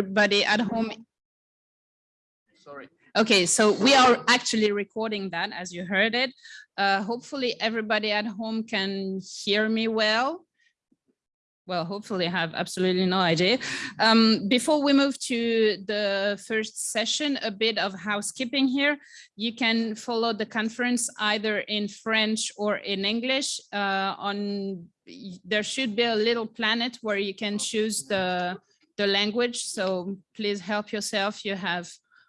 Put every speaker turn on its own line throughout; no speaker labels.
everybody at home. Sorry. Okay, so we are actually recording that as you heard it. Uh, hopefully everybody at home can hear me well. Well, hopefully I have absolutely no idea. Um, before we move to the first session, a bit of housekeeping here. You can follow the conference either in French or in English. Uh, on There should be a little planet where you can choose the, the language. So please help yourself. You have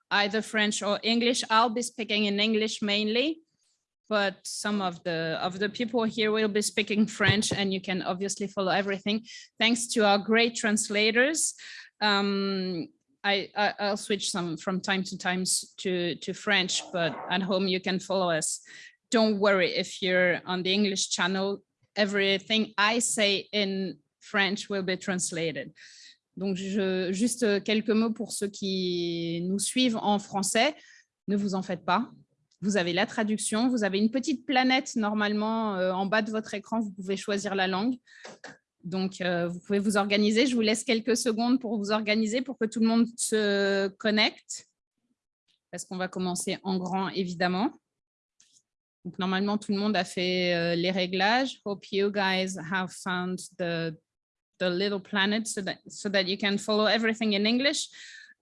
either French or English. I'll be speaking in English mainly but some of the of the people here will be speaking French and you can obviously follow everything thanks to our great translators. Um, I, I, will switch some from time to time to, to French, but at home you can follow us. Don't worry if you're on the English channel, everything I say in French will be translated. Donc, juste quelques mots pour ceux qui nous suivent en français. Ne vous en faites pas, vous avez la traduction, vous avez une petite planète normalement euh, en bas de votre écran, vous pouvez choisir la langue. Donc, euh, vous pouvez vous organiser. Je vous laisse quelques secondes pour vous organiser, pour que tout le monde se connecte. Parce qu'on va commencer en grand, évidemment. Donc, normalement, tout le monde a fait euh, les réglages. Hope you guys have found the, the little planet so that, so that you can follow everything in English.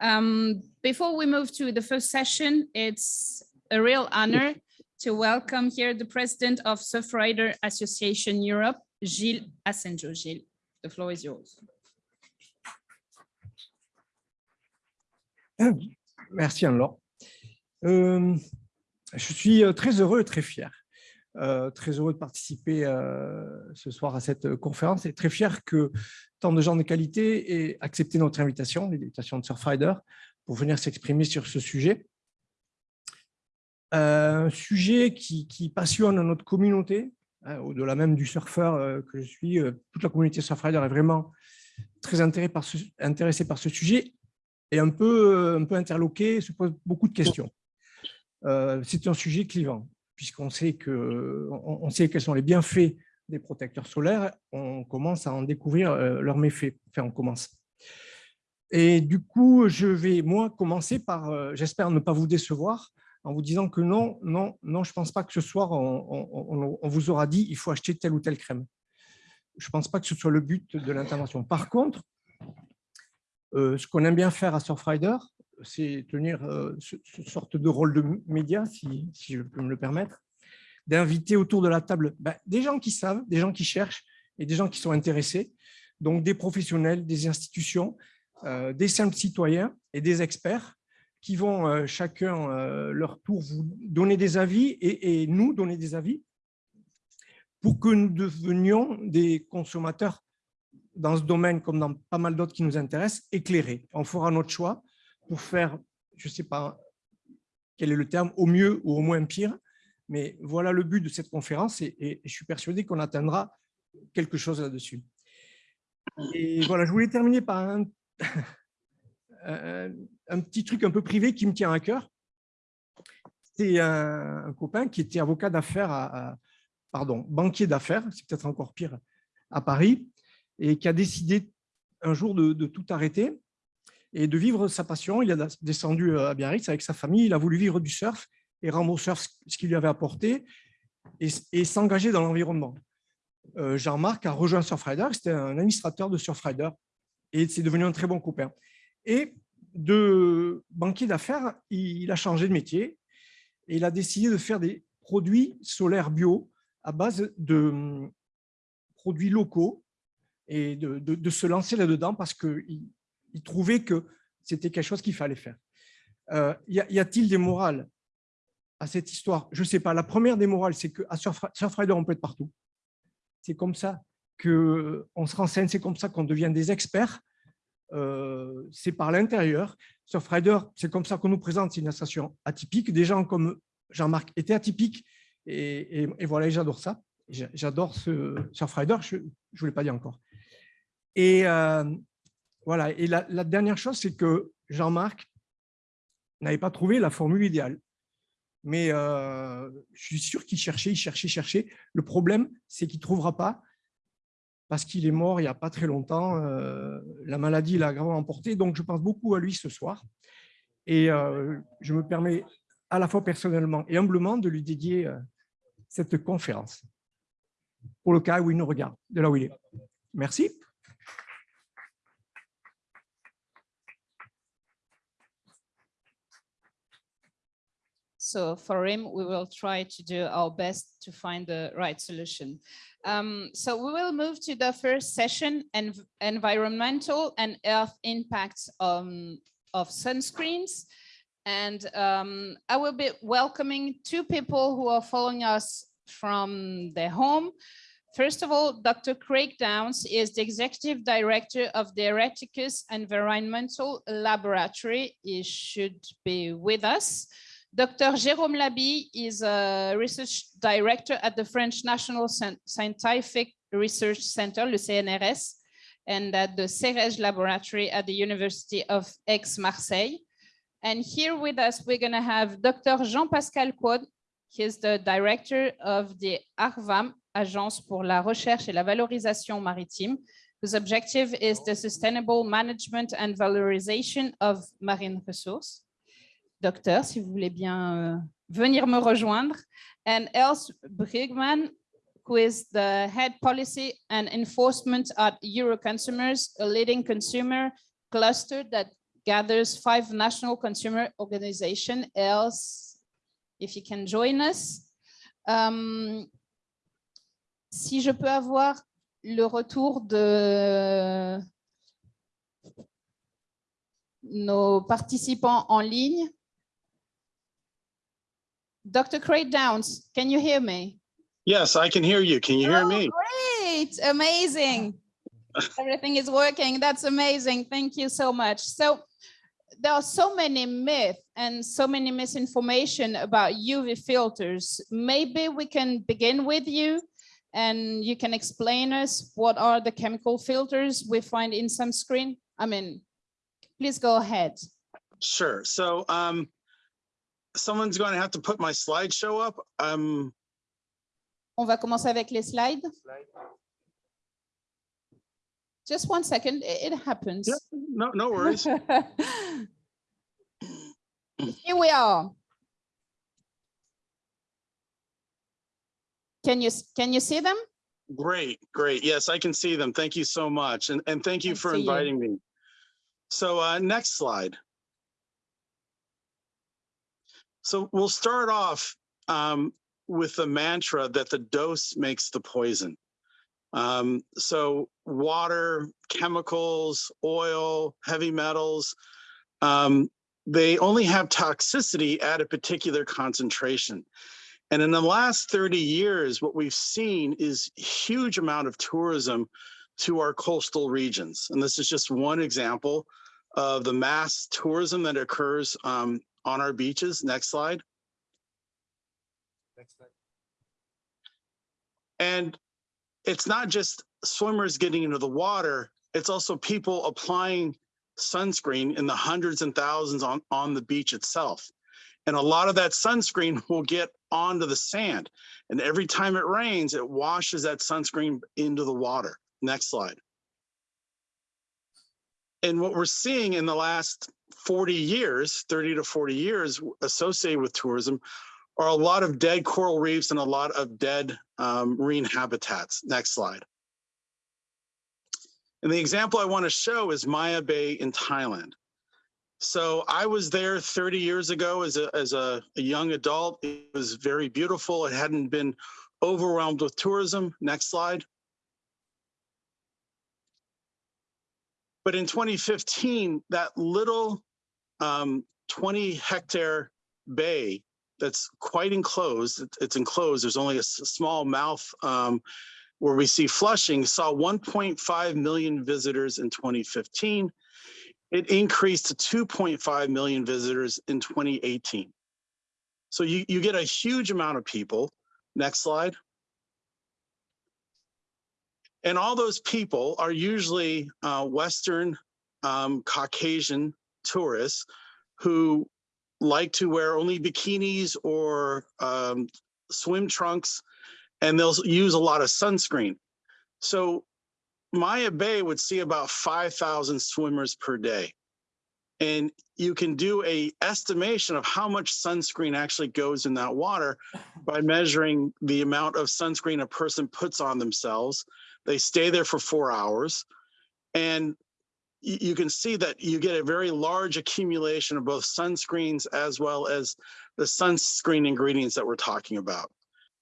Um, before we move to the first session, it's a real honor to welcome here the president of Surfrider Association Europe, Gilles Asenjo. Gilles, the floor is yours.
Merci Anne-Laure. Euh, je suis euh, très heureux et très fier. Euh, très heureux de participer euh, ce soir à cette conférence et très fier que tant de gens de qualité aient accepté notre invitation, l'invitation de Surfrider, pour venir s'exprimer sur ce sujet un sujet qui, passionne notre communauté, hein, au-delà même du surfeur euh, que je suis, euh, toute la communauté Surfrider est vraiment très intéressée par ce, sujet et un peu, euh, un peu interloquée, se pose beaucoup de questions. C'est un sujet clivant, puisqu'on sait, on, sait quels sont les bienfaits des protecteurs solaires, on commence à en découvrir leurs méfaits, enfin on commence. Et du coup, je vais, moi, commencer par, j'espère ne pas vous décevoir, en vous disant que non, non, non, je ne pense pas que ce soir, on, vous aura dit il faut acheter telle ou telle crème. Je ne pense pas que ce soit le but de l'intervention. Par contre, euh, ce qu'on aime bien faire à Surfrider, c'est tenir euh, ce, sorte de rôle de média, si, je peux me le permettre, d'inviter autour de la table ben, des gens qui savent, des gens qui cherchent et des gens qui sont intéressés, donc des professionnels, des institutions, euh, des simples citoyens et des experts qui vont euh, chacun leur tour vous donner des avis et, nous donner des avis pour que nous devenions des consommateurs dans ce domaine comme dans pas mal d'autres qui nous intéressent, éclairés. On fera notre choix pour faire, je ne sais pas quel est le terme, au mieux ou au moins pire, mais voilà le but de cette conférence et, je suis persuadé qu'on atteindra quelque chose là-dessus. Et voilà, je voulais terminer par un, petit truc un peu privé qui me tient à cœur. C'est un, copain qui était avocat d'affaires, pardon, banquier d'affaires, c'est peut-être encore pire, à Paris, et qui a décidé un jour de, tout arrêter et de vivre sa passion. Il a descendu à Biarritz avec sa famille, il a voulu vivre du surf et rendre au surf ce qu'il lui avait apporté et, s'engager dans l'environnement. Euh, Jean-Marc a rejoint Surfrider, c'était un administrateur de Surfrider et c'est devenu un très bon copain. Et de banquier d'affaires, il a changé de métier et il a décidé de faire des produits solaires bio à base de hum, produits locaux et de, se lancer là-dedans parce qu'il il trouvait que c'était quelque chose qu'il fallait faire. Euh, y a-t-il des morales à cette histoire? Je ne sais pas. La première des morales, c'est qu'à Surfrider, on peut être partout. C'est comme ça qu'on se renseigne, c'est comme ça qu'on devient des experts euh, c'est par l'intérieur. Surfrider, c'est comme ça qu'on nous présente, c'est une association atypique. Des gens comme Jean-Marc étaient atypiques et, voilà, j'adore ça. J'adore ce Surfrider, je ne voulais pas dire encore. Et euh, voilà, et la, dernière chose, c'est que Jean-Marc n'avait pas trouvé la formule idéale. Mais euh, je suis sûr qu'il cherchait, il cherchait, cherchait. Le problème, c'est qu'il ne trouvera pas parce qu'il est mort il n'y a pas très longtemps. euh, la maladie l'a gravement emporté, donc je pense beaucoup à lui ce soir. Et euh, je me permets à la fois personnellement et humblement de lui dédier cette conférence, pour le cas où il nous regarde, de là où il est. Merci.
So for him, we will try to do our best to find the right solution. Um, so we will move to the first session, and environmental and earth impacts um, of sunscreens. And um, I will be welcoming two people who are following us from their home. First of all, Dr. Craig Downs is the Executive Director of the Ereticus Environmental Laboratory. He should be with us. Dr. Jérôme Laby is a research director at the French National Scientific Research Center, le CNRS, and at the CEREG laboratory at the University of Aix-Marseille. And here with us, we're going to have Dr. Jean-Pascal Quod. He's the director of the ARVAM, Agence pour la recherche et la valorisation maritime, whose objective is the sustainable management and valorization of marine resources. Docteur, si vous voulez bien euh, venir me rejoindre. And Els Brigman, who is the head policy and enforcement at Euroconsumers, a leading consumer cluster that gathers five national consumer organizations. Els, if you can join us. Um, si je peux avoir le retour de nos participants en ligne. Dr. Craig Downs, can you hear me?
Yes, I can hear you. Can you hear
Oh,
me?
Great, amazing. Everything is working. That's amazing. Thank you so much. So there are so many myths and so many misinformation about UV filters. Maybe we can begin with you and you can explain us what are the chemical filters we find in sunscreen? I mean, please go ahead.
Sure. So um, someone's going to have to put my slideshow up. Um,
On va commencer avec les slides. Just one second, it it happens.
Yeah. no, no worries.
Here we are. Can you, can you see them?
Great, great. Yes, I can see them. Thank you so much. And, and thank you for
see you.
inviting me. So uh, next slide. So we'll start off um, with the mantra that the dose makes the poison. Um, so water, chemicals, oil, heavy metals, um, they only have toxicity at a particular concentration. And in the last 30 years, what we've seen is huge amount of tourism to our coastal regions. And this is just one example of the mass tourism that occurs um, on our beaches. Next slide. Next slide. And it's not just swimmers getting into the water, it's also people applying sunscreen in the hundreds and thousands on, on the beach itself. And a lot of that sunscreen will get onto the sand. And every time it rains, it washes that sunscreen into the water. Next slide. And what we're seeing in the last 40 years, 30 to 40 years associated with tourism are a lot of dead coral reefs and a lot of dead um, marine habitats. Next slide. And the example I want to show is Maya Bay in Thailand. So I was there 30 years ago as a, as a, a young adult. It was very beautiful. It hadn't been overwhelmed with tourism. Next slide. But in 2015, that little um, 20 hectare bay that's quite enclosed, it's enclosed, there's only a small mouth um, where we see flushing, saw 1.5 million visitors in 2015. It increased to 2.5 million visitors in 2018. So you, you get a huge amount of people. Next slide. And all those people are usually uh, Western um, Caucasian tourists who like to wear only bikinis or um, swim trunks, and they'll use a lot of sunscreen. So Maya Bay would see about 5,000 swimmers per day. And you can do a estimation of how much sunscreen actually goes in that water by measuring the amount of sunscreen a person puts on themselves. They stay there for four hours. And you can see that you get a very large accumulation of both sunscreens as well as the sunscreen ingredients that we're talking about.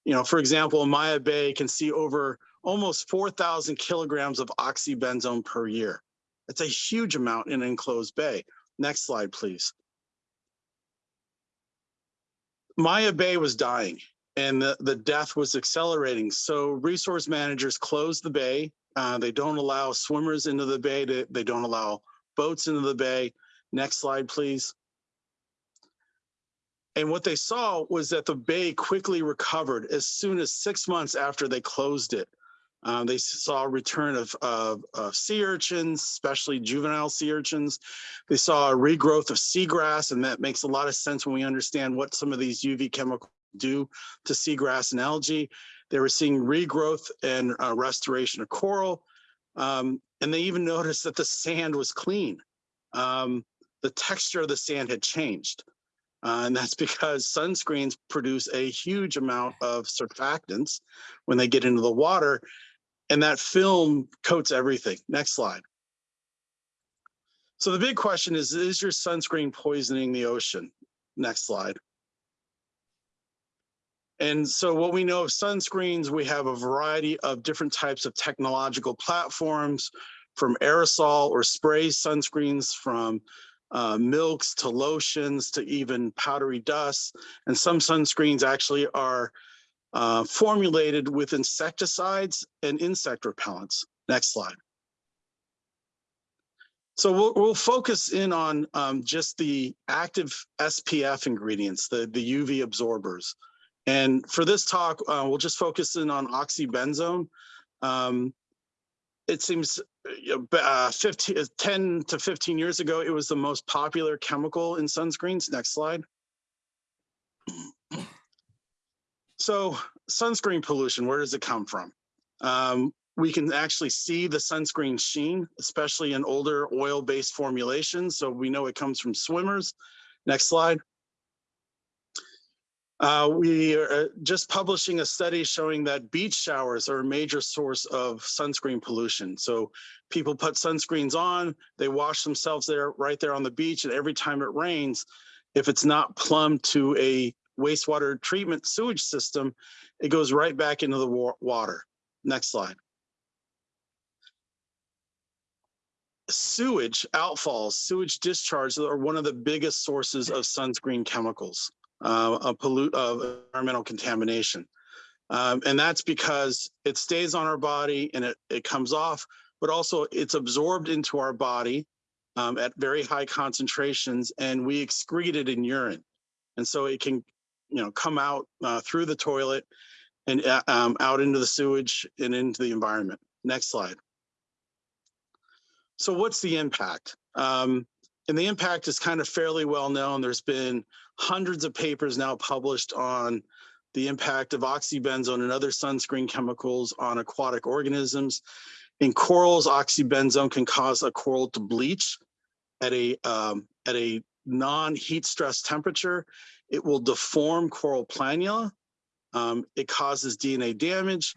You know, for example, Maya Bay can see over almost 4,000 kilograms of oxybenzone per year. It's a huge amount in an enclosed bay. Next slide, please. Maya Bay was dying and the, the death was accelerating. So resource managers closed the bay. Uh, they don't allow swimmers into the bay. To, they don't allow boats into the bay. Next slide, please. And what they saw was that the bay quickly recovered as soon as six months after they closed it. Um, they saw a return of, of, of sea urchins, especially juvenile sea urchins. They saw a regrowth of seagrass, and that makes a lot of sense when we understand what some of these UV chemicals do to seagrass and algae. They were seeing regrowth and uh, restoration of coral. Um, and they even noticed that the sand was clean. Um, the texture of the sand had changed. Uh, and that's because sunscreens produce a huge amount of surfactants when they get into the water and that film coats everything. Next slide. So the big question is, is your sunscreen poisoning the ocean? Next slide. And so what we know of sunscreens, we have a variety of different types of technological platforms from aerosol or spray sunscreens, from uh, milks to lotions to even powdery dust. And some sunscreens actually are uh, formulated with insecticides and insect repellents. Next slide. So we'll, we'll focus in on um, just the active SPF ingredients, the, the UV absorbers. And for this talk, uh, we'll just focus in on oxybenzone. Um, it seems uh, 15, 10 to 15 years ago, it was the most popular chemical in sunscreens. Next slide. So sunscreen pollution, where does it come from? Um, we can actually see the sunscreen sheen, especially in older oil-based formulations. So we know it comes from swimmers. Next slide. Uh, we are uh, just publishing a study showing that beach showers are a major source of sunscreen pollution. So people put sunscreens on, they wash themselves there right there on the beach, and every time it rains, if it's not plumbed to a wastewater treatment sewage system, it goes right back into the wa water. Next slide. Sewage outfalls, sewage discharge are one of the biggest sources of sunscreen chemicals, uh, of pollute of environmental contamination. Um, and that's because it stays on our body and it, it comes off, but also it's absorbed into our body um, at very high concentrations and we excrete it in urine. And so it can you know, come out uh, through the toilet and uh, um, out into the sewage and into the environment. Next slide. So what's the impact? Um, and the impact is kind of fairly well known. There's been hundreds of papers now published on the impact of oxybenzone and other sunscreen chemicals on aquatic organisms. In corals, oxybenzone can cause a coral to bleach at a um, at a non-heat stress temperature. It will deform coral planula. Um, it causes DNA damage.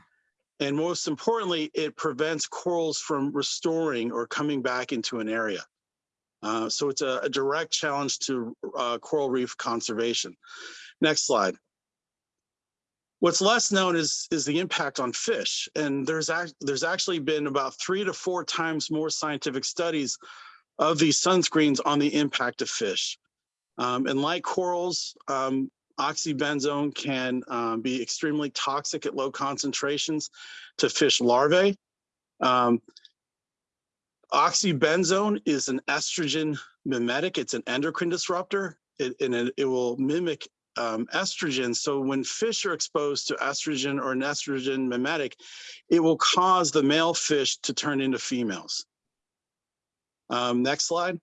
And most importantly, it prevents corals from restoring or coming back into an area. Uh, so it's a, a, direct challenge to uh, coral reef conservation. Next slide. What's less known is, is the impact on fish. And there's, act, there's actually been about three to four times more scientific studies of these sunscreens on the impact of fish. Um, and like corals, um, oxybenzone can um, be extremely toxic at low concentrations to fish larvae. Um, oxybenzone is an estrogen mimetic. It's an endocrine disruptor, it, and it, it will mimic um, estrogen. So when fish are exposed to estrogen or an estrogen mimetic, it will cause the male fish to turn into females. Um, next slide.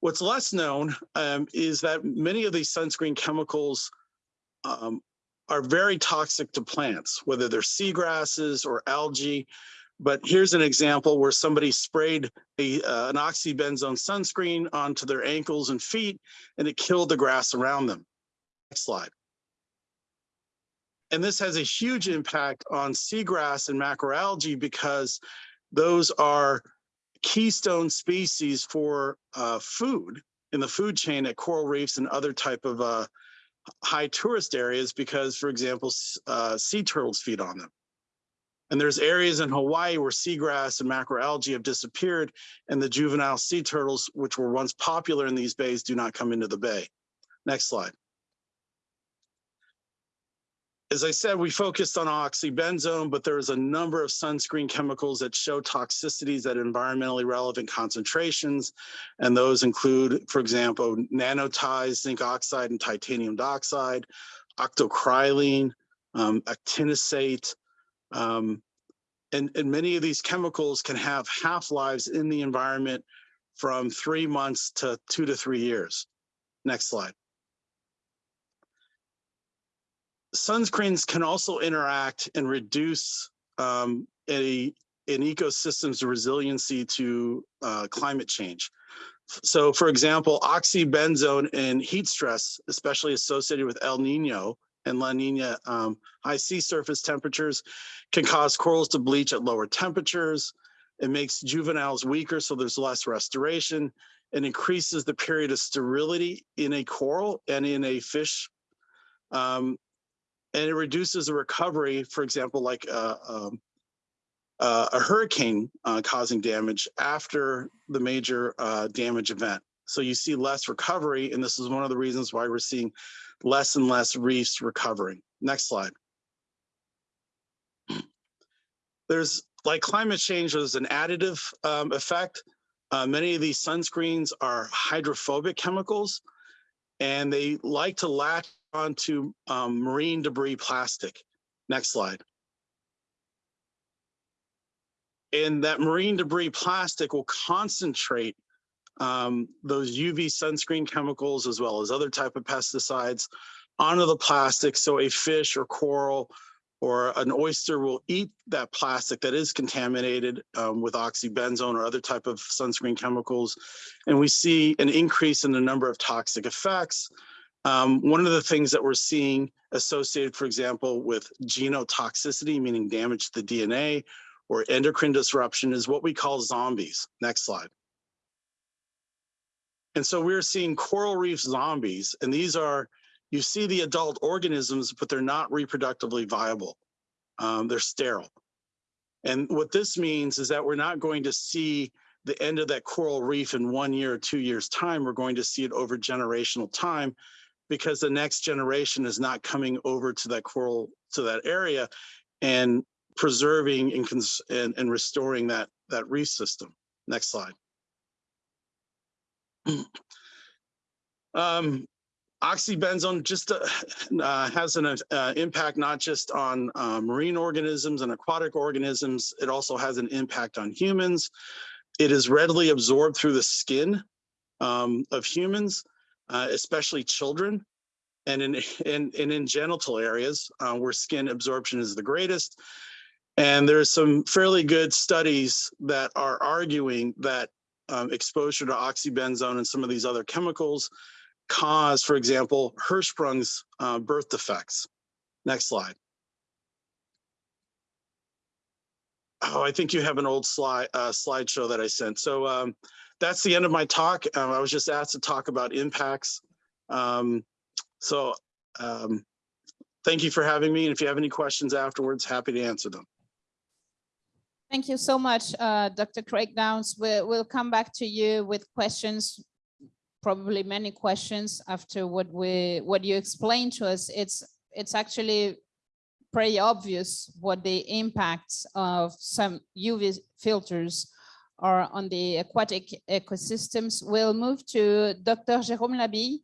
What's less known um, is that many of these sunscreen chemicals um, are very toxic to plants, whether they're seagrasses or algae. But here's an example where somebody sprayed a, uh, an oxybenzone sunscreen onto their ankles and feet, and it killed the grass around them. Next slide. And this has a huge impact on seagrass and macroalgae because those are keystone species for uh, food in the food chain at coral reefs and other type of uh, high tourist areas because, for example, uh, sea turtles feed on them. And there's areas in Hawaii where seagrass and macroalgae have disappeared and the juvenile sea turtles, which were once popular in these bays, do not come into the bay. Next slide as I said, we focused on oxybenzone, but there's a number of sunscreen chemicals that show toxicities at environmentally relevant concentrations. And those include, for example, nanotize, zinc oxide, and titanium dioxide, octocrylene, um, actinosate. Um, and, and many of these chemicals can have half-lives in the environment from three months to two to three years. Next slide. sunscreens can also interact and reduce um, a, an ecosystem's resiliency to uh, climate change. So for example, oxybenzone and heat stress, especially associated with El Nino and La Nina um, high sea surface temperatures can cause corals to bleach at lower temperatures. It makes juveniles weaker, so there's less restoration and increases the period of sterility in a coral and in a fish um, and it reduces the recovery, for example, like uh, um, uh, a hurricane uh, causing damage after the major uh, damage event. So you see less recovery, and this is one of the reasons why we're seeing less and less reefs recovering. Next slide. There's like climate change is an additive um, effect. Uh, many of these sunscreens are hydrophobic chemicals, and they like to latch onto um, marine debris plastic. Next slide. And that marine debris plastic will concentrate um, those UV sunscreen chemicals as well as other type of pesticides onto the plastic. So a fish or coral or an oyster will eat that plastic that is contaminated um, with oxybenzone or other type of sunscreen chemicals. And we see an increase in the number of toxic effects, um, one of the things that we're seeing associated, for example, with genotoxicity, meaning damage to the DNA, or endocrine disruption is what we call zombies. Next slide. And so we're seeing coral reef zombies, and these are, you see the adult organisms, but they're not reproductively viable. Um, they're sterile. And what this means is that we're not going to see the end of that coral reef in one year or two years time. We're going to see it over generational time because the next generation is not coming over to that coral to that area and preserving and, and, and restoring that that reef system. Next slide. Um, oxybenzone just uh, uh, has an uh, impact not just on uh, marine organisms and aquatic organisms, it also has an impact on humans. It is readily absorbed through the skin um, of humans uh, especially children and in, in, and in genital areas uh, where skin absorption is the greatest. And there's some fairly good studies that are arguing that um, exposure to oxybenzone and some of these other chemicals cause, for example, Hirschsprung's uh, birth defects. Next slide. Oh, I think you have an old slide uh, slideshow that I sent. So um, that's the end of my talk. Um, I was just asked to talk about impacts. Um, so um, thank you for having me. And if you have any questions afterwards, happy to answer them.
Thank you so much, uh, Dr. Craig Downs. We'll, we'll come back to you with questions, probably many questions after what we what you explained to us. It's it's actually pretty obvious what the impacts of some UV filters are on the aquatic ecosystems. We'll move to Dr. Jérôme Labille.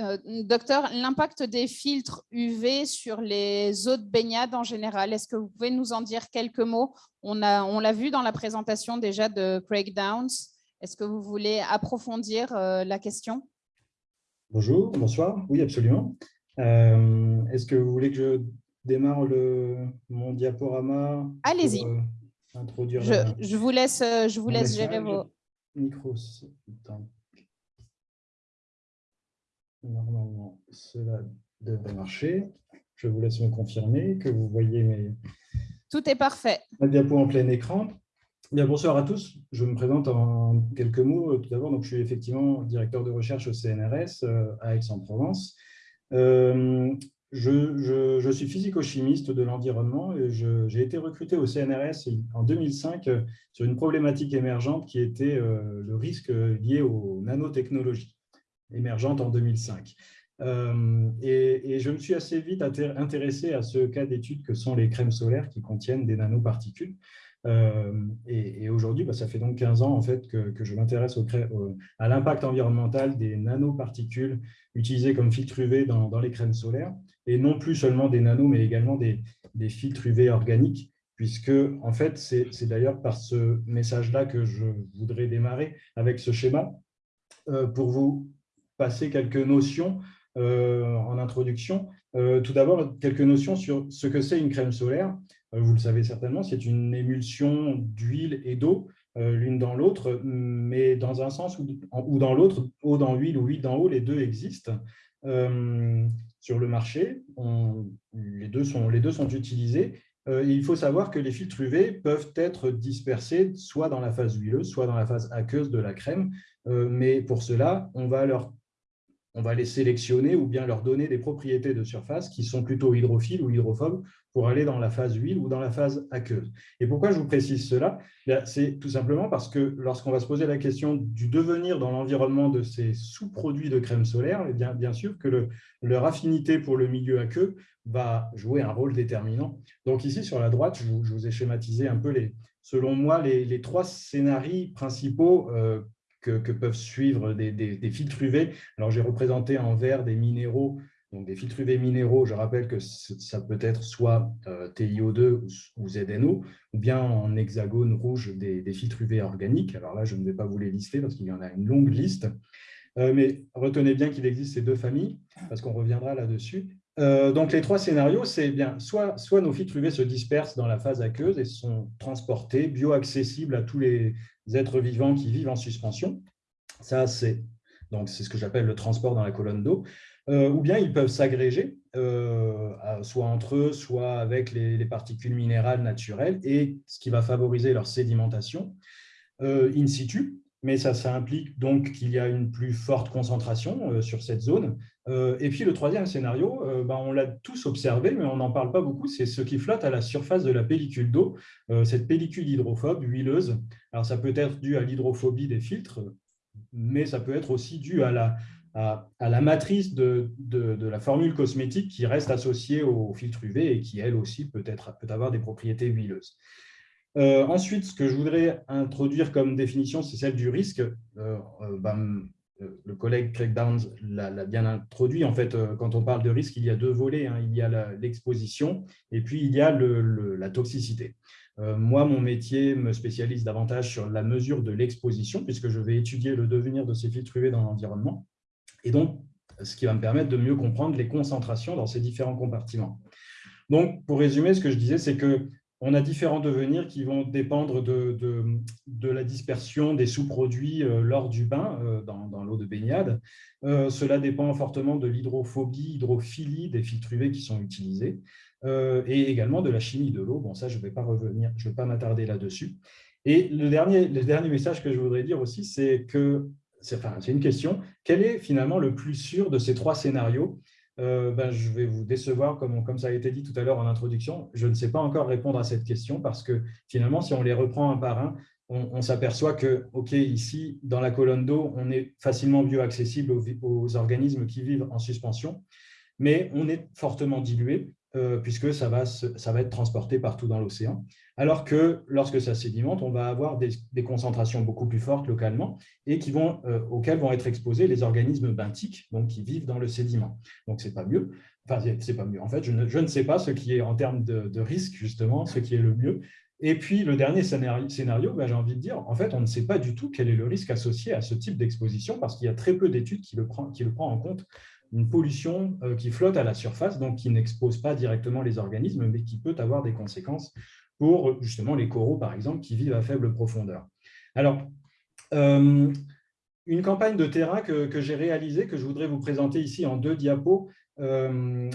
Euh, docteur, l'impact des filtres UV sur les eaux de baignade en général, est-ce que vous pouvez nous en dire quelques mots? On l'a on vu dans la présentation déjà de Craig Downs. Est-ce que vous voulez approfondir euh, la question?
Bonjour, bonsoir. Oui, absolument. Euh, Est-ce que vous voulez que je démarre le, mon diaporama
Allez-y.
introduire
Je,
la-
je vous laisse, je vous laisse gérer vos...
micro. Normalement, cela devrait marcher. Je vous laisse me confirmer que vous voyez mes,
Tout est parfait.
ma diapo en plein écran. Bien, bonsoir à tous. Je me présente en quelques mots. Tout d'abord, je suis effectivement directeur de recherche au CNRS euh, à Aix-en-Provence. Euh, je, je- je suis physico-chimiste de l'environnement et j'ai été recruté au CNRS en 2005 euh, sur une problématique émergente qui était euh, le risque lié aux nanotechnologies, émergente en 2005. Euh, et, je me suis assez vite inté- intéressé à ce cas d'étude que sont les crèmes solaires qui contiennent des nanoparticules. Euh, et aujourd'hui, bah, ça fait donc 15 ans en fait, que, je m'intéresse à l'impact environnemental des nanoparticules utilisées comme filtres UV dans, les crèmes solaires, et non plus seulement des nanos, mais également des, filtres UV organiques, puisque en fait, c'est d'ailleurs par ce message-là que je voudrais démarrer avec ce schéma euh, pour vous passer quelques notions euh, en introduction. Euh, tout d'abord, quelques notions sur ce que c'est une crème solaire. Euh, vous le savez certainement, c'est une émulsion d'huile et d'eau, l'une dans l'autre, mais dans un sens ou, dans l'autre, eau dans l'huile ou huile dans l'eau, les deux existent. Sur le marché, les, deux sont, les deux sont utilisés. Il faut savoir que les filtres UV peuvent être dispersés soit dans la phase huileuse, soit dans la phase aqueuse de la crème. Mais pour cela, on va, leur, on va les sélectionner ou bien leur donner des propriétés de surface qui sont plutôt hydrophiles ou hydrophobes pour aller dans la phase huile ou dans la phase aqueuse. Et pourquoi je vous précise cela? C'est tout simplement parce que lorsqu'on va se poser la question du devenir dans l'environnement de ces sous-produits de crème solaire, eh bien, bien sûr que le- leur affinité pour le milieu aqueux va jouer un rôle déterminant. Donc ici, sur la droite, je vous, ai schématisé un peu, les, selon moi, les, les trois scénarios principaux euh, que, peuvent suivre des, filtres UV. Alors, j'ai représenté en vert des minéraux, donc des filtres UV minéraux. Je rappelle que ça peut être soit euh, TiO2 ou, ZNO, ou bien en hexagone rouge des, des filtres UV organiques. Alors là, je ne vais pas vous les lister parce qu'il y en a une longue liste. Euh, mais retenez bien qu'il existe ces deux familles, parce qu'on reviendra là-dessus. Euh, donc, les trois scénarios, c'est bien soit, soit nos filtres UV se dispersent dans la phase aqueuse et sont transportés, bioaccessibles à tous les êtres vivants qui vivent en suspension. Ça, c'est donc c'est ce que j'appelle le transport dans la colonne d'eau. Euh, ou bien ils peuvent s'agréger, euh, soit entre eux, soit avec les, les particules minérales naturelles, et ce qui va favoriser leur sédimentation euh, in situ. Mais ça, implique donc qu'il y a une plus forte concentration euh, sur cette zone. Euh, et puis le troisième scénario, euh, ben, on l'a tous observé, mais on n'en parle pas beaucoup, c'est ce qui flotte à la surface de la pellicule d'eau, cette pellicule hydrophobe, huileuse. Alors ça peut être dû à l'hydrophobie des filtres, mais ça peut être aussi dû à la, matrice de, la formule cosmétique qui reste associée au filtre UV et qui, elle aussi, peut avoir des propriétés huileuses. Euh, ensuite, ce que je voudrais introduire comme définition, c'est celle du risque. Euh, euh, ben, le collègue Craig Downs l'a bien introduit. En fait, quand on parle de risque, il y a deux volets. hein. Il y a l'exposition et puis il y a la toxicité. Moi, mon métier me spécialise davantage sur la mesure de l'exposition, puisque je vais étudier le devenir de ces filtres UV dans l'environnement. Et donc, ce qui va me permettre de mieux comprendre les concentrations dans ces différents compartiments. Donc, pour résumer, ce que je disais, c'est que on a différents devenirs qui vont dépendre de, de- la dispersion des sous-produits euh, lors du bain euh, dans, l'eau de baignade. Euh, cela dépend fortement de l'hydrophobie, hydrophilie des filtres UV qui sont utilisés et également de la chimie de l'eau. Bon, ça, je ne vais pas revenir, je vais pas m'attarder là-dessus. Et le dernier, le dernier message que je voudrais dire aussi, c'est que, c'est une question, quel est finalement le plus sûr de ces trois scénarios? Euh, ben, je vais vous décevoir, comme, ça a été dit tout à l'heure en introduction. Je ne sais pas encore répondre à cette question parce que finalement, si on les reprend un par un, on, s'aperçoit que, OK, ici, dans la colonne d'eau, on est facilement bioaccessible aux, aux organismes qui vivent en suspension, mais on est fortement dilué euh, puisque ça va, être transporté partout dans l'océan. Alors que lorsque ça sédimente, on va avoir des, concentrations beaucoup plus fortes localement et euh, auxquelles vont être exposés les organismes benthiques, donc qui vivent dans le sédiment. Donc, ce n'est pas mieux. Enfin, c'est- pas mieux. En fait, je ne, sais pas ce qui est en termes de, risque, justement, ce qui est le mieux. Et puis, le dernier scénario, ben, j'ai envie de dire, en fait, on ne sait pas du tout quel est le risque associé à ce type d'exposition parce qu'il y a très peu d'études qui, qui le prend en compte. Une pollution qui flotte à la surface, donc qui n'expose pas directement les organismes, mais qui peut avoir des conséquences pour justement les coraux, par exemple, qui vivent à faible profondeur. Alors, une campagne de terrain que, j'ai réalisée, que je voudrais vous présenter ici en deux diapos, euh,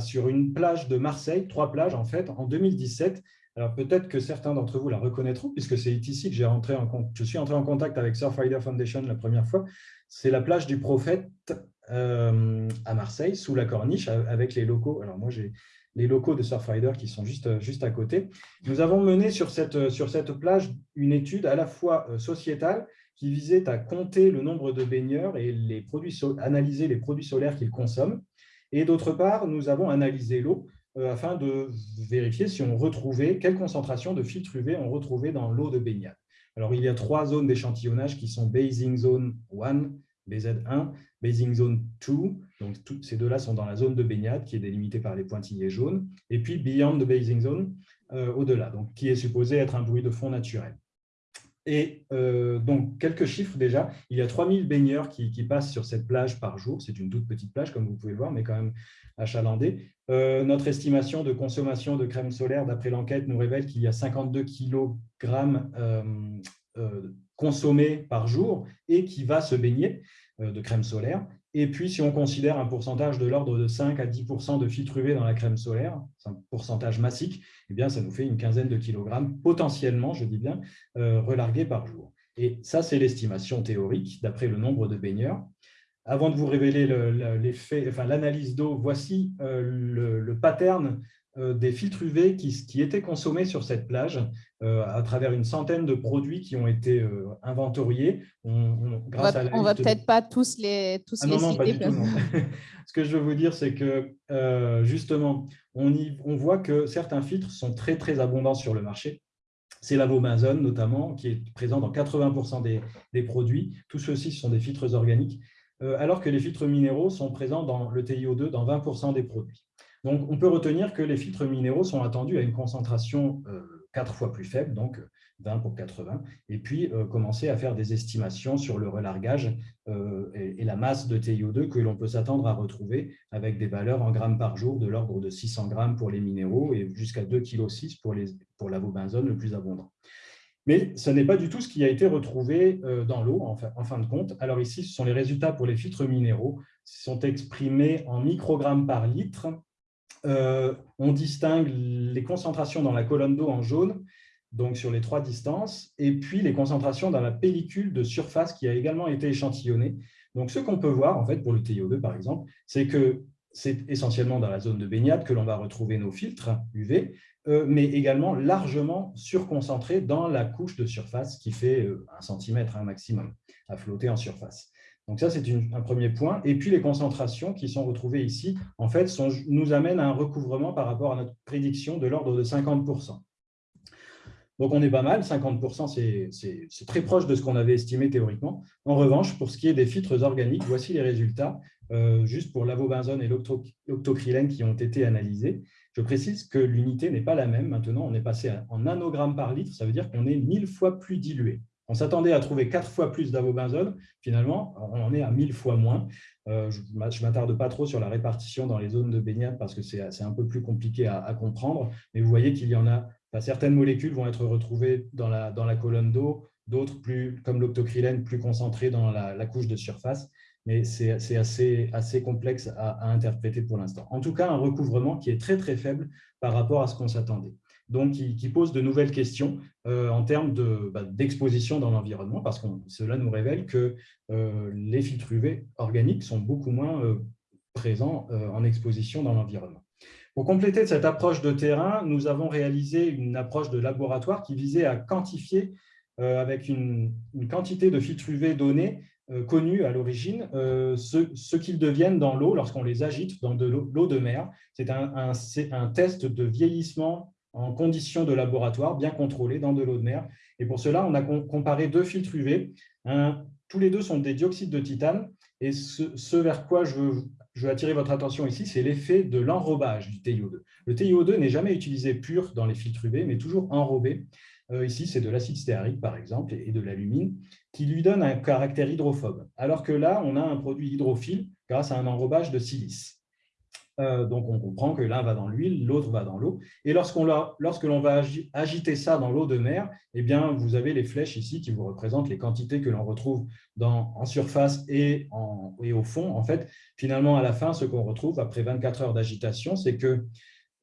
sur une plage de Marseille, trois plages en fait, en 2017. Alors peut-être que certains d'entre vous la reconnaîtront, puisque c'est ici que j'ai rentré en, je suis entré en contact avec Surfrider Foundation la première fois. C'est la plage du Prophète euh, à Marseille, sous la corniche, avec les locaux. Alors moi, j'ai les locaux de Surfrider qui sont juste, juste à côté. Nous avons mené sur cette, sur cette plage une étude à la fois euh, sociétale, qui visait à compter le nombre de baigneurs et les produits, analyser les produits solaires qu'ils consomment. Et d'autre part, nous avons analysé l'eau euh, afin de vérifier si on retrouvait, quelle concentration de filtres UV on retrouvait dans l'eau de baignade. Alors, il y a trois zones d'échantillonnage qui sont Basing Zone 1, BZ1, Basing Zone 2, donc ces deux-là sont dans la zone de baignade qui est délimitée par les pointillés jaunes, et puis Beyond the Basing Zone, euh, au-delà, donc qui est supposé être un bruit de fond naturel. Et euh, donc, quelques chiffres déjà. Il y a 3000 baigneurs qui, passent sur cette plage par jour. C'est une toute petite plage, comme vous pouvez le voir, mais quand même achalandée. Euh, notre estimation de consommation de crème solaire, d'après l'enquête, nous révèle qu'il y a 52 kg euh, consommés par jour et qui va se baigner de crème solaire. Et puis, si on considère un pourcentage de l'ordre de 5 à 10% de filtres UV dans la crème solaire, c'est un pourcentage massique, eh bien, ça nous fait une quinzaine de kilogrammes, potentiellement, je dis bien, euh, relargués par jour. Et ça, c'est l'estimation théorique, d'après le nombre de baigneurs. Avant de vous révéler l'analyse enfin, d'eau, voici euh, le, le, pattern euh, des filtres UV qui, étaient consommés sur cette plage euh, à travers une centaine de produits qui ont été euh, inventoriés.
On, grâce va, va peut-être pas tous les, tous
ah
les
non, citer. Pas du tout, Ce que je veux vous dire, c'est que justement, on, on voit que certains filtres sont très, très abondants sur le marché. C'est l'avobenzone notamment, qui est présent dans 80% des, des, produits. Tous ceux-ci sont des filtres organiques, alors que les filtres minéraux sont présents dans le TiO2 dans 20% des produits. Donc, on peut retenir que les filtres minéraux sont attendus à une concentration euh, quatre fois plus faible, donc 20 pour 80, et puis euh, commencer à faire des estimations sur le relargage euh, et, la masse de TiO2 que l'on peut s'attendre à retrouver avec des valeurs en grammes par jour de l'ordre de 600 grammes pour les minéraux et jusqu'à 2,6 kg pour, les, pour le plus abondant. Mais ce n'est pas du tout ce qui a été retrouvé dans l'eau, en, en fin de compte. Alors ici, ce sont les résultats pour les filtres minéraux. Ils sont exprimés en microgrammes par litre euh, on distingue les concentrations dans la colonne d'eau en jaune, donc sur les trois distances, et puis les concentrations dans la pellicule de surface qui a également été échantillonnée. Donc, ce qu'on peut voir, en fait, pour le TiO2, par exemple, c'est que c'est essentiellement dans la zone de baignade que l'on va retrouver nos filtres UV, euh, mais également largement surconcentrés dans la couche de surface qui fait euh, un centimètre un maximum à flotter en surface. Donc ça, c'est un premier point. Et puis les concentrations qui sont retrouvées ici, en fait, nous amènent à un recouvrement par rapport à notre prédiction de l'ordre de 50%. Donc on est pas mal, 50%, c'est très proche de ce qu'on avait estimé théoriquement. En revanche, pour ce qui est des filtres organiques, voici les résultats, euh, juste pour l'avobenzone et l'octocrylène qui ont été analysés. Je précise que l'unité n'est pas la même. Maintenant, on est passé en nanogrammes par litre, ça veut dire qu'on est mille fois plus dilué. On s'attendait à trouver quatre fois plus d'avobenzone. Finalement, on en est à mille fois moins. Euh, je ne m'attarde pas trop sur la répartition dans les zones de baignade parce que c'est un peu plus compliqué à, comprendre. Mais vous voyez qu'il y en a, certaines molécules vont être retrouvées dans la, colonne d'eau, d'autres, plus comme l'octocrylène, plus concentrées dans la, couche de surface. Mais c'est assez, complexe à interpréter pour l'instant. En tout cas, un recouvrement qui est très, très faible par rapport à ce qu'on s'attendait donc qui, pose de nouvelles questions euh, en termes bah, d'exposition dans l'environnement, parce que cela nous révèle que euh, les filtres UV organiques sont beaucoup moins euh, présents en exposition dans l'environnement. Pour compléter cette approche de terrain, nous avons réalisé une approche de laboratoire qui visait à quantifier avec une, quantité de filtres UV donnés connus à l'origine, ce, qu'ils deviennent dans l'eau lorsqu'on les agite dans de l'eau de mer. C'est un, test de vieillissement en conditions de laboratoire bien contrôlées dans de l'eau de mer. Et pour cela, on a comparé deux filtres UV. tous les deux sont des dioxydes de titane. Et ce, vers quoi je veux, attirer votre attention ici, c'est l'effet de l'enrobage du TiO2. Le TiO2 n'est jamais utilisé pur dans les filtres UV, mais toujours enrobé. Euh, ici, c'est de l'acide stéarique, par exemple, et de l'alumine. qui lui donne un caractère hydrophobe. Alors que là, on a un produit hydrophile grâce à un enrobage de silice. Euh, donc, on comprend que l'un va dans l'huile, l'autre va dans l'eau. Et lorsque l'on va agiter ça dans l'eau de mer, eh bien, vous avez les flèches ici qui vous représentent les quantités que l'on retrouve en surface et, au fond. En fait, finalement, à la fin, ce qu'on retrouve après 24 heures d'agitation, c'est que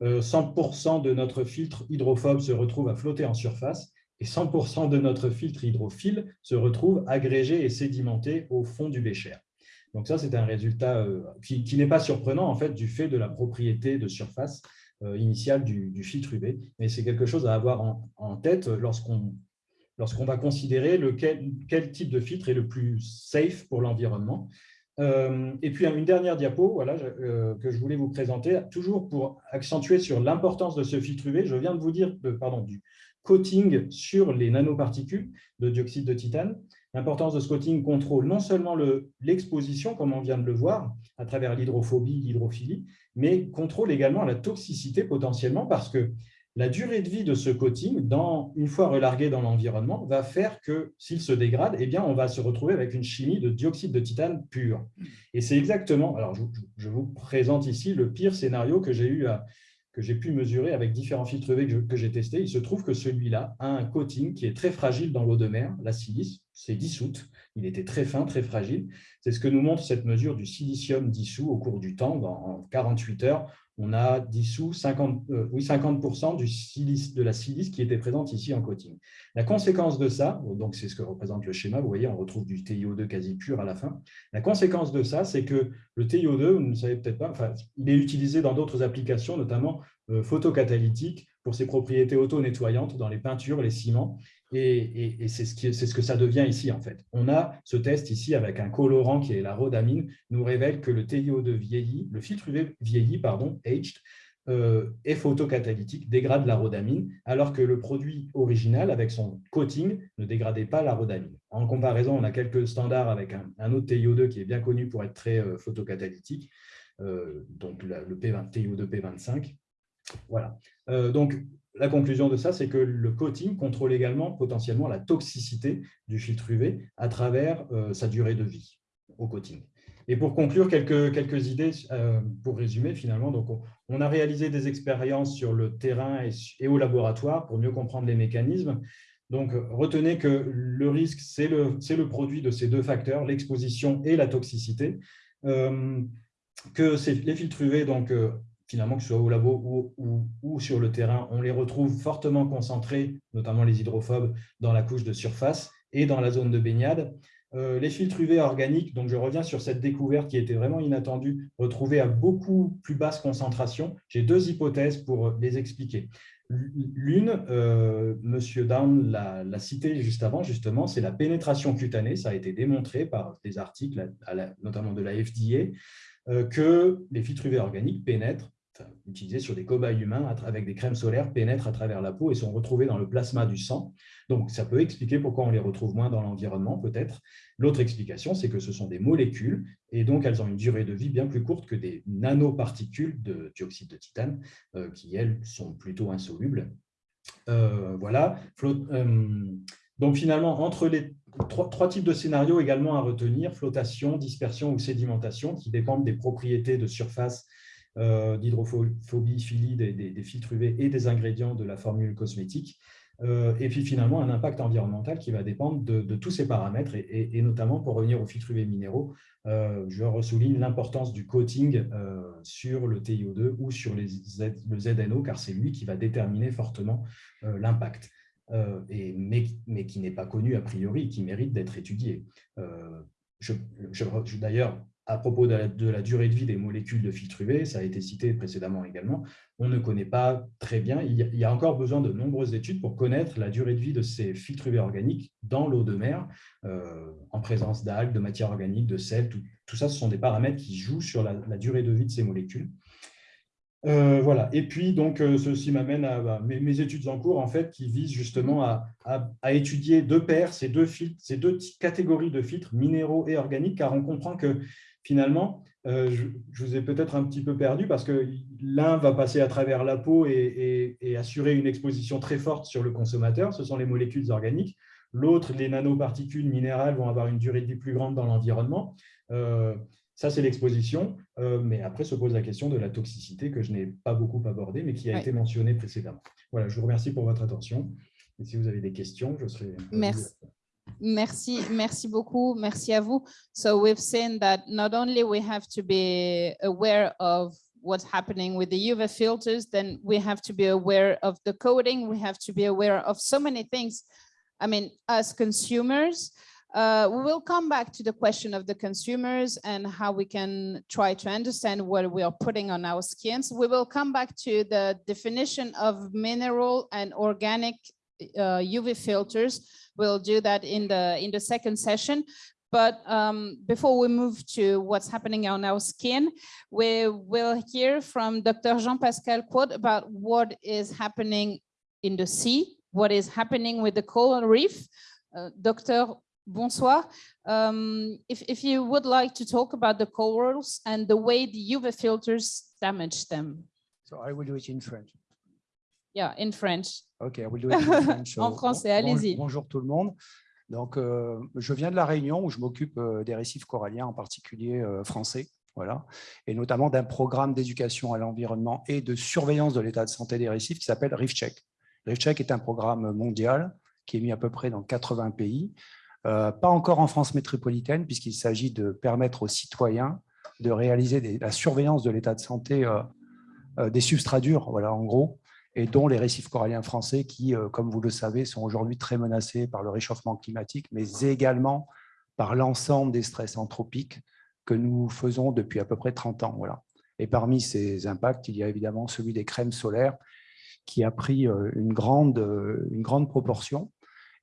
100% euh, de notre filtre hydrophobe se retrouve à flotter en surface et 100% de notre filtre hydrophile se retrouve agrégé et sédimenté au fond du bécher. Donc ça, c'est un résultat euh, qui, n'est pas surprenant en fait du fait de la propriété de surface euh, initiale du, filtre UV, mais c'est quelque chose à avoir en, tête lorsqu'on va considérer quel type de filtre est le plus safe pour l'environnement. Euh, et puis une dernière diapo voilà, que je voulais vous présenter, toujours pour accentuer sur l'importance de ce filtre UV. Je viens de vous dire pardon, du coating sur les nanoparticules de dioxyde de titane. L'importance de ce coating contrôle non seulement l'exposition, comme on vient de le voir, à travers l'hydrophobie, l'hydrophilie, mais contrôle également la toxicité potentiellement parce que la durée de vie de ce coating, dans, une fois relargué dans l'environnement, va faire que s'il se dégrade, eh bien, on va se retrouver avec une chimie de dioxyde de titane pur. Et c'est exactement, alors je, vous présente ici le pire scénario que j'ai eu que j'ai pu mesurer avec différents filtres UV que j'ai testés, il se trouve que celui-là a un coating qui est très fragile dans l'eau de mer, la silice, c'est dissoute, il était très fin, très fragile. C'est ce que nous montre cette mesure du silicium dissous au cours du temps. Dans 48 heures, on a dissous 50, euh, oui, 50 du silice, de la silice qui était présente ici en coating. La conséquence de ça, donc c'est ce que représente le schéma, vous voyez, on retrouve du TiO2 quasi pur à la fin. La conséquence de ça, c'est que le TiO2, vous ne savez peut-être pas, enfin, il est utilisé dans d'autres applications, notamment euh, photocatalytiques, pour ses propriétés auto-nettoyantes dans les peintures, les ciments. Et, c'est ce, que ça devient ici, en fait. On a ce test ici avec un colorant qui est la rhodamine, nous révèle que le TiO2 vieilli, le filtre UV vieilli, pardon, aged, euh, est photocatalytique, dégrade la rhodamine, alors que le produit original, avec son coating, ne dégradait pas la rhodamine. En comparaison, on a quelques standards avec un, autre TiO2 qui est bien connu pour être très euh, photocatalytique, euh, donc le P20, TiO2 P25. Voilà. donc, la conclusion de ça, c'est que le coating contrôle également potentiellement la toxicité du filtre UV à travers euh, sa durée de vie au coating. Et pour conclure, quelques, idées euh, pour résumer finalement. Donc, on, a réalisé des expériences sur le terrain et, au laboratoire pour mieux comprendre les mécanismes. Donc, retenez que le risque, c'est le, le produit de ces deux facteurs, l'exposition et la toxicité. Euh, que les filtres UV donc, finalement, que ce soit au labo ou, sur le terrain, on les retrouve fortement concentrés, notamment les hydrophobes, dans la couche de surface et dans la zone de baignade. Euh, les filtres UV organiques, donc je reviens sur cette découverte qui était vraiment inattendue, retrouvés à beaucoup plus basse concentration. J'ai deux hypothèses pour les expliquer. L'une, euh, M. Down l'a cité juste avant, justement, c'est la pénétration cutanée. Ça a été démontré par des articles, notamment de la FDA, euh, que les filtres UV organiques pénètrent utilisés sur des cobayes humains avec des crèmes solaires, pénètrent à travers la peau et sont retrouvés dans le plasma du sang. Donc, ça peut expliquer pourquoi on les retrouve moins dans l'environnement, peut-être. L'autre explication, c'est que ce sont des molécules et donc elles ont une durée de vie bien plus courte que des nanoparticules de dioxyde de titane euh, qui, elles, sont plutôt insolubles. Euh, voilà. Euh, donc, finalement, entre les trois, types de scénarios également à retenir, flottation, dispersion ou sédimentation, qui dépendent des propriétés de surface d'hydrophobie, philie des, filtres UV et des ingrédients de la formule cosmétique. Euh, et puis finalement, un impact environnemental qui va dépendre de, tous ces paramètres, et, notamment pour revenir aux filtres UV minéraux, euh, je ressouligne l'importance du coating sur le TiO2 ou sur les le ZNO, car c'est lui qui va déterminer fortement l'impact. et, mais, qui n'est pas connu a priori, qui mérite d'être étudié. je, D'ailleurs, à propos de la, durée de vie des molécules de filtre UV, ça a été cité précédemment également, on ne connaît pas très bien. Il y a encore besoin de nombreuses études pour connaître la durée de vie de ces filtres UV organiques dans l'eau de mer, euh, en présence d'algues, de matières organiques, de sel. Tout, ça, ce sont des paramètres qui jouent sur la, durée de vie de ces molécules. Euh, voilà. Et puis, donc, euh, ceci m'amène à bah, mes, études en cours, en fait, qui visent justement à, étudier ces deux, filtres, ces deux catégories de filtres, minéraux et organiques, car on comprend que finalement, euh, je, vous ai peut-être un petit peu perdu parce que l'un va passer à travers la peau et, assurer une exposition très forte sur le consommateur, ce sont les molécules organiques. L'autre, les nanoparticules minérales vont avoir une durée de vie plus grande dans l'environnement. Ça, c'est l'exposition. Euh, mais après, se pose la question de la toxicité que je n'ai pas beaucoup abordée, mais qui a
Ouais.
été mentionnée précédemment. Voilà, je vous remercie pour votre attention. Et si vous avez des questions, je serai...
Merci. Merci, merci beaucoup. Merci à vous. So we've seen that not only we have to be aware of what's happening with the UV filters, then we have to be aware of the coding. We have to be aware of so many things. I mean, as consumers, uh, we will come back to the question of the consumers and how we can try to understand what we are putting on our skins. We will come back to the definition of mineral and organic uh, UV filters. We'll do that in the in the second session. But um, before we move to what's happening on our skin, we will hear from Dr. Jean-Pascal Quad about what is happening in the sea, what is happening with the coral reef. Uh, Dr. Bonsoir. Um, if, if you would like to talk about the corals and the way the UV filters damage them.
So I will do it in French.
Yeah, in French.
Ok, I will do it in French.
En français, allez-y.
Bonjour tout le monde. Donc, euh, je viens de la Réunion où je m'occupe euh, des récifs coralliens, en particulier euh, français, voilà, et notamment d'un programme d'éducation à l'environnement et de surveillance de l'état de santé des récifs qui s'appelle ReefCheck. ReefCheck est un programme mondial qui est mis à peu près dans 80 pays, euh, pas encore en France métropolitaine, puisqu'il s'agit de permettre aux citoyens de réaliser la surveillance de l'état de santé euh, euh, des substrats durs, voilà, en gros, et dont les récifs coralliens français qui, comme vous le savez, sont aujourd'hui très menacés par le réchauffement climatique, mais également par l'ensemble des stress anthropiques que nous faisons depuis à peu près 30 ans. Voilà. Et parmi ces impacts, il y a évidemment celui des crèmes solaires qui a pris une grande, une grande proportion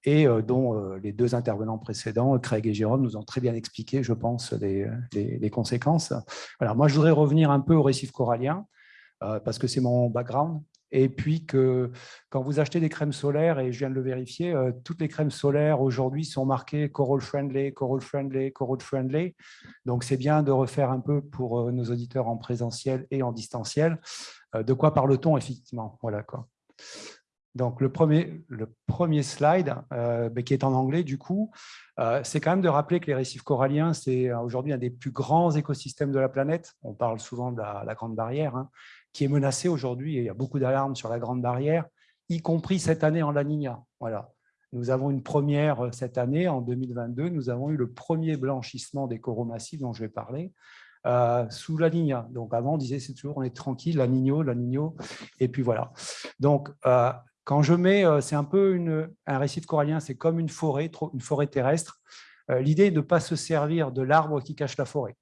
et euh, dont euh, les deux intervenants précédents, Craig et Jérôme, nous ont très bien expliqué, je pense, les, conséquences. Voilà, moi, je voudrais revenir un peu aux récifs coralliens euh, parce que c'est mon background. Et puis que quand vous achetez des crèmes solaires, et je viens de le vérifier, toutes les crèmes solaires aujourd'hui sont marquées coral friendly, coral friendly, coral friendly. Donc c'est bien de refaire un peu pour nos auditeurs en présentiel et en distanciel. de quoi parle-t-on effectivement? Voilà quoi. Donc le premier, le premier slide, euh, mais qui est en anglais du coup, euh, c'est quand même de rappeler que les récifs coralliens, c'est euh, aujourd'hui un des plus grands écosystèmes de la planète. On parle souvent de la, Grande Barrière, hein, qui est menacée aujourd'hui, il y a beaucoup d'alarmes sur la Grande Barrière, y compris cette année en La Niña. Voilà. Nous avons une première cette année, en 2022, nous avons eu le premier blanchissement des coraux massifs dont je vais parler, sous La Niña. Donc avant, on disait c'est toujours, on est tranquille, La Niño, La Niño, et puis voilà. Donc, quand je mets, euh, c'est un peu un récif corallien, c'est comme une forêt, une forêt terrestre. Euh, L'idée est de ne pas se servir de l'arbre qui cache la forêt.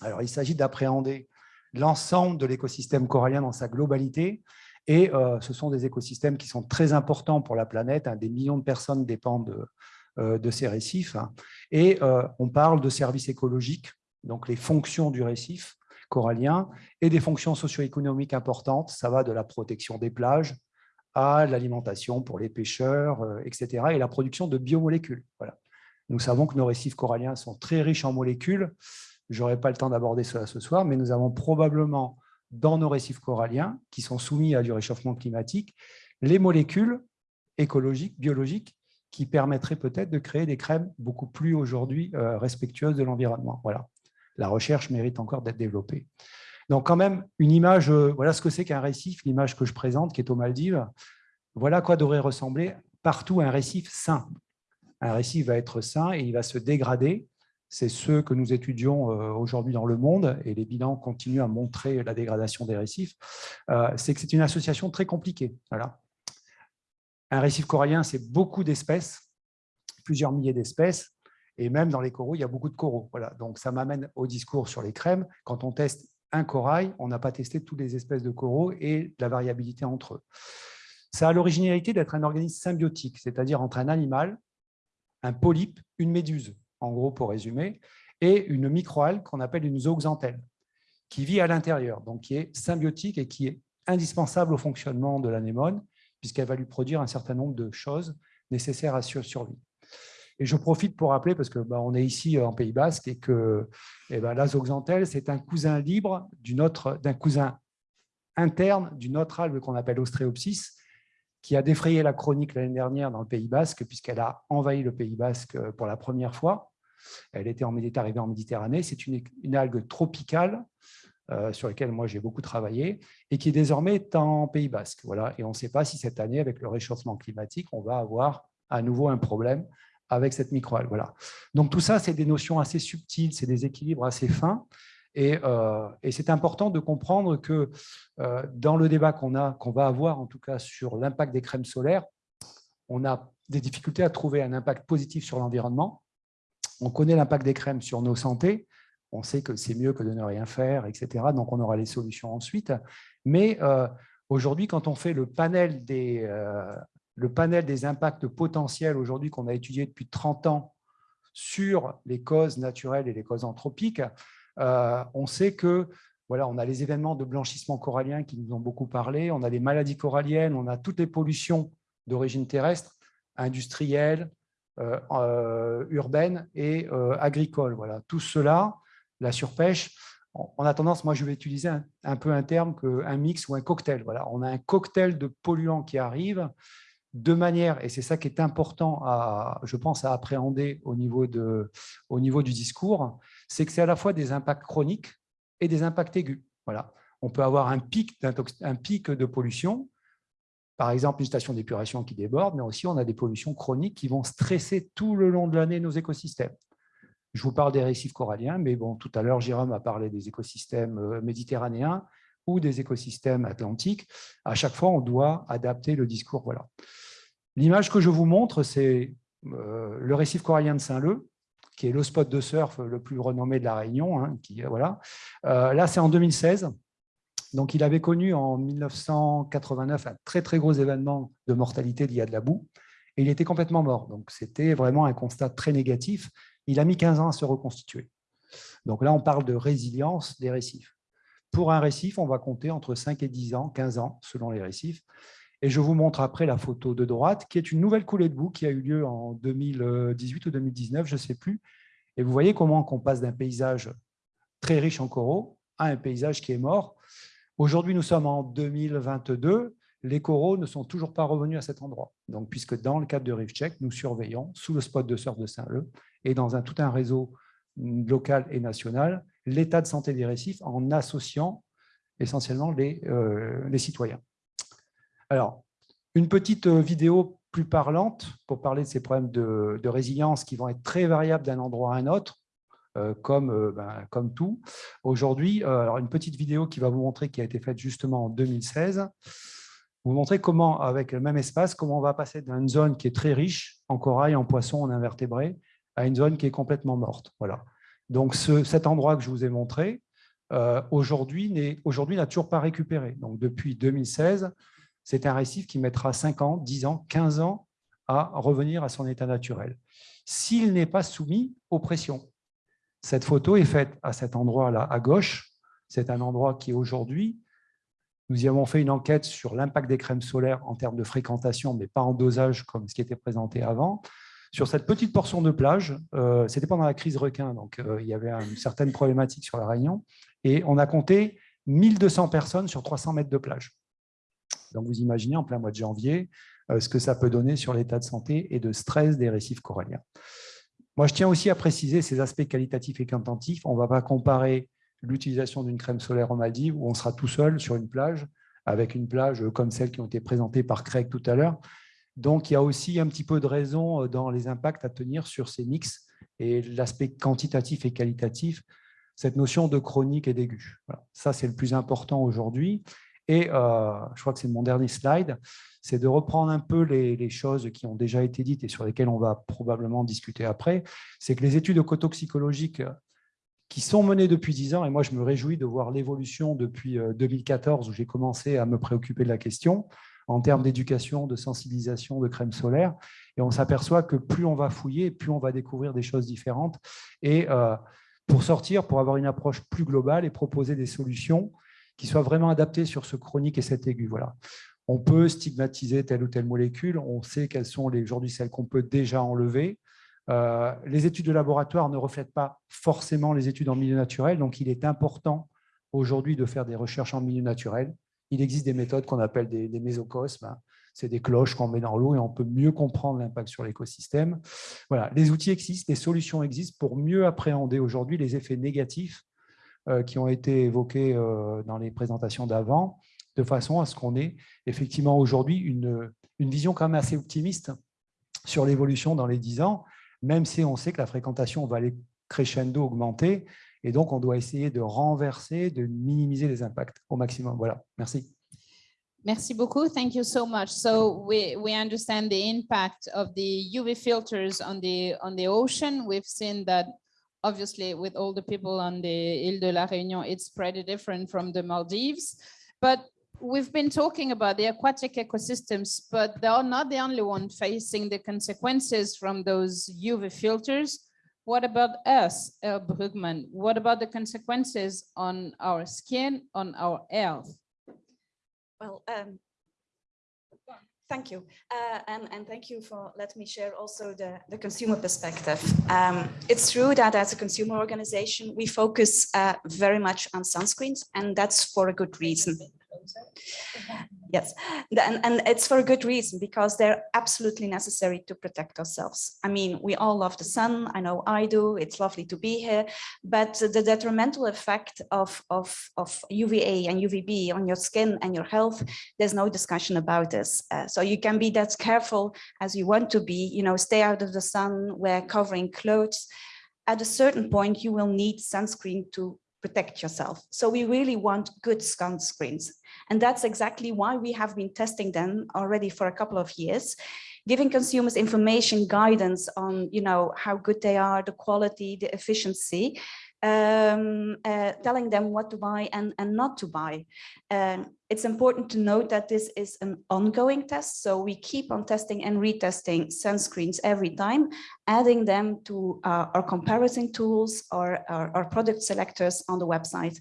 Alors, il s'agit d'appréhender l'ensemble de l'écosystème corallien dans sa globalité. Et euh, ce sont des écosystèmes qui sont très importants pour la planète. hein. Des millions de personnes dépendent de, ces récifs. hein. Et on parle de services écologiques, donc les fonctions du récif corallien, et des fonctions socio-économiques importantes. Ça va de la protection des plages à l'alimentation pour les pêcheurs, euh, etc., et la production de biomolécules. Voilà. Nous savons que nos récifs coralliens sont très riches en molécules. Je n'aurai pas le temps d'aborder cela ce soir, mais nous avons probablement dans nos récifs coralliens, qui sont soumis à du réchauffement climatique, les molécules écologiques, biologiques, qui permettraient peut-être de créer des crèmes beaucoup plus aujourd'hui euh, respectueuses de l'environnement. Voilà. La recherche mérite encore d'être développée. Donc quand même, une image, euh, voilà ce que c'est qu'un récif, l'image que je présente, qui est aux Maldives. Voilà quoi devrait ressembler partout un récif sain. Un récif va être sain et il va se dégrader. C'est ce que nous étudions euh, aujourd'hui dans le monde et les bilans continuent à montrer la dégradation des récifs. Euh, C'est que c'est une association très compliquée. Voilà. Un récif corallien, c'est beaucoup d'espèces, plusieurs milliers d'espèces, et même dans les coraux, il y a beaucoup de coraux. Voilà. Donc ça m'amène au discours sur les crèmes. Quand on teste un corail, on n'a pas testé toutes les espèces de coraux et la variabilité entre eux. Ça a l'originalité d'être un organisme symbiotique, c'est-à-dire entre un animal, un polype, une méduse, en gros pour résumer, et une microalgue qu'on appelle une zooxanthelle, qui vit à l'intérieur, donc qui est symbiotique et qui est indispensable au fonctionnement de l'anémone, puisqu'elle va lui produire un certain nombre de choses nécessaires à sa survie. Et je profite pour rappeler, parce que bah, on est ici en Pays Basque, et que eh ben, c'est un cousin libre d'un cousin interne d'une autre algue qu'on appelle Ostreopsis, qui a défrayé la chronique l'année dernière dans le Pays Basque, puisqu'elle a envahi le Pays Basque pour la première fois. Elle était en, arrivée en Méditerranée. C'est une, algue tropicale euh, sur laquelle moi j'ai beaucoup travaillé et qui désormais est en Pays Basque. Voilà. Et on ne sait pas si cette année, avec le réchauffement climatique, on va avoir à nouveau un problème avec cette microalgue. Voilà. Donc tout ça, c'est des notions assez subtiles, c'est des équilibres assez fins. Et, euh, c'est important de comprendre que euh, dans le débat qu'on qu'on va avoir en tout cas sur l'impact des crèmes solaires, on a des difficultés à trouver un impact positif sur l'environnement. On connaît l'impact des crèmes sur nos santé. On sait que c'est mieux que de ne rien faire, etc. Donc, on aura les solutions ensuite. Mais euh, aujourd'hui, quand on fait le panel des, le panel des impacts potentiels aujourd'hui qu'on a étudié depuis 30 ans sur les causes naturelles et les causes anthropiques, euh, on sait que voilà, on a les événements de blanchissement corallien qui nous ont beaucoup parlé, on a les maladies coralliennes, on a toutes les pollutions d'origine terrestre, industrielle, euh, euh, urbaine et agricole. Voilà, tout cela, la surpêche, on a tendance, moi je vais utiliser un, peu un terme qu'un mix ou un cocktail. Voilà, on a un cocktail de polluants qui arrivent de manière, et c'est ça qui est important, je pense, à appréhender au niveau, de, au niveau du discours, c'est que c'est à la fois des impacts chroniques et des impacts aigus. Voilà. On peut avoir un pic, un pic de pollution, par exemple une station d'épuration qui déborde, mais aussi on a des pollutions chroniques qui vont stresser tout le long de l'année nos écosystèmes. Je vous parle des récifs coralliens, mais bon, tout à l'heure, Jérôme a parlé des écosystèmes euh, méditerranéens ou des écosystèmes atlantiques. À chaque fois, on doit adapter le discours. Voilà. L'image que je vous montre, c'est euh, le récif corallien de Saint-Leu, qui est le spot de surf le plus renommé de la Réunion. Hein, qui, voilà. Euh, là, c'est en 2016. Donc, il avait connu en 1989 un très, très gros événement de mortalité lié à de la boue. Et il était complètement mort. Donc, c'était vraiment un constat très négatif. Il a mis 15 ans à se reconstituer. Donc là, on parle de résilience des récifs. Pour un récif, on va compter entre 5 et 10 ans, 15 ans, selon les récifs. Et je vous montre après la photo de droite, qui est une nouvelle coulée de boue qui a eu lieu en 2018 ou 2019, je ne sais plus. Et vous voyez comment on passe d'un paysage très riche en coraux à un paysage qui est mort. Aujourd'hui, nous sommes en 2022. Les coraux ne sont toujours pas revenus à cet endroit. Donc, puisque dans le cadre de Reef Check, nous surveillons sous le spot de surf de Saint-Leu et dans un, tout un réseau local et national l'état de santé des récifs en associant essentiellement les, euh, les citoyens. Alors, une petite euh, vidéo plus parlante pour parler de ces problèmes de, résilience qui vont être très variables d'un endroit à un autre, euh, comme, euh, ben, comme tout. Aujourd'hui, alors une petite vidéo qui va vous montrer, qui a été faite justement en 2016, vous montrer comment, avec le même espace, comment on va passer d'une zone qui est très riche en corail, en poissons, en invertébrés, à une zone qui est complètement morte. Voilà. Donc, cet endroit que je vous ai montré, aujourd'hui n'a toujours pas récupéré. Donc, depuis 2016, c'est un récif qui mettra 5 ans, 10 ans, 15 ans à revenir à son état naturel, s'il n'est pas soumis aux pressions. Cette photo est faite à cet endroit-là, à gauche. C'est un endroit qui, aujourd'hui, nous y avons fait une enquête sur l'impact des crèmes solaires en termes de fréquentation, mais pas en dosage comme ce qui était présenté avant. Sur cette petite portion de plage, euh, c'était pendant la crise requin, donc euh, il y avait une certaine problématique sur la Réunion, et on a compté 1200 personnes sur 300 mètres de plage. Donc, vous imaginez en plein mois de janvier euh, ce que ça peut donner sur l'état de santé et de stress des récifs coralliens. Moi, je tiens aussi à préciser ces aspects qualitatifs et quantitatifs. On ne va pas comparer l'utilisation d'une crème solaire en Maldives où on sera tout seul sur une plage avec une plage comme celle qui ont été présentées par Craig tout à l'heure. Donc, il y a aussi un petit peu de raison euh, dans les impacts à tenir sur ces mix et l'aspect quantitatif et qualitatif, cette notion de chronique et d'aigu. Ça, c'est le plus important aujourd'hui. Et euh, je crois que c'est mon dernier slide, c'est de reprendre un peu les, choses qui ont déjà été dites et sur lesquelles on va probablement discuter après. C'est que les études écotoxicologiques qui sont menées depuis 10 ans, et moi je me réjouis de voir l'évolution depuis 2014 euh, où j'ai commencé à me préoccuper de la question, en termes d'éducation, de sensibilisation, de crème solaire. Et on s'aperçoit que plus on va fouiller, plus on va découvrir des choses différentes. Et euh, pour sortir, pour avoir une approche plus globale et proposer des solutions qui soit vraiment adapté sur ce chronique et cet aigu. Voilà. On peut stigmatiser telle ou telle molécule, on sait quelles sont aujourd'hui celles qu'on peut déjà enlever. Euh, les études de laboratoire ne reflètent pas forcément les études en milieu naturel, donc il est important aujourd'hui de faire des recherches en milieu naturel. Il existe des méthodes qu'on appelle des, mésocosmes. c'est des cloches qu'on met dans l'eau et on peut mieux comprendre l'impact sur l'écosystème. Voilà, les outils existent, les solutions existent pour mieux appréhender aujourd'hui les effets négatifs qui ont été évoqués euh, dans les présentations d'avant, de façon à ce qu'on ait effectivement aujourd'hui une, une vision quand même assez optimiste sur l'évolution dans les 10 ans, même si on sait que la fréquentation va aller crescendo, augmenter, et donc on doit essayer de renverser, de minimiser les impacts au maximum. Voilà, merci.
Merci beaucoup. Thank you so much. So we, we understand the impact of the UV filters on the on the ocean. We've seen that obviously with all the people on the Ile de la Réunion, it's pretty different from the Maldives. But we've been talking about the aquatic ecosystems, but they are not the only one facing the consequences from those UV filters. What about us, uh, Brugman? What about the consequences on our skin, on our health?
Well, um, thank you. Uh, and, and thank you for letting me share also the, the consumer perspective. Um, it's true that as a consumer organization, we focus uh, very much on sunscreens, and that's for a good reason. Yes, and, and it's for a good reason because they're absolutely necessary to protect ourselves. I mean, we all love the sun. I know I do. It's lovely to be here. But the detrimental effect of, of, of UVA and UVB on your skin and your health, there's no discussion about this. Uh, so you can be that careful as you want to be, you know, stay out of the sun, wear covering clothes. At a certain point, you will need sunscreen to protect yourself. So we really want good sunscreens. And that's exactly why we have been testing them already for a couple of years, giving consumers information, guidance on, you know, how good they are, the quality, the efficiency, um, uh, telling them what to buy and, and not to buy. Um, it's important to note that this is an ongoing test, so we keep on testing and retesting sunscreens every time, adding them to uh, our comparison tools or our, our product selectors on the website.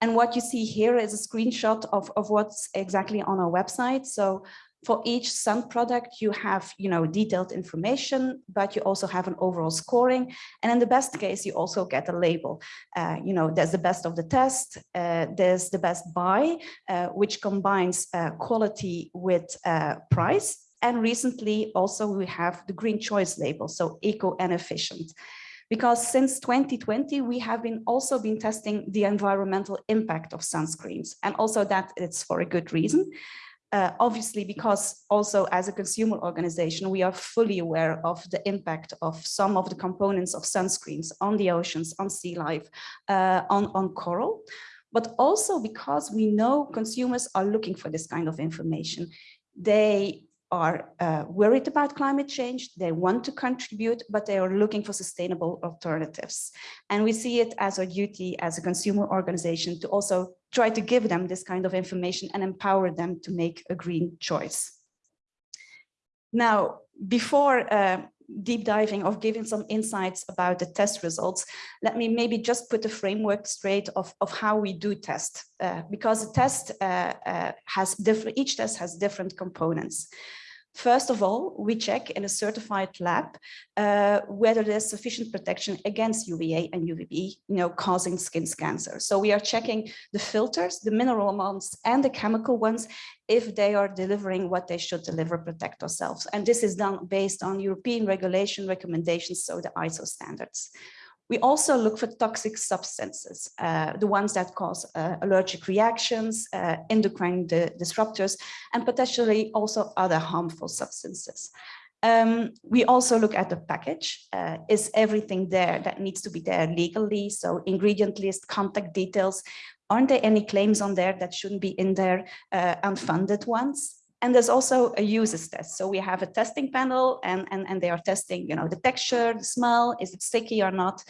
And what you see here is a screenshot of, of what's exactly on our website. So for each sun product, you have, you know, detailed information, but you also have an overall scoring. And in the best case, you also get a label. Uh, you know, there's the best of the test, uh, there's the best buy, uh, which combines uh, quality with uh, price. And recently also we have the green choice label, so eco and efficient because since 2020 we have been also been testing the environmental impact of sunscreens. And also that it's for a good reason. Uh, obviously because also as a consumer organization we are fully aware of the impact of some of the components of sunscreens on the oceans on sea life uh, on on coral. But also because we know consumers are looking for this kind of information. They are uh, worried about climate change, they want to contribute, but they are looking for sustainable alternatives. And we see it as our duty as a consumer organization to also try to give them this kind of information and empower them to make a green choice. Now, before uh, deep diving of giving some insights about the test results, let me maybe just put the framework straight of, of how we do test, uh, because the test uh, uh, has different, each test has different components. First of all, we check in a certified lab uh, whether there's sufficient protection against UVA and UVB, you know, causing skin cancer. So we are checking the filters, the mineral amounts and the chemical ones, if they are delivering what they should deliver, protect ourselves. And this is done based on European regulation recommendations, so the ISO standards. We also look for toxic substances, uh, the ones that cause uh, allergic reactions, uh, endocrine di disruptors, and potentially also other harmful substances. Um, we also look at the package. Uh, is everything there that needs to be there legally? So ingredient list, contact details. Aren't there any claims on there that shouldn't be in there, uh, unfunded ones? And there's also a users test. So we have a testing panel and, and, and they are testing, you know, the texture, the smell, is it sticky or not?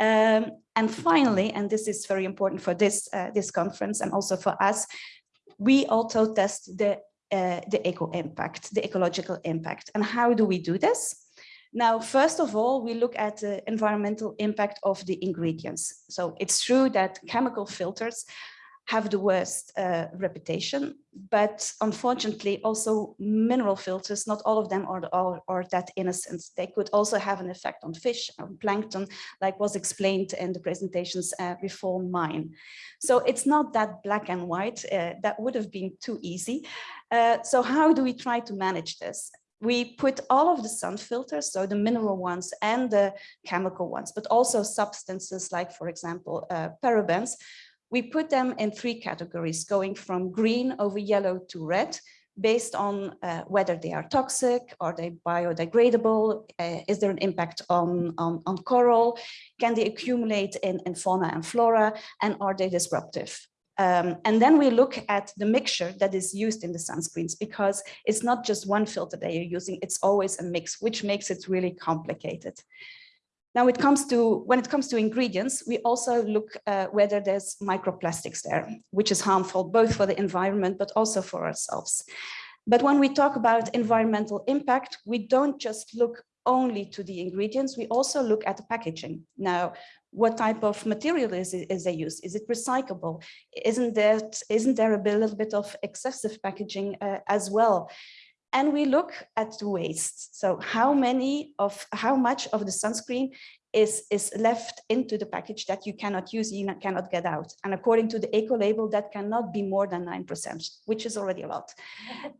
Um, and finally, and this is very important for this, uh, this conference and also for us, we also test the, uh, the eco impact, the ecological impact. And how do we do this? Now, first of all, we look at the environmental impact of the ingredients. So it's true that chemical filters have the worst uh, reputation, but unfortunately also mineral filters, not all of them are, are, are that innocent. They could also have an effect on fish, on plankton, like was explained in the presentations uh, before mine. So it's not that black and white, uh, that would have been too easy. Uh, so how do we try to manage this? we put all of the sun filters, so the mineral ones and the chemical ones, but also substances like, for example, uh, parabens, we put them in three categories, going from green over yellow to red, based on uh, whether they are toxic, are they biodegradable, uh, is there an impact on, on, on coral, can they accumulate in, in fauna and flora, and are they disruptive? Um, and then we look at the mixture that is used in the sunscreens because it's not just one filter that you're using, it's always a mix, which makes it really complicated. Now it comes to, when it comes to ingredients, we also look uh, whether there's microplastics there, which is harmful both for the environment, but also for ourselves. But when we talk about environmental impact, we don't just look only to the ingredients, we also look at the packaging. Now, what type of material is, is they use? Is it recyclable? Isn't that isn't there a little bit of excessive packaging uh, as well? And we look at the waste. So how many of how much of the sunscreen is, is left into the package that you cannot use, you cannot get out. And according to the eco label, that cannot be more than 9%, which is already a lot.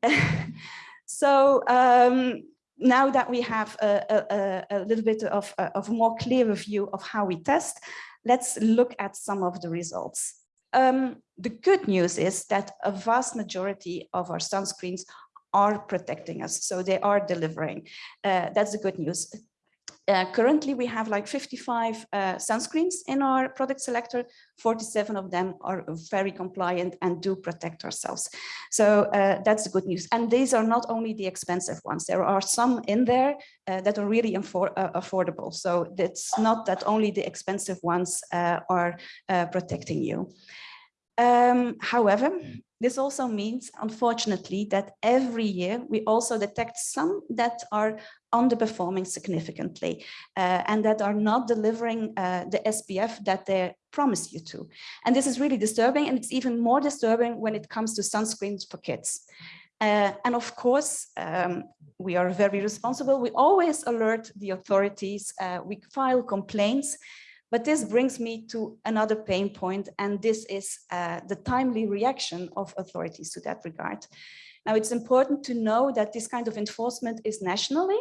so um, now that we have a, a, a little bit of, of more clear view of how we test, let's look at some of the results. Um, the good news is that a vast majority of our sunscreens are protecting us. So they are delivering. Uh, that's the good news. Uh, currently, we have like 55 uh, sunscreens in our product selector. 47 of them are very compliant and do protect ourselves. So uh, that's the good news. And these are not only the expensive ones. There are some in there uh, that are really uh, affordable. So it's not that only the expensive ones uh, are protecting you. Um, however, this also means, unfortunately, that every year we also detect some that are underperforming significantly uh, and that are not delivering uh, the SPF that they promise you to. And this is really disturbing and it's even more disturbing when it comes to sunscreens for kids. Uh, and of course, um, we are very responsible. We always alert the authorities. Uh, we file complaints but this brings me to another pain point, and this is uh, the timely reaction of authorities to that regard. Now, it's important to know that this kind of enforcement is nationally,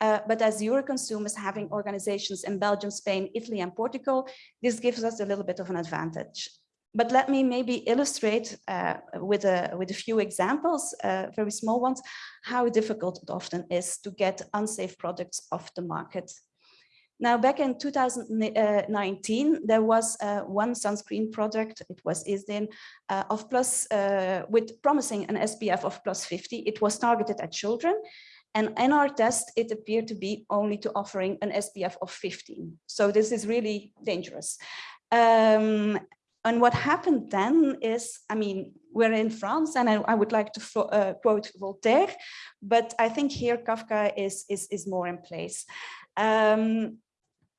uh, but as Euroconsumers having organizations in Belgium, Spain, Italy, and Portugal, this gives us a little bit of an advantage. But let me maybe illustrate uh, with, a, with a few examples, uh, very small ones, how difficult it often is to get unsafe products off the market. Now, back in 2019, there was uh, one sunscreen product, it was Isdin, uh, of plus, uh, with promising an SPF of plus 50. It was targeted at children. And in our test, it appeared to be only to offering an SPF of 15. So this is really dangerous. Um, and what happened then is, I mean, we're in France and I, I would like to uh, quote Voltaire, but I think here Kafka is, is, is more in place. Um,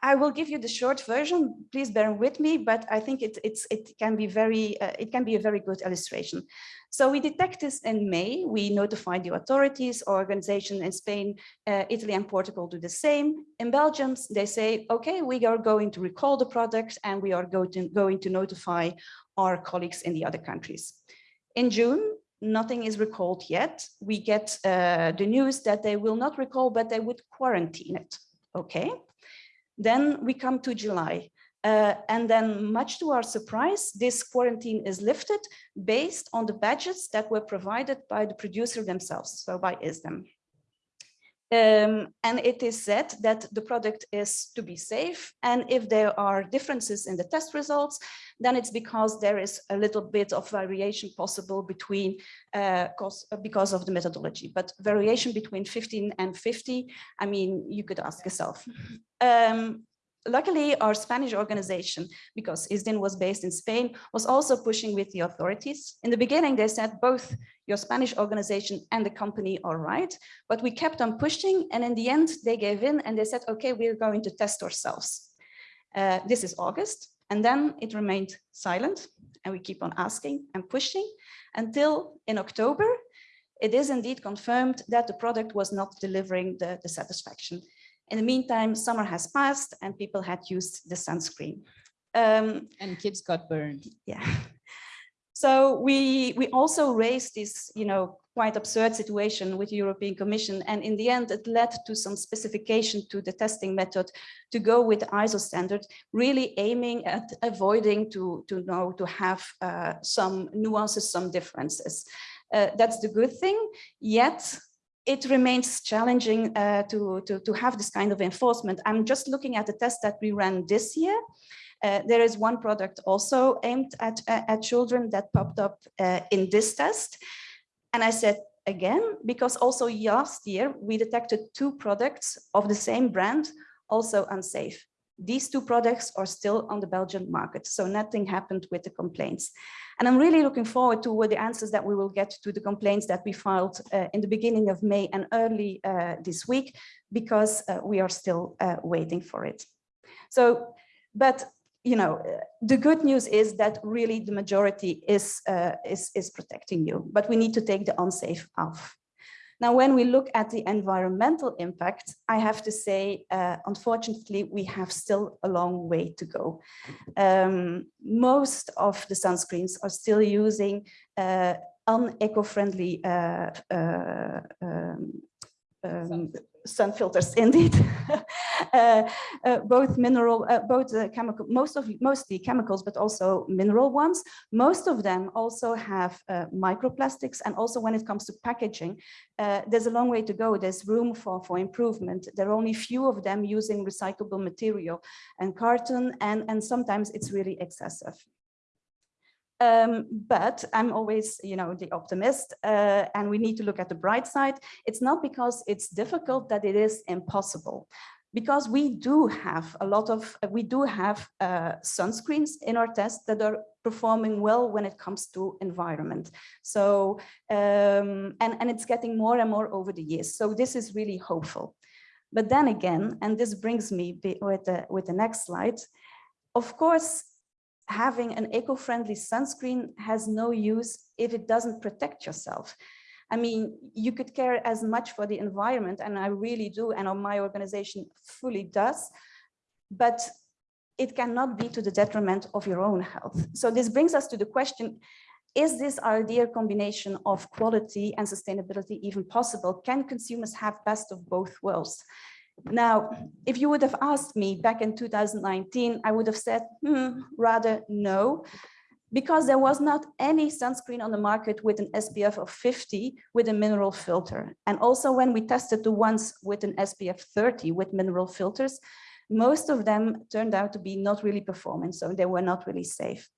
I will give you the short version. Please bear with me, but I think it, it can be very, uh, it can be a very good illustration. So we detect this in May. We notify the authorities, organization in Spain, uh, Italy and Portugal do the same. In Belgium, they say, okay, we are going to recall the product and we are going to, going to notify our colleagues in the other countries. In June, nothing is recalled yet. We get uh, the news that they will not recall, but they would quarantine it. Okay. Then we come to July. Uh, and then much to our surprise, this quarantine is lifted based on the badges that were provided by the producer themselves, so by ISDEM. Um, and it is said that the product is to be safe. And if there are differences in the test results, then it's because there is a little bit of variation possible between uh, because of the methodology. But variation between 15 and 50, I mean, you could ask yourself. Um, luckily, our Spanish organization, because ISDIN was based in Spain, was also pushing with the authorities. In the beginning, they said both your Spanish organization and the company are right, but we kept on pushing. And in the end, they gave in and they said, okay, we're going to test ourselves. Uh, this is August. And then it remained silent and we keep on asking and pushing until in October, it is indeed confirmed that the product was not delivering the, the satisfaction. In the meantime, summer has passed and people had used the sunscreen. Um,
And kids got burned.
yeah. So we we also raised this, you know, quite absurd situation with the European Commission. And in the end, it led to some specification to the testing method to go with the ISO standard, really aiming at avoiding to, to know to have uh, some nuances, some differences. Uh, that's the good thing. Yet it remains challenging uh, to, to, to have this kind of enforcement. I'm just looking at the test that we ran this year. Uh, there is one product also aimed at, uh, at children that popped up uh, in this test. And I said, again, because also last year we detected two products of the same brand, also unsafe. These two products are still on the Belgian market, so nothing happened with the complaints. And I'm really looking forward to the answers that we will get to the complaints that we filed uh, in the beginning of May and early uh, this week, because uh, we are still uh, waiting for it. So, but you know, the good news is that really the majority is, uh, is, is protecting you, but we need to take the unsafe off. Now, when we look at the environmental impact, I have to say, uh, unfortunately, we have still a long way to go. Um, most of the sunscreens are still using uh, un-eco-friendly uh, uh, um, um, sun filters indeed both mineral uh, both uh, chemical most of mostly chemicals but also mineral ones. Most of them also have uh, microplastics. And also when it comes to packaging uh, there's a long way to go. There's room for for improvement. There are only few of them using recyclable material and carton. And and sometimes it's really excessive. Um, but I'm always, you know, the optimist, uh, and we need to look at the bright side. It's not because it's difficult that it is impossible, because we do have a lot of, we do have uh, sunscreens in our tests that are performing well when it comes to environment. So, um, and, and it's getting more and more over the years. So this is really hopeful. But then again, and this brings me with the, with the next slide, of course, having an eco-friendly sunscreen has no use if it doesn't protect yourself. I mean, you could care as much for the environment, and I really do, and my organization fully does, but it cannot be to the detriment of your own health. So this brings us to the question, is this ideal combination of quality and sustainability even possible? Can consumers have best of both worlds? Now, if you would have asked me back in 2019, I would have said, hmm, rather no, because there was not any sunscreen on the market with an SPF of 50 with a mineral filter. And also when we tested the ones with an SPF 30 with mineral filters, most of them turned out to be not really performing, so they were not really safe.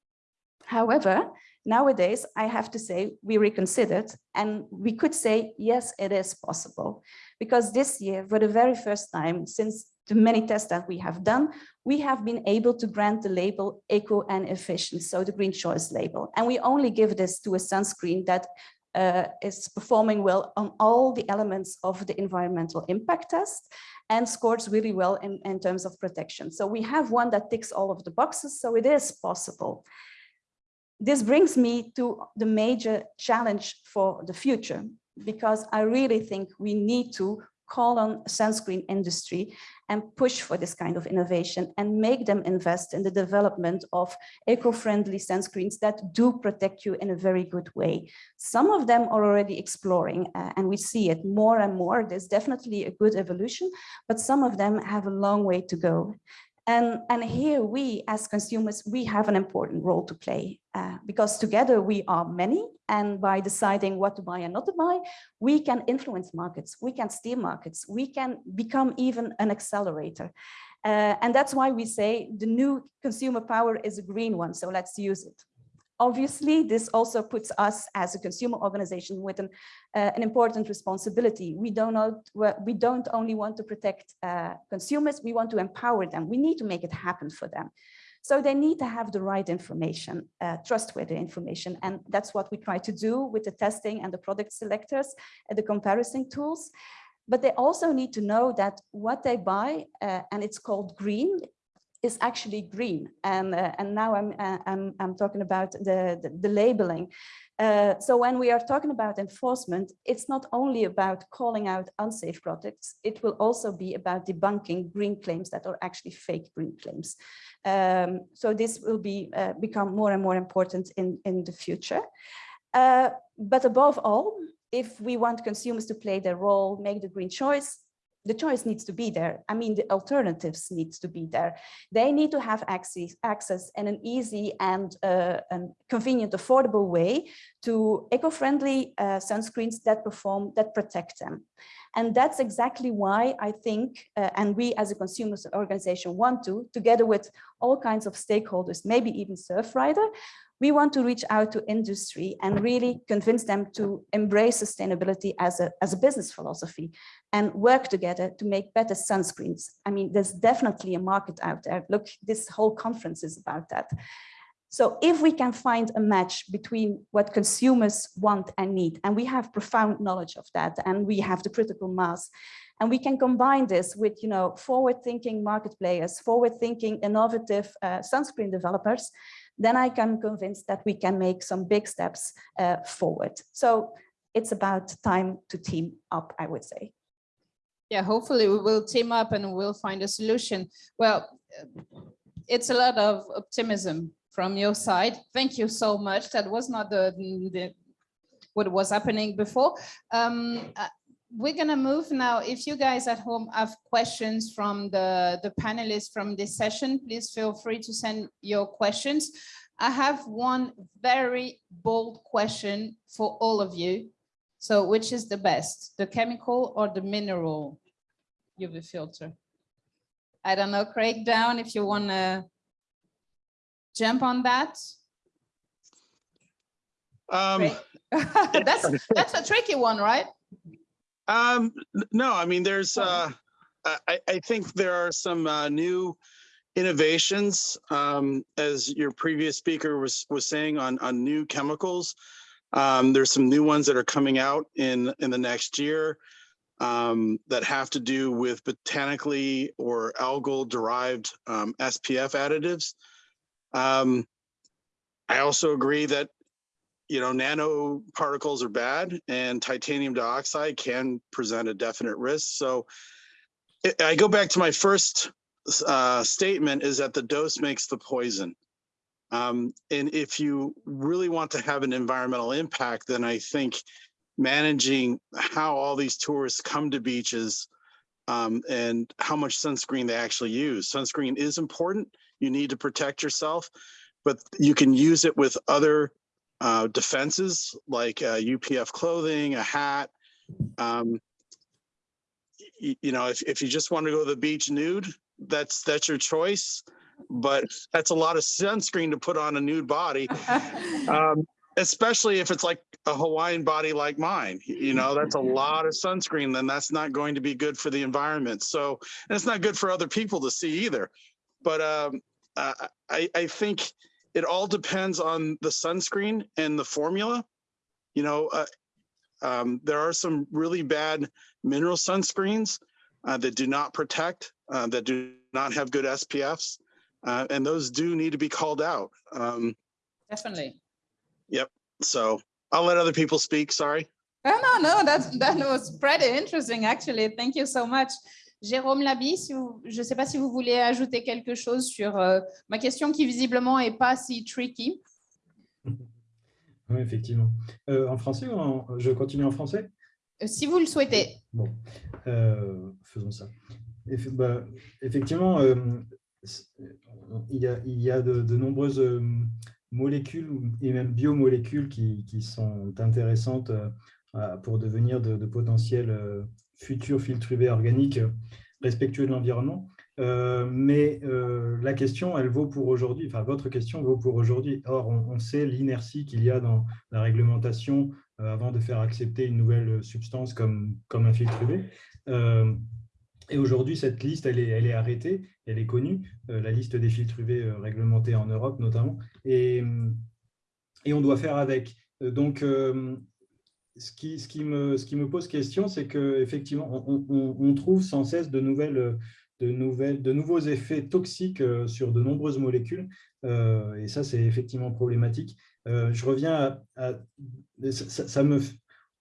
However, nowadays, I have to say we reconsidered and we could say, yes, it is possible. Because this year, for the very first time since the many tests that we have done, we have been able to grant the label eco and efficient, so the green choice label. And we only give this to a sunscreen that uh, is performing well on all the elements of the environmental impact test and scores really well in, in terms of protection. So we have one that ticks all of the boxes, so it is possible. This brings me to the major challenge for the future, because I really think we need to call on sunscreen industry and push for this kind of innovation and make them invest in the development of eco-friendly sunscreens that do protect you in a very good way. Some of them are already exploring uh, and we see it more and more. There's definitely a good evolution, but some of them have a long way to go. And, and here we, as consumers, we have an important role to play uh, because together we are many and by deciding what to buy and not to buy, we can influence markets, we can steer markets, we can become even an accelerator. Uh, and that's why we say the new consumer power is a green one, so let's use it. Obviously, this also puts us as a consumer organization with an, uh, an important responsibility. We don't, know, we don't only want to protect uh, consumers, we want to empower them. We need to make it happen for them. So they need to have the right information, uh, trustworthy information. And that's what we try to do with the testing and the product selectors and the comparison tools. But they also need to know that what they buy, uh, and it's called green, is actually green. And, uh, and now I'm, uh, I'm, I'm talking about the, the, the labeling. Uh, so when we are talking about enforcement, it's not only about calling out unsafe products, it will also be about debunking green claims that are actually fake green claims. Um, so this will be uh, become more and more important in, in the future. Uh, but above all, if we want consumers to play their role, make the green choice, the choice needs to be there. I mean, the alternatives needs to be there. They need to have access, access in an easy and, uh, and convenient, affordable way to eco-friendly uh, sunscreens that perform, that protect them. And that's exactly why I think, uh, and we as a consumers organization want to, together with all kinds of stakeholders, maybe even Surfrider, we want to reach out to industry and really convince them to embrace sustainability as a, as a business philosophy and work together to make better sunscreens. I mean, there's definitely a market out there. Look, this whole conference is about that. So if we can find a match between what consumers want and need, and we have profound knowledge of that, and we have the critical mass, and we can combine this with, you know, forward-thinking market players, forward-thinking innovative uh, sunscreen developers, then I can convince that we can make some big steps uh, forward. So it's about time to team up, I would say.
Yeah, hopefully we will team up and we'll find a solution. Well, it's a lot of optimism from your side. Thank you so much. That was not the, the what was happening before. Um, we're gonna move now. If you guys at home have questions from the, the panelists from this session, please feel free to send your questions. I have one very bold question for all of you. So which is the best, the chemical or the mineral UV filter? I don't know, Craig down if you wanna jump on that.
Um,
that's that's a tricky one, right?
Um, no, I mean, there's, uh, I, I think there are some uh, new innovations, um, as your previous speaker was was saying on on new chemicals. Um, there's some new ones that are coming out in in the next year um, that have to do with botanically or algal derived um, SPF additives. Um, I also agree that you know, nanoparticles are bad and titanium dioxide can present a definite risk. So I go back to my first uh, statement is that the dose makes the poison. Um, and if you really want to have an environmental impact, then I think managing how all these tourists come to beaches um, and how much sunscreen they actually use. Sunscreen is important. You need to protect yourself, but you can use it with other uh, defenses like uh, UPF clothing, a hat. Um, you know, if, if you just want to go to the beach nude, that's that's your choice. But that's a lot of sunscreen to put on a nude body, um, especially if it's like a Hawaiian body like mine. You know, that's a lot of sunscreen. Then that's not going to be good for the environment. So, and it's not good for other people to see either. But um, uh, I, I think it all depends on the sunscreen and the formula. You know, uh, um, there are some really bad mineral sunscreens uh, that do not protect, uh, that do not have good SPFs, uh, and those do need to be called out. Um,
Definitely.
Yep. So I'll let other people speak. Sorry.
Oh, no, no, that, that was pretty interesting, actually. Thank you so much. Jérôme Labi, si je ne sais pas si vous voulez ajouter quelque chose sur euh, ma question qui visiblement n'est pas si tricky.
Oui, effectivement. Euh, en français ou je continue en français?
Euh, Si vous le souhaitez.
Bon, faisons ça. Bah, effectivement, il y a, il y a de, nombreuses molécules et même biomolécules qui, qui sont intéressantes pour devenir de, de potentiels futur filtre UV organique respectueux de l'environnement. Euh, mais euh, la question, elle vaut pour aujourd'hui, enfin votre question vaut pour aujourd'hui. Or, on, sait l'inertie qu'il y a dans la réglementation euh, avant de faire accepter une nouvelle substance comme, comme un filtre UV. et aujourd'hui, cette liste, elle est, elle est arrêtée, elle est connue, la liste des filtres UV réglementés en Europe notamment, et, et on doit faire avec. Donc, ce qui, me, pose question, c'est qu'effectivement, on, trouve sans cesse de nouvelles, de, nouveaux effets toxiques sur de nombreuses molécules. et ça, c'est effectivement problématique. je reviens à, ça, me,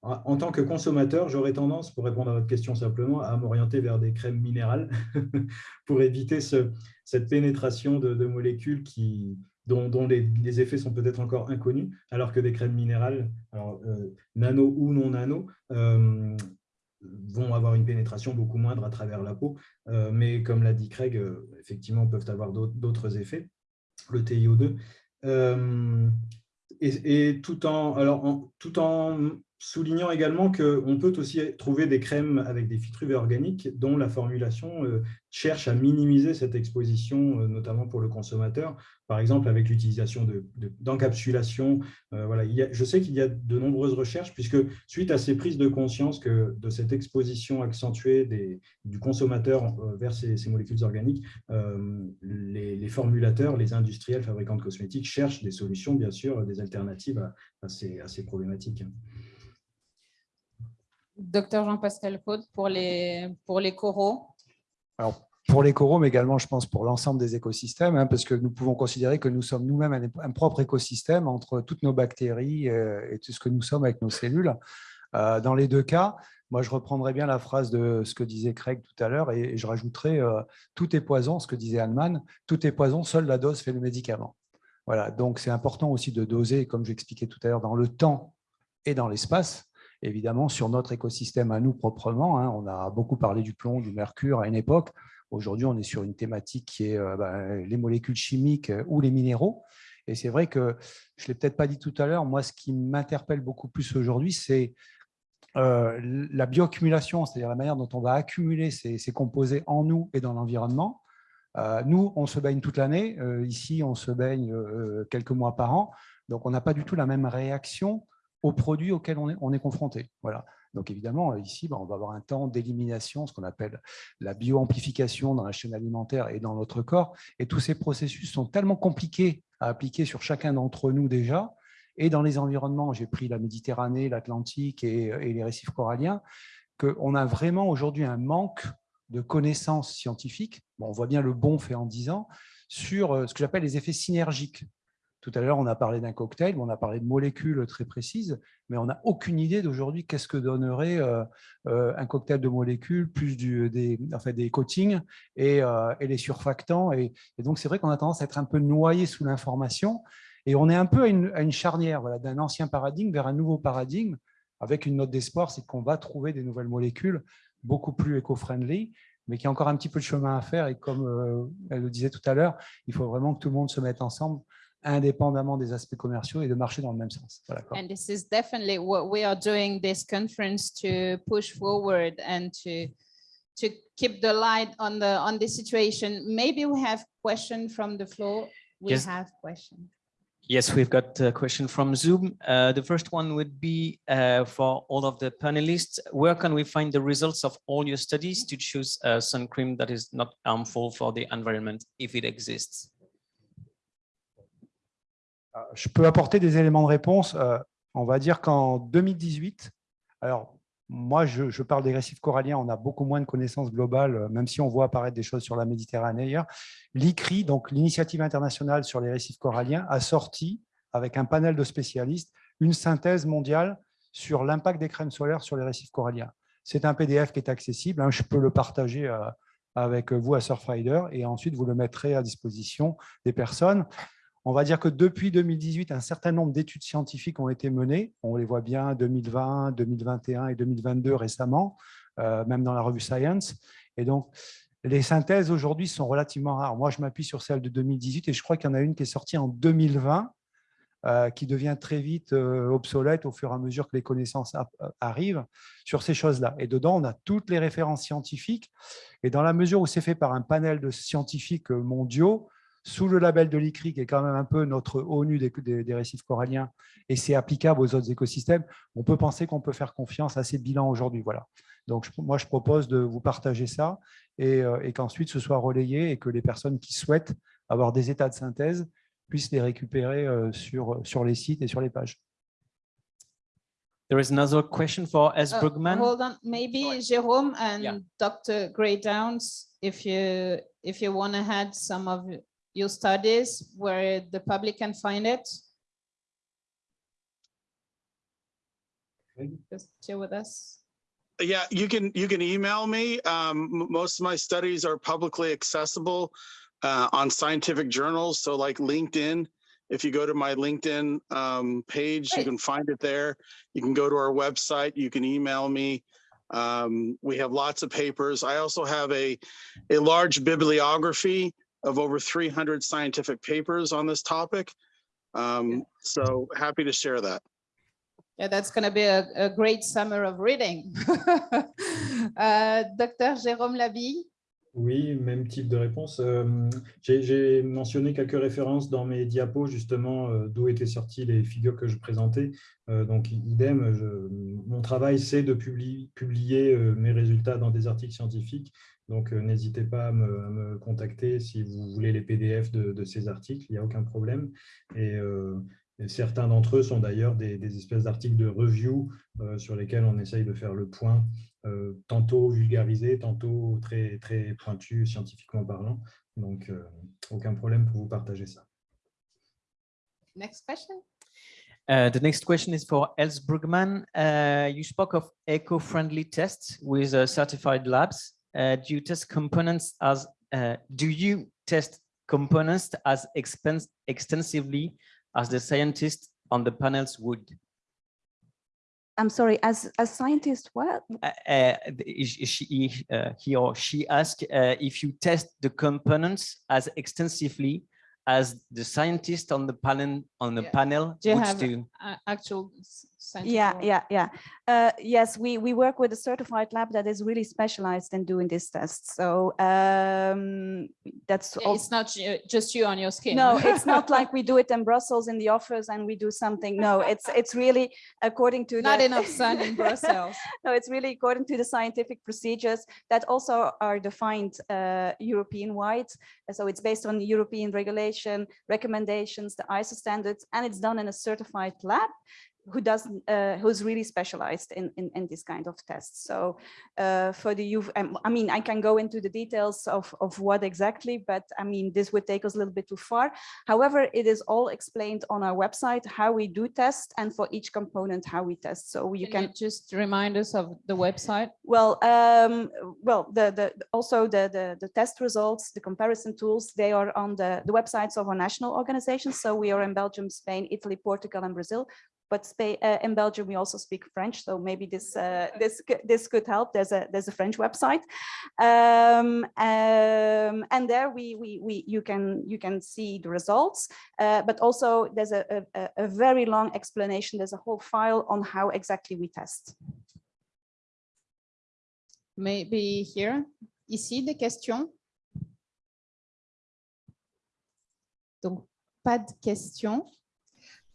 en tant que consommateur, j'aurais tendance, pour répondre à votre question simplement, à m'orienter vers des crèmes minérales pour éviter ce, cette pénétration de, molécules qui, dont, les, effets sont peut-être encore inconnus, alors que des crèmes minérales, euh, nano ou non nano, euh, vont avoir une pénétration beaucoup moindre à travers la peau, euh, mais comme l'a dit Craig, effectivement, peuvent avoir d'autres effets, le TiO2. Et, tout en soulignant également qu'on peut aussi trouver des crèmes avec des filtres organiques dont la formulation euh, cherche à minimiser cette exposition, euh, notamment pour le consommateur, par exemple avec l'utilisation d'encapsulation. De, euh, je sais qu'il y a de nombreuses recherches, puisque suite à ces prises de conscience que de cette exposition accentuée du consommateur vers ces, molécules organiques, les, formulateurs, les industriels, fabricants de cosmétiques cherchent des solutions, bien sûr, des alternatives à ces problématiques.
Docteur Jean-Pascal Côte, pour les, pour les coraux
Alors, pour les coraux, mais également, je pense, pour l'ensemble des écosystèmes, hein, parce que nous pouvons considérer que nous sommes nous-mêmes un, propre écosystème entre toutes nos bactéries euh, et tout ce que nous sommes avec nos cellules. Euh, dans les deux cas, moi, je reprendrai bien la phrase de ce que disait Craig tout à l'heure et, je rajouterai euh, tout est poison, ce que disait Hahnemann, tout est poison, seule la dose fait le médicament. Voilà, donc c'est important aussi de doser, comme j'expliquais tout à l'heure, dans le temps et dans l'espace, évidemment, sur notre écosystème à nous proprement. Hein, on a beaucoup parlé du plomb, du mercure à une époque. Aujourd'hui, on est sur une thématique qui est euh, bah, les molécules chimiques euh, ou les minéraux. Et c'est vrai que, je ne l'ai peut-être pas dit tout à l'heure, moi, ce qui m'interpelle beaucoup plus aujourd'hui, c'est euh, la bioaccumulation, c'est-à-dire la manière dont on va accumuler ces, composés en nous et dans l'environnement. nous, on se baigne toute l'année. ici, on se baigne quelques mois par an. Donc, on n'a pas du tout la même réaction aux produits auxquels on est, on est confronté. Voilà. Donc évidemment, ici, ben, on va avoir un temps d'élimination, ce qu'on appelle la bioamplification dans la chaîne alimentaire et dans notre corps. Et tous ces processus sont tellement compliqués à appliquer sur chacun d'entre nous déjà. Et dans les environnements, j'ai pris la Méditerranée, l'Atlantique et, les récifs coralliens, qu'on a vraiment aujourd'hui un manque de connaissances scientifiques. Bon, on voit bien le bon fait en 10 ans sur euh, ce que j'appelle les effets synergiques tout à l'heure, on a parlé d'un cocktail, on a parlé de molécules très précises, mais on n'a aucune idée d'aujourd'hui qu'est-ce que donnerait euh, euh, un cocktail de molécules, plus des, des coatings euh, et, les surfactants. Et, donc, c'est vrai qu'on a tendance à être un peu noyé sous l'information. Et on est un peu à une, charnière voilà, d'un ancien paradigme vers un nouveau paradigme, avec une note d'espoir, c'est qu'on va trouver des nouvelles molécules beaucoup plus éco-friendly, mais qui a encore un petit peu de chemin à faire. Et comme elle le disait tout à l'heure, il faut vraiment que tout le monde se mette ensemble indépendamment des aspects commerciaux et de marcher dans le même sens. Voilà,
and this is definitely what we are doing this conference to push forward and to to keep the light on the on the situation. Maybe we have question from the floor. We
yes.
have question.
Yes, we've got a question from Zoom. Uh, the first one would be uh, for all of the panelists. Where can we find the results of all your studies to choose a sun cream that is not harmful for the environment, if it exists?
Euh, je peux apporter des éléments de réponse. Euh, on va dire qu'en 2018, alors moi, je, parle des récifs coralliens, on a beaucoup moins de connaissances globales, euh, même si on voit apparaître des choses sur la Méditerranée ailleurs. L'ICRI, donc l'Initiative internationale sur les récifs coralliens, a sorti, avec un panel de spécialistes, une synthèse mondiale sur l'impact des crèmes solaires sur les récifs coralliens. C'est un PDF qui est accessible, hein, je peux le partager avec vous à Surfrider et ensuite vous le mettrez à disposition des personnes. On va dire que depuis 2018, un certain nombre d'études scientifiques ont été menées. On les voit bien 2020, 2021 et 2022 récemment, euh, même dans la revue Science. Et donc, les synthèses aujourd'hui sont relativement rares. Moi, je m'appuie sur celle de 2018 et je crois qu'il y en a une qui est sortie en 2020, euh, qui devient très vite euh, obsolète au fur et à mesure que les connaissances arrivent sur ces choses-là. Et dedans, on a toutes les références scientifiques. Et dans la mesure où c'est fait par un panel de scientifiques mondiaux, sous le label de l'ICRI, qui est quand même un peu notre ONU des, récifs coralliens, et c'est applicable aux autres écosystèmes, on peut penser qu'on peut faire confiance à ces bilans aujourd'hui. Voilà. Donc, moi, je propose de vous partager ça et, euh, qu'ensuite ce soit relayé et que les personnes qui souhaitent avoir des états de synthèse puissent les récupérer euh, sur, sur les sites et sur les pages.
There is another question for S.
Uh,
Brugman.
Hold on, maybe Jérôme and Dr. Gray Downs, if you, if you want to add some of your studies where the public can find it.
Okay.
Just share with us.
Yeah, you can, you can email me. Um, most of my studies are publicly accessible uh, on scientific journals. So like LinkedIn, if you go to my LinkedIn um, page, you can find it there. You can go to our website, you can email me. Um, we have lots of papers. I also have a, a large bibliography of over 300 scientific papers on this topic. Um, so happy to share that.
Yeah, that's going to be a, a great summer of reading. Uh, Dr. Jérôme Labille,
Oui, même type de réponse. Euh, J'ai j'ai mentionné quelques références dans mes diapos, justement, euh, d'où étaient sorties les figures que je présentais. Euh, donc, idem, je- mon travail, c'est de publier, publier euh, mes résultats dans des articles scientifiques. Donc, euh, n'hésitez pas à me, à me contacter si vous voulez les PDF de, de ces articles, il n'y a aucun problème. Et, euh, et certains d'entre eux sont d'ailleurs des, des espèces d'articles de review euh, sur lesquels on essaye de faire le point euh, tantôt vulgarisé, tantôt très, très pointu scientifiquement parlant. Donc, euh, aucun problème pour vous partager ça.
next question.
Uh, the next question is for Els Brugman. Uh, you spoke of eco-friendly tests with uh, certified labs. Uh, do you test components as, uh, do you test components as expense extensively as the scientists on the panels would?
I'm sorry, as a scientist, what?
Uh, uh, is- is she, uh, he or she asked uh, if you test the components as extensively as the scientist on the panel on the
Yeah.
panel
Do you
would
have
do.
actual s- scientific
Yeah, yeah, yeah. Uh, yes, we, we work with a certified lab that is really specialized in doing these tests. So um, that's
Yeah. It's not just you on your skin.
No, it's not like we do it in Brussels in the office and we do something. No, it's it's really according to
Not
the,
enough sun in Brussels.
no, it's really according to the scientific procedures that also are defined uh, European wide. So it's based on European regulation, recommendations, the ISO standards, and it's done in a certified lab who doesn't, uh, who's really specialized in, in, in this kind of tests. So uh, for the UV, um, I mean, I can go into the details of, of what exactly, but I mean, this would take us a little bit too far. However, it is all explained on our website, how we do test and for each component, how we test. So you
Can
can
you just remind us of the website?
well, um, well, the, the, also the, the, the test results, the comparison tools, they are on the, the websites of our national organizations. So we are in Belgium, Spain, Italy, Portugal, and Brazil. But Spain, uh, in Belgium, we also speak French. So maybe this, uh, this, this could help. There's a, there's a French website. Um, um, and there we, we, we, you can, you can see the results. Uh, but also there's a, a- a, a very long explanation. There's a whole file on how exactly we test.
Maybe here, ici, des questions? Donc, pas de questions.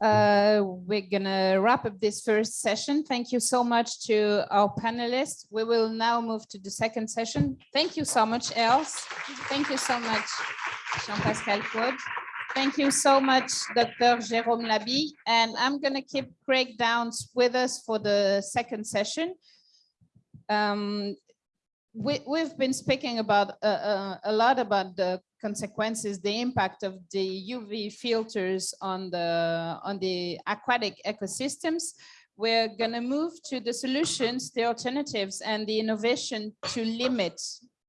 Uh, we're gonna wrap up this first session. Thank you so much to our panelists. We will now move to the second session. Thank you so much, Els. Thank you so much, Jean-Pascal Claude. Thank you so much, Dr. Jérôme Labille. And I'm gonna keep Craig Downs with us for the second session. Um, we, we've been speaking about uh, uh, a lot about the consequences, the impact of the UV filters on the on the aquatic ecosystems. We're gonna move to the solutions, the alternatives, and the innovation to limit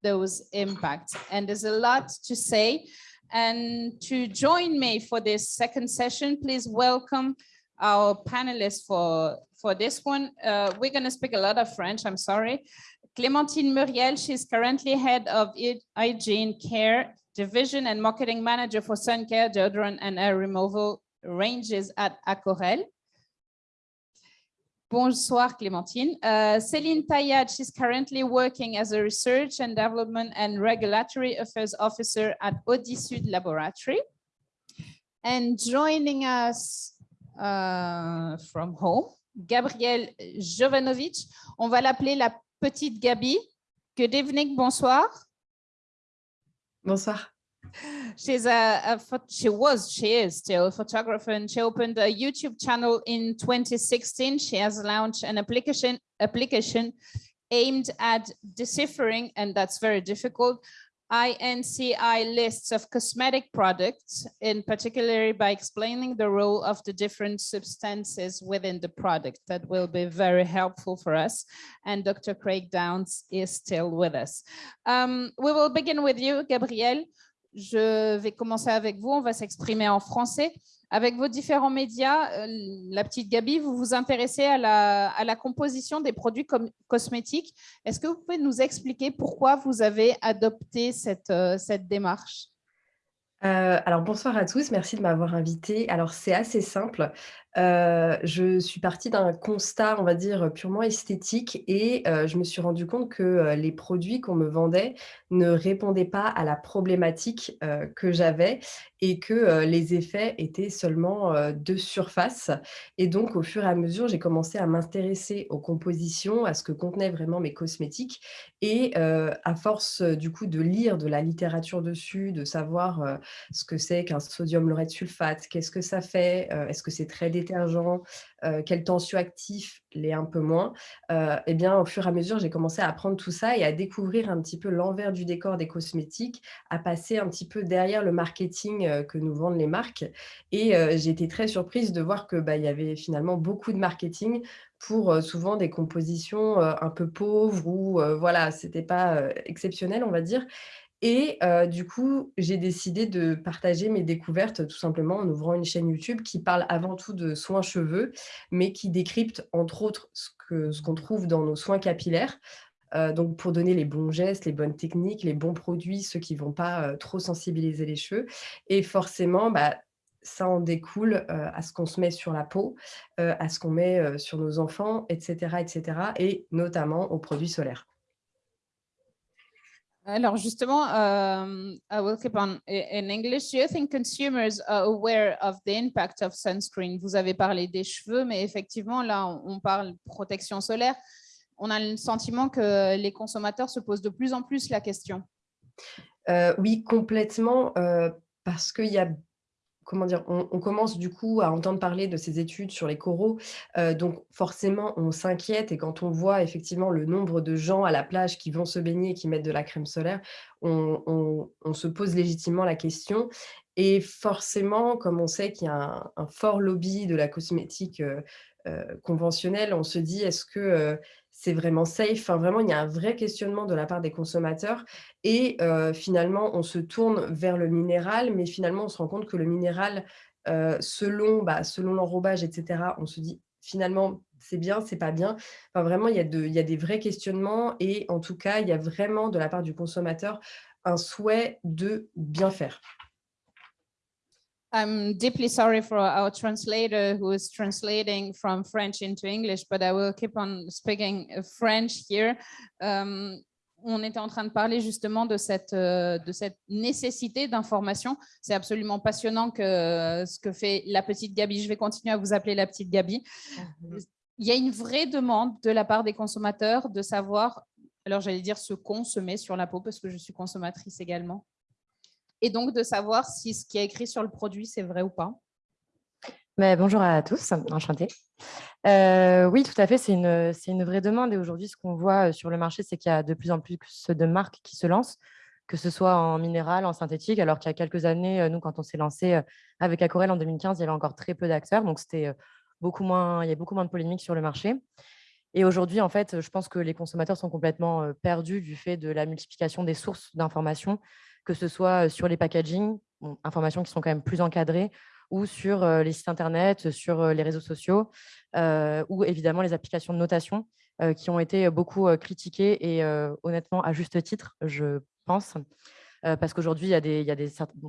those impacts. And there's a lot to say. And to join me for this second session, please welcome our panelists for for this one. Uh, we're gonna speak a lot of French. I'm sorry. Clémentine Muriel, she's currently head of hygiene care division and marketing manager for sun care, deodorant and air removal ranges at Acorel. Bonsoir, Clémentine. Uh, Céline Tayad, she's currently working as a research and development and regulatory affairs officer at Audisud Laboratory. And joining us uh, from home, Gabrielle Jovanovic. On va l'appeler la petite Gabi. Good evening, bonsoir.
Bonsoir.
She's a, a she was she is still a photographer and she opened a YouTube channel in 2016. She has launched an application application aimed at deciphering and that's very difficult INCI lists of cosmetic products, in particular by explaining the role of the different substances within the product. That will be very helpful for us. And Dr. Craig Downs is still with us. Um, we will begin with you, Gabrielle. Je vais commencer avec vous. On va s'exprimer en français. Avec vos différents médias, euh, la petite Gabi, vous vous intéressez à la, composition des produits cosmétiques. Est-ce que vous pouvez nous expliquer pourquoi vous avez adopté cette, euh, démarche?
Euh, alors bonsoir à tous, merci de m'avoir invité. Alors c'est assez simple. Euh, je suis partie d'un constat, on va dire, purement esthétique et euh, je me suis rendu compte que euh, les produits qu'on me vendait ne répondaient pas à la problématique que j'avais et que les effets étaient seulement de surface. Et donc au fur et à mesure, j'ai commencé à m'intéresser aux compositions, à ce que contenaient vraiment mes cosmétiques et à force du coup de lire de la littérature dessus, de savoir ce que c'est qu'un sodium laureth sulfate, qu'est-ce que ça fait, est-ce que c'est très détergent, euh, quel tensioactif l'est un peu moins. Euh, et bien, au fur et à mesure, j'ai commencé à apprendre tout ça et à découvrir un petit peu l'envers du décor des cosmétiques, à passer un petit peu derrière le marketing euh, que nous vendent les marques. Et euh, j'ai été très surprise de voir que bah, y avait finalement beaucoup de marketing pour euh, souvent des compositions euh, un peu pauvres ou voilà, c'était pas exceptionnel, on va dire. Et heu, du coup, j'ai décidé de partager mes découvertes tout simplement en ouvrant une chaîne YouTube qui parle avant tout de soins cheveux, mais qui décrypte entre autres ce qu'on trouve dans nos soins capillaires. Heu, donc pour donner les bons gestes, les bonnes techniques, les bons produits, ceux qui vont pas, heu, trop sensibiliser les cheveux et forcément, bah, ça en découle, à ce qu'on se met sur la peau, à ce qu'on met, sur nos enfants et cetera et cetera et notamment aux produits solaires.
Alors justement, um, I will keep on in English. Do you think consumers are aware of the impact of sunscreen? Vous avez parlé des cheveux, mais effectivement, là, on parle protection solaire. On a le sentiment que les consommateurs se posent de plus en plus la question.
Heu, oui, complètement, heu, parce qu'il y a comment dire? On commence du coup à entendre parler de ces études sur les coraux, heu, donc forcément on s'inquiète et quand on voit effectivement le nombre de gens à la plage qui vont se baigner et qui mettent de la crème solaire, on se pose légitimement la question et forcément, comme on sait qu'il y a un fort lobby de la cosmétique, heu heu, conventionnelle, on se dit: «Est-ce que, c'est vraiment safe?» enfin vraiment, il y a un vrai questionnement de la part des consommateurs et finalement, on se tourne vers le minéral, mais finalement, on se rend compte que le minéral, selon, bah, selon l'enrobage et cetera, on se dit: «Finalement, c'est bien, c'est pas bien». Enfin, vraiment, il y a de il y a des vrais questionnements et en tout cas, il y a vraiment, de la part du consommateur, un souhait de bien faire.
I'm deeply sorry for our translator who is translating from French into English, but I will keep on speaking uh, French here. Um, on était en train de parler justement de cette, euh, de cette nécessité d'information. C'est absolument passionnant que euh, ce que fait la petite Gabi. Je vais continuer à vous appeler la petite Gabi. Il y a une vraie demande de la part des consommateurs de savoir, alors j'allais dire se met sur la peau parce que je suis consommatrice également et donc de savoir si ce qui est écrit sur le produit, c'est vrai ou pas.
Mais bonjour à tous, enchantée. Euh, oui, tout à fait, c'est une, une vraie demande. Et aujourd'hui, ce qu'on voit euh, sur le marché, c'est qu'il y a de plus en plus de marques qui se lancent, que ce soit en minéral, en synthétique, alors qu'il y a quelques années, euh, nous, quand on s'est lancé avec Acorel en 2015, il y avait encore très peu d'acteurs. Donc, beaucoup moins, il y a beaucoup moins de polémiques sur le marché. Et aujourd'hui, en fait, je pense que les consommateurs sont complètement perdus du fait de la multiplication des sources d'informations, que ce soit sur les packaging, bon, informations qui sont quand même plus encadrées, ou sur les sites internet, sur les réseaux sociaux, ou évidemment les applications de notation qui ont été beaucoup critiquées et honnêtement à juste titre, je pense, parce qu'aujourd'hui,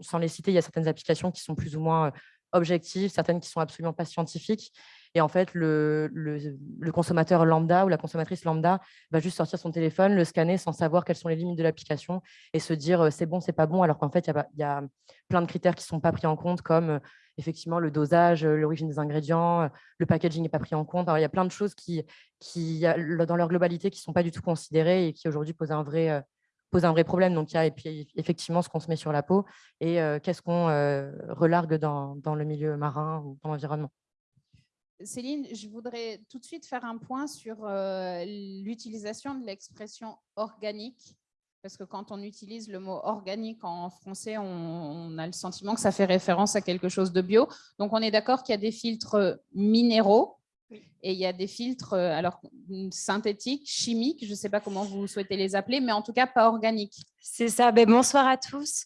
sans les citer, il y a certaines applications qui sont plus ou moins objectives, certaines qui sont absolument pas scientifiques. Et en fait, le, consommateur lambda ou la consommatrice lambda va juste sortir son téléphone, le scanner sans savoir quelles sont les limites de l'application et se dire euh, c'est bon, c'est pas bon, alors qu'en fait, il y a plein de critères qui ne sont pas pris en compte, comme euh, effectivement le dosage, euh, l'origine des ingrédients, le packaging n'est pas pris en compte. Alors, il y a plein de choses qui, dans leur globalité, qui ne sont pas du tout considérées et qui aujourd'hui posent un vrai, problème. Donc, il y a et puis, effectivement ce qu'on se met sur la peau et qu'est-ce qu'on relargue dans, le milieu marin ou dans l'environnement.
Céline, je voudrais tout de suite faire un point sur l'utilisation de l'expression organique parce que quand on utilise le mot organique en français, on, a le sentiment que ça fait référence à quelque chose de bio. Donc, on est d'accord qu'il y a des filtres minéraux et il y a des filtres alors synthétiques, chimiques, je ne sais pas comment vous souhaitez les appeler, mais en tout cas pas organiques.
C'est ça. Ben, bonsoir à tous.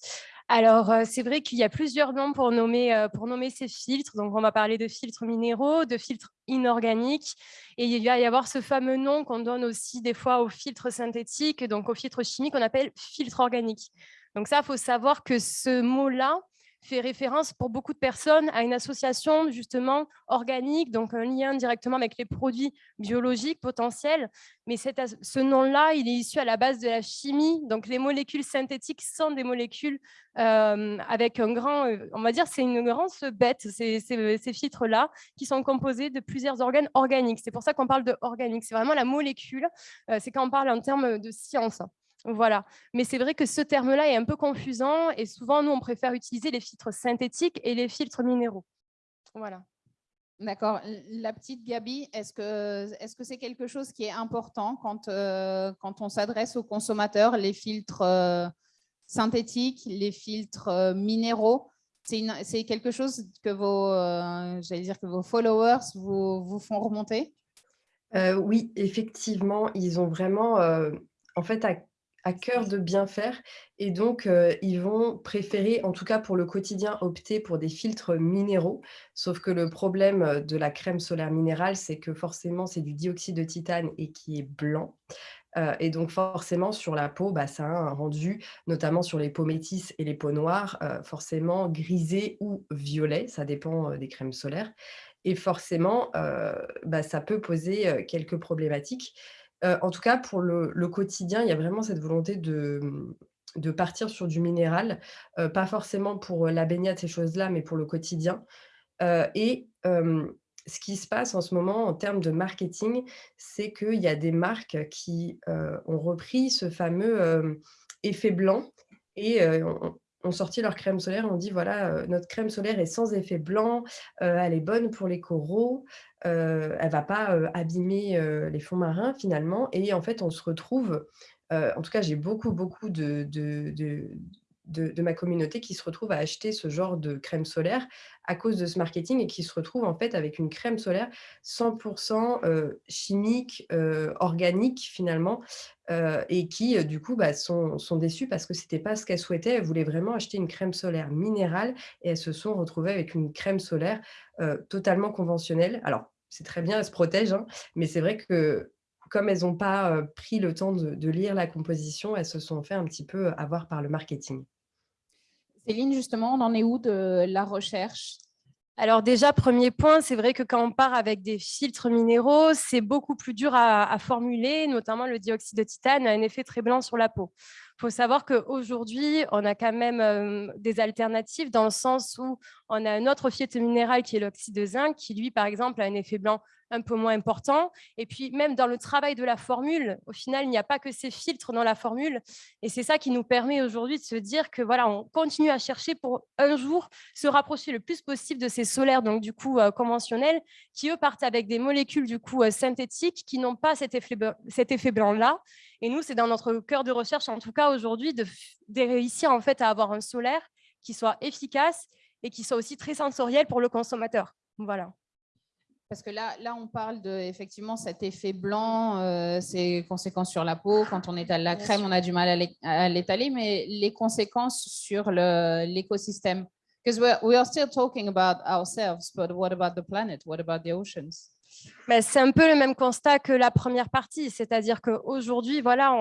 Alors, euh, c'est vrai qu'il y a plusieurs noms pour nommer, euh, pour nommer ces filtres. Donc, on va parler de filtres minéraux, de filtres inorganiques. Et il va y avoir ce fameux nom qu'on donne aussi des fois aux filtres synthétiques, donc aux filtres chimiques, qu'on appelle filtre organique. Donc ça, il faut savoir que ce mot-là, fait référence pour beaucoup de personnes à une association justement organique, donc un lien directement avec les produits biologiques potentiels. Mais ce nom-là, il est issu à la base de la chimie. Donc les molécules synthétiques sont des molécules euh, avec un grand, euh, on va dire, c'est une grande bête, ces, ces, filtres-là, qui sont composés de plusieurs organes organiques. C'est pour ça qu'on parle de organique. C'est vraiment la molécule. Euh, c'est quand on parle en termes de science. Voilà. Mais c'est vrai que ce terme-là est un peu confusant et souvent, nous, on préfère utiliser les filtres synthétiques et les filtres minéraux. Voilà.
D'accord. La petite Gabi, est-ce que c'est -ce c'est quelque chose qui est important quand, euh, quand on s'adresse aux consommateurs, les filtres euh, synthétiques, les filtres euh, minéraux? C'est quelque chose que vos, dire que vos followers vous, vous font remonter?
Oui, effectivement, ils ont vraiment, en fait, à à cœur de bien faire et donc ils vont préférer, en tout cas pour le quotidien, opter pour des filtres minéraux. Sauf que le problème de la crème solaire minérale, c'est que forcément, c'est du dioxyde de titane et qui est blanc. et donc forcément, sur la peau, bah, ça a un rendu, notamment sur les peaux métisses et les peaux noires, forcément grisé ou violet, ça dépend des crèmes solaires. Et forcément, bah, ça peut poser quelques problématiques en tout cas, pour le, quotidien, il y a vraiment cette volonté de, de partir sur du minéral, pas forcément pour la baignade, ces choses-là, mais pour le quotidien. et ce qui se passe en ce moment en termes de marketing, c'est qu'il y a des marques qui ont repris ce fameux effet blanc et ont sorti leur crème solaire, on dit voilà, notre crème solaire est sans effet blanc, elle est bonne pour les coraux, elle ne va pas abîmer les fonds marins finalement. Et en fait, on se retrouve, en tout cas, j'ai beaucoup, beaucoup de, ma communauté qui se retrouve à acheter ce genre de crème solaire à cause de ce marketing et qui se retrouve en fait avec une crème solaire 100% euh, chimique, euh, organique finalement, euh, et qui du coup bah, sont, sont déçues parce que ce n'était pas ce qu'elles souhaitaient. Elles voulaient vraiment acheter une crème solaire minérale et elles se sont retrouvées avec une crème solaire totalement conventionnelle. Alors, c'est très bien, elles se protègent, hein, mais c'est vrai que comme elles n'ont pas pris le temps de, lire la composition, elles se sont fait un petit peu avoir par le marketing.
Céline, justement, on en est où de la recherche?
Alors déjà, premier point, c'est vrai que quand on part avec des filtres minéraux, c'est beaucoup plus dur à, formuler, notamment le dioxyde de titane a un effet très blanc sur la peau. Il faut savoir qu'aujourd'hui, on a quand même des alternatives dans le sens où on a un autre filtre minéral qui est l'oxyde de zinc, qui lui, par exemple, a un effet blanc un peu moins important. Et puis, même dans le travail de la formule, au final, il n'y a pas que ces filtres dans la formule. Et c'est ça qui nous permet aujourd'hui de se dire que voilà, on continue à chercher pour un jour se rapprocher le plus possible de ces solaires, donc du coup euh, conventionnels, qui eux partent avec des molécules du coup euh, synthétiques qui n'ont pas cet effet, cet effet blanc-là. Et nous, c'est dans notre cœur de recherche, en tout cas aujourd'hui, de, de réussir en fait à avoir un solaire qui soit efficace et qui soit aussi très sensoriel pour le consommateur. Voilà.
Parce que là, là, on parle de effectivement cet effet blanc, euh, ses conséquences sur la peau. Quand on étale la crème, on a du mal à l'étaler, mais les conséquences sur l'écosystème. Because we are still talking about ourselves, but what about the planet? What about the oceans?
C'est un peu le même constat que la première partie, c'est-à-dire qu'aujourd'hui, voilà,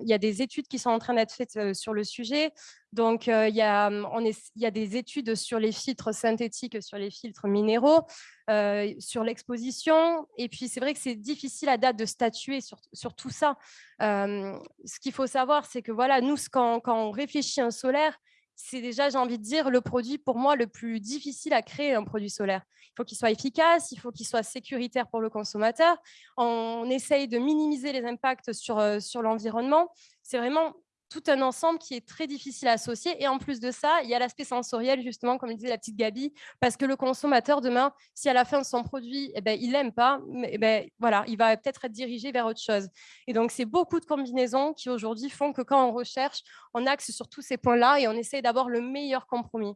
il y a des études qui sont en train d'être faites euh, sur le sujet. Donc, euh, il, y a, on est, il y a des études sur les filtres synthétiques, sur les filtres minéraux, euh, sur l'exposition. Et puis, c'est vrai que c'est difficile à date de statuer sur, sur tout ça. ce qu'il faut savoir, c'est que voilà, nous, quand, quand on réfléchit à un solaire, c'est déjà, j'ai envie de dire, le produit pour moi le plus difficile à créer, un produit solaire. Il faut qu'il soit efficace, il faut qu'il soit sécuritaire pour le consommateur. On essaye de minimiser les impacts sur, euh, sur l'environnement. C'est vraiment tout un ensemble qui est très difficile à associer. Et en plus de ça, il y a l'aspect sensoriel, justement, comme disait la petite Gabi, parce que le consommateur, demain, si à la fin de son produit, eh ben, il n'aime pas, eh ben, voilà, il va peut-être être dirigé vers autre chose. Et donc, c'est beaucoup de combinaisons qui aujourd'hui font que quand on recherche, on axe sur tous ces points-là et on essaie d'avoir le meilleur compromis.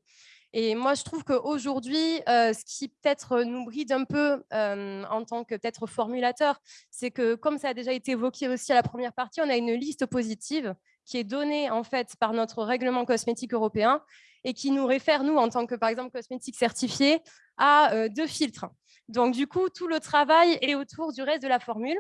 Et moi, je trouve qu'aujourd'hui, euh, ce qui peut-être nous bride un peu euh, en tant que peut-être formulateur, c'est que comme ça a déjà été évoqué aussi à la première partie, on a une liste positive qui est donnée en fait par notre règlement cosmétique européen et qui nous réfère, nous, en tant que, par exemple, cosmétique certifié, à euh, deux filtres. Donc, du coup, tout le travail est autour du reste de la formule,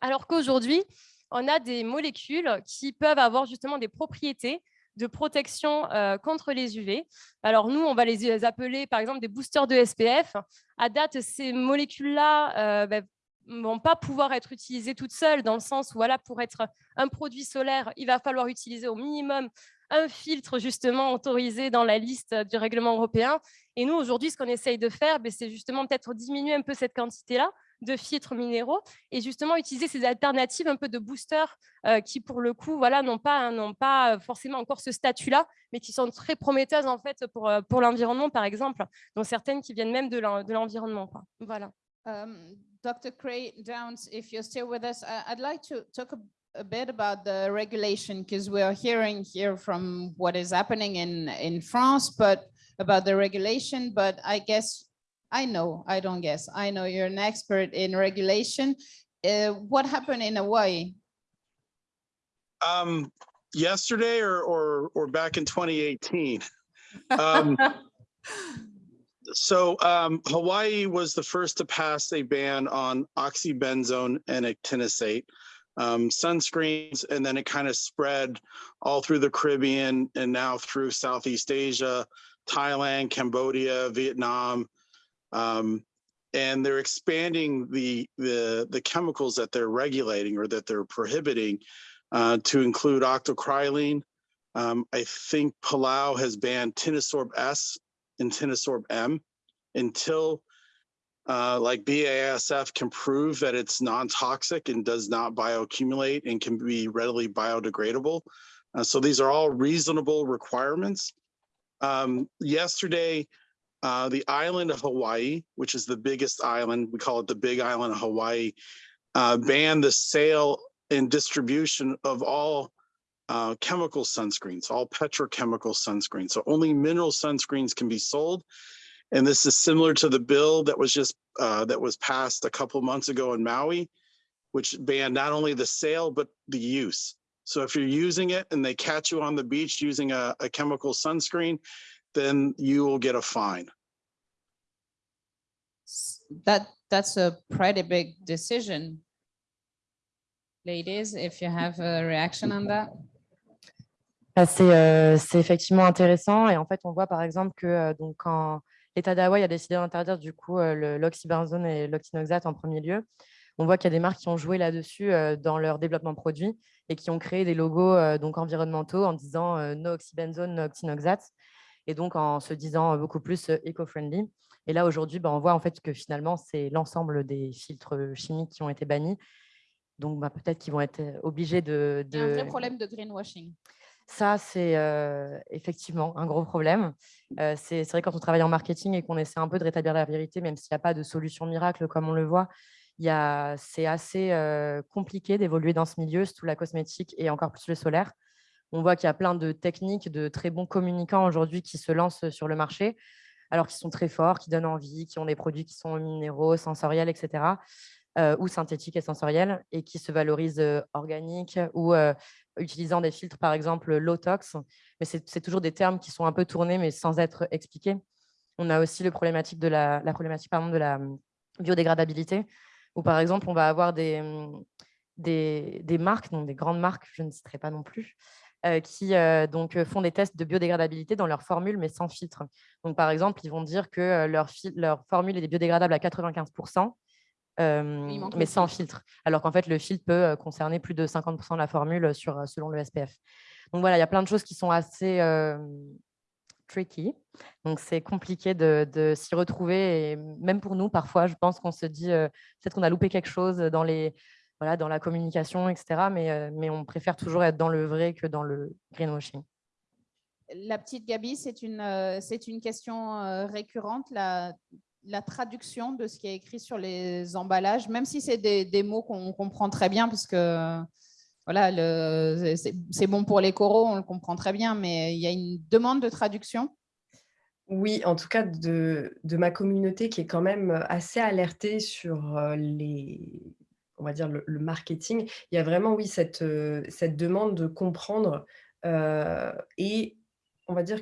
alors qu'aujourd'hui, on a des molécules qui peuvent avoir justement des propriétés de protection euh, contre les UV. Alors nous, on va les appeler par exemple des boosters de SPF. À date, ces molécules-là euh, ben, vont pas pouvoir être utilisées toutes seules dans le sens où voilà, pour être un produit solaire, il va falloir utiliser au minimum un filtre justement autorisé dans la liste du règlement européen. Et nous, aujourd'hui, ce qu'on essaye de faire, ben, c'est justement peut-être diminuer un peu cette quantité-là de filtres minéraux et justement utiliser ces alternatives un peu de boosters euh, qui pour le coup voilà n'ont pas n'ont pas forcément encore ce statut là mais qui sont très prometteuses en fait pour euh, pour l'environnement par exemple dont certaines qui viennent même de l'environnement voilà
um, Dr. Cray Downs, if you're still with us, I'd like to talk a, a bit about the regulation because we're hearing here from what is happening in, in France, but about the regulation, but I guess I know, I don't guess. I know you're an expert in regulation. Uh, what happened in Hawaii?
Um, yesterday or, or, or back in 2018. Um, so um, Hawaii was the first to pass a ban on oxybenzone and actinosate um, sunscreens, and then it kind of spread all through the Caribbean and now through Southeast Asia, Thailand, Cambodia, Vietnam, um, and they're expanding the, the, the chemicals that they're regulating or that they're prohibiting uh, to include octocrylene. Um, I think Palau has banned Tinosorb S and Tinosorb M until uh, like BASF can prove that it's non-toxic and does not bioaccumulate and can be readily biodegradable. Uh, so these are all reasonable requirements. Um, yesterday, uh, the island of Hawaii, which is the biggest island, we call it the big island of Hawaii, uh, banned the sale and distribution of all uh, chemical sunscreens, all petrochemical sunscreens. So only mineral sunscreens can be sold. And this is similar to the bill that was just uh, that was passed a couple months ago in Maui, which banned not only the sale, but the use. So if you're using it and they catch you on the beach using a, a chemical sunscreen, then you will get a fine.
That that's a pretty big decision. Ladies, if you have a reaction on that.
Bah, euh, c'est effectivement intéressant et en fait on voit par exemple que euh, donc quand l'État d'Hawaï a décidé d'interdire du coup euh, l'oxybenzone et l'octinoxate en premier lieu, on voit qu'il y a des marques qui ont joué là-dessus dans leur développement produit et qui ont créé des logos donc environnementaux en disant no oxybenzone, no octinoxate et donc en se disant beaucoup plus eco-friendly. Et là, aujourd'hui, ben, on voit en fait que finalement, c'est l'ensemble des filtres chimiques qui ont été bannis. Donc, bah, peut-être qu'ils vont être obligés de,
Il y a un vrai problème de greenwashing.
Ça, c'est effectivement un gros problème. c'est vrai, quand on travaille en marketing et qu'on essaie un peu de rétablir la vérité, même s'il n'y a pas de solution miracle comme on le voit, c'est assez compliqué d'évoluer dans ce milieu, surtout la cosmétique et encore plus le solaire. On voit qu'il y a plein de techniques, de très bons communicants aujourd'hui qui se lancent sur le marché, alors qu'ils sont très forts, qui donnent envie, qui ont des produits qui sont minéraux, sensoriels, etc., ou synthétiques et sensoriels, et qui se valorisent organiques ou utilisant des filtres, par exemple, low tox. Mais c'est toujours des termes qui sont un peu tournés, mais sans être expliqués. On a aussi le problématique de la, problématique de la hum, biodégradabilité, où, par exemple, on va avoir des, hum, des, des marques, donc des grandes marques, je ne citerai pas non plus, euh, qui euh, donc, font des tests de biodégradabilité dans leur formule, mais sans filtre. Donc, par exemple, ils vont dire que euh, leur, leur formule est biodégradable à 95%, mais sans filtre. Alors qu'en fait, le filtre peut concerner plus de 50% de la formule sur, selon le SPF. Donc voilà, il y a plein de choses qui sont assez tricky. Donc c'est compliqué de, de s'y retrouver. Et même pour nous, parfois, je pense qu'on se dit peut-être qu'on a loupé quelque chose dans les, voilà, dans la communication, etc. Mais, mais on préfère toujours être dans le vrai que dans le greenwashing.
La petite Gabi, c'est une, c'est une question récurrente, la, la traduction de ce qui est écrit sur les emballages, même si c'est des, mots qu'on comprend très bien, parce que voilà, c'est bon pour les coraux, on le comprend très bien, mais il y a une demande de traduction.
Oui, en tout cas de, ma communauté qui est quand même assez alertée sur les, on va dire le, marketing. Il y a vraiment, oui, cette, cette demande de comprendre et on va dire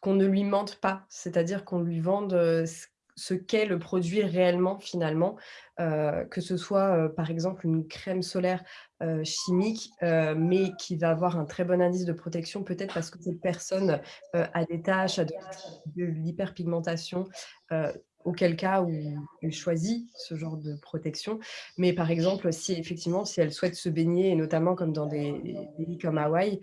qu'on ne lui mente pas, c'est-à-dire qu'on lui vende ce ce qu'est le produit réellement finalement, que ce soit par exemple une crème solaire chimique, mais qui va avoir un très bon indice de protection, peut-être parce que cette personne a des taches, a de l'hyperpigmentation, auquel cas où elle choisit ce genre de protection. Mais par exemple, si effectivement, si elle souhaite se baigner, et notamment comme dans des pays comme Hawaï,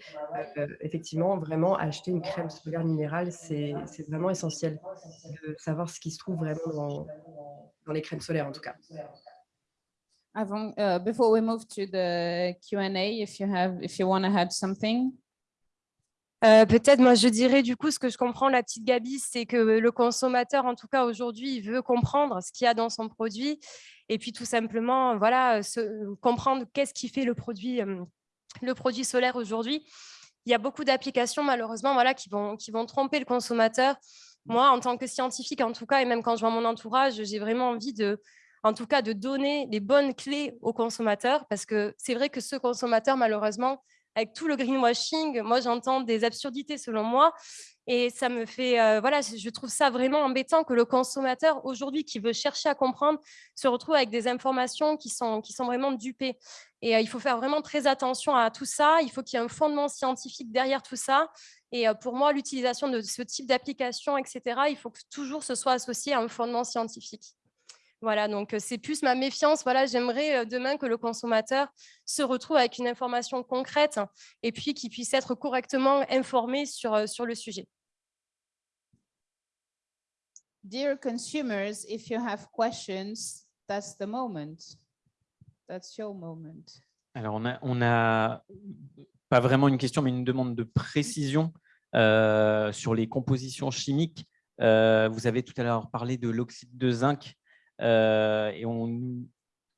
euh, effectivement, vraiment acheter une crème solaire minérale, c'est vraiment essentiel de savoir ce qui se trouve vraiment dans, dans les crèmes solaires en tout cas.
Avant, uh, before we move to the Q&A, if you have, if you want to add something?
Euh, peut-être, moi, je dirais du coup, ce que je comprends, la petite Gabi, c'est que le consommateur, en tout cas aujourd'hui, il veut comprendre ce qu'il y a dans son produit et puis tout simplement, voilà, comprendre qu'est-ce qui fait le produit, euh, le produit solaire aujourd'hui. Il y a beaucoup d'applications, malheureusement, voilà, qui vont, qui vont tromper le consommateur. Moi, en tant que scientifique, en tout cas, et même quand je vois mon entourage, j'ai vraiment envie de, en tout cas, de donner les bonnes clés au consommateur parce que c'est vrai que ce consommateur, malheureusement, avec tout le greenwashing, moi j'entends des absurdités selon moi et ça me fait, euh, voilà, je trouve ça vraiment embêtant que le consommateur aujourd'hui qui veut chercher à comprendre se retrouve avec des informations qui sont, qui sont vraiment dupées. Et euh, il faut faire vraiment très attention à tout ça, il faut qu'il y ait un fondement scientifique derrière tout ça. Et euh, pour moi, l'utilisation de ce type d'application, etc., il faut que toujours ce soit associé à un fondement scientifique. Voilà, donc c'est plus ma méfiance. Voilà, j'aimerais demain que le consommateur se retrouve avec une information concrète et puis qu'il puisse être correctement informé sur, sur le sujet.
Dear consumers, if you have questions, that's the moment. That's your moment.
Alors, on a, on a pas vraiment une question, mais une demande de précision euh, sur les compositions chimiques. Euh, vous avez tout à l'heure parlé de l'oxyde de zinc euh, et on,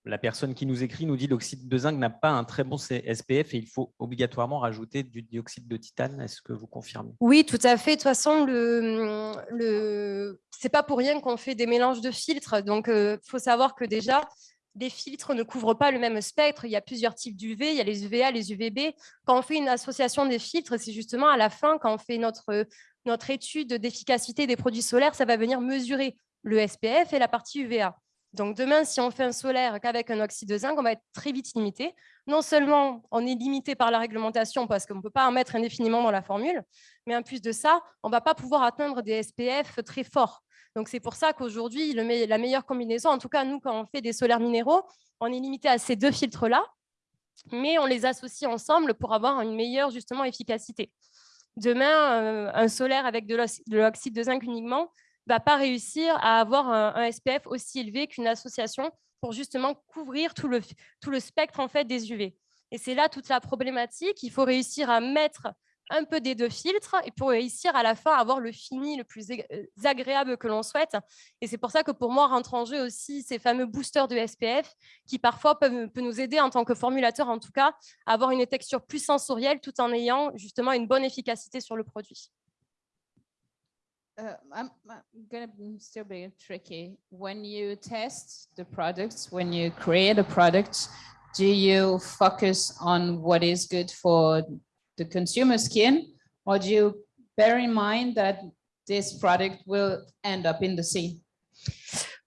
la personne qui nous écrit nous dit l'oxyde de zinc n'a pas un très bon SPF et il faut obligatoirement rajouter du dioxyde de titane. Est-ce que vous confirmez?
Oui, tout à fait. De toute façon, le, le... pas pour rien qu'on fait des mélanges de filtres. Donc, il euh, faut savoir que déjà, les filtres ne couvrent pas le même spectre. Il y a plusieurs types d'UV, il y a les UVA, les UVB. Quand on fait une association des filtres, c'est justement à la fin, quand on fait notre, notre étude d'efficacité des produits solaires, ça va venir mesurer le SPF et la partie UVA. Donc demain, si on fait un solaire qu'avec un oxyde de zinc, on va être très vite limité. Non seulement on est limité par la réglementation parce qu'on ne peut pas en mettre indéfiniment dans la formule, mais en plus de ça, on ne va pas pouvoir atteindre des SPF très forts. Donc c'est pour ça qu'aujourd'hui, la meilleure combinaison, en tout cas nous, quand on fait des solaires minéraux, on est limité à ces deux filtres-là, mais on les associe ensemble pour avoir une meilleure justement efficacité. Demain, euh, un solaire avec de l'oxyde de zinc uniquement, va pas réussir à avoir un, SPF aussi élevé qu'une association pour justement couvrir tout le, tout le spectre en fait, des UV. Et c'est là toute la problématique. Il faut réussir à mettre un peu des deux filtres et pour réussir à la fin avoir le fini le plus euh, agréable que l'on souhaite. Et c'est pour ça que pour moi rentre en jeu aussi ces fameux boosters de SPF qui parfois peuvent, peuvent nous aider en tant que formulateur en tout cas à avoir une texture plus sensorielle tout en ayant justement une bonne efficacité sur le produit.
Uh, I'm, I'm gonna still be tricky. When you test the products, when you create a product, do you focus on what is good for the consumer skin, or do you bear in mind that this product will end up in the sea?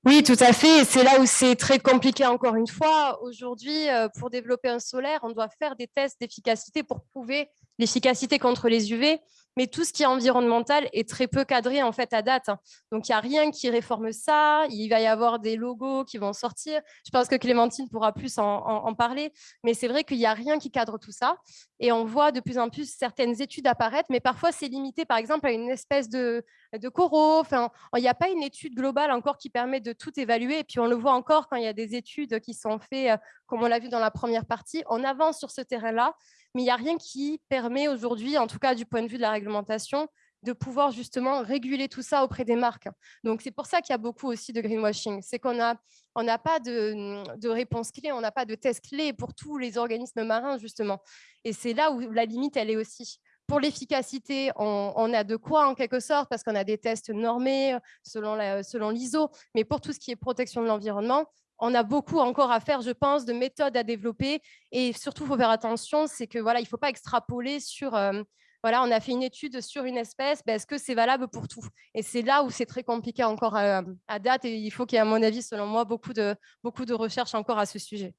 Oui, tout à fait. C'est là où c'est très compliqué encore une fois. Aujourd'hui, euh, pour développer un solaire, on doit faire des tests d'efficacité pour prouver l'efficacité contre les UV, mais tout ce qui est environnemental est très peu cadré en fait à date. hein. Donc, il n'y a rien qui réforme ça. Il va y avoir des logos qui vont sortir. Je pense que Clémentine pourra plus en, parler, mais c'est vrai qu'il n'y a rien qui cadre tout ça. Et on voit de plus en plus certaines études apparaître, mais parfois c'est limité par exemple à une espèce de, de coraux. Enfin, il n'y a pas une étude globale encore qui permet de tout évaluer. Et puis on le voit encore quand il y a des études qui sont faites, euh, comme on l'a vu dans la première partie. On avance sur ce terrain-là, mais il n'y a rien qui permet aujourd'hui, en tout cas du point de vue de la réglementation, de pouvoir justement réguler tout ça auprès des marques. Donc c'est pour ça qu'il y a beaucoup aussi de greenwashing. C'est qu'on a on n'a pas de, de réponse clé, on n'a pas de test clé pour tous les organismes marins, justement. Et c'est là où la limite, elle est aussi. Pour l'efficacité, on, a de quoi en quelque sorte, parce qu'on a des tests normés selon la- selon l'ISO, mais pour tout ce qui est protection de l'environnement, on a beaucoup encore à faire, je pense, de méthodes à développer. Et surtout, il faut faire attention, c'est que voilà, il ne faut pas extrapoler sur, euh, voilà, on a fait une étude sur une espèce, ben, est-ce que c'est valable pour tout? Et c'est là où c'est très compliqué encore à, à date, et il faut qu'il y ait, à mon avis, selon moi, beaucoup de, beaucoup de recherches encore à ce sujet.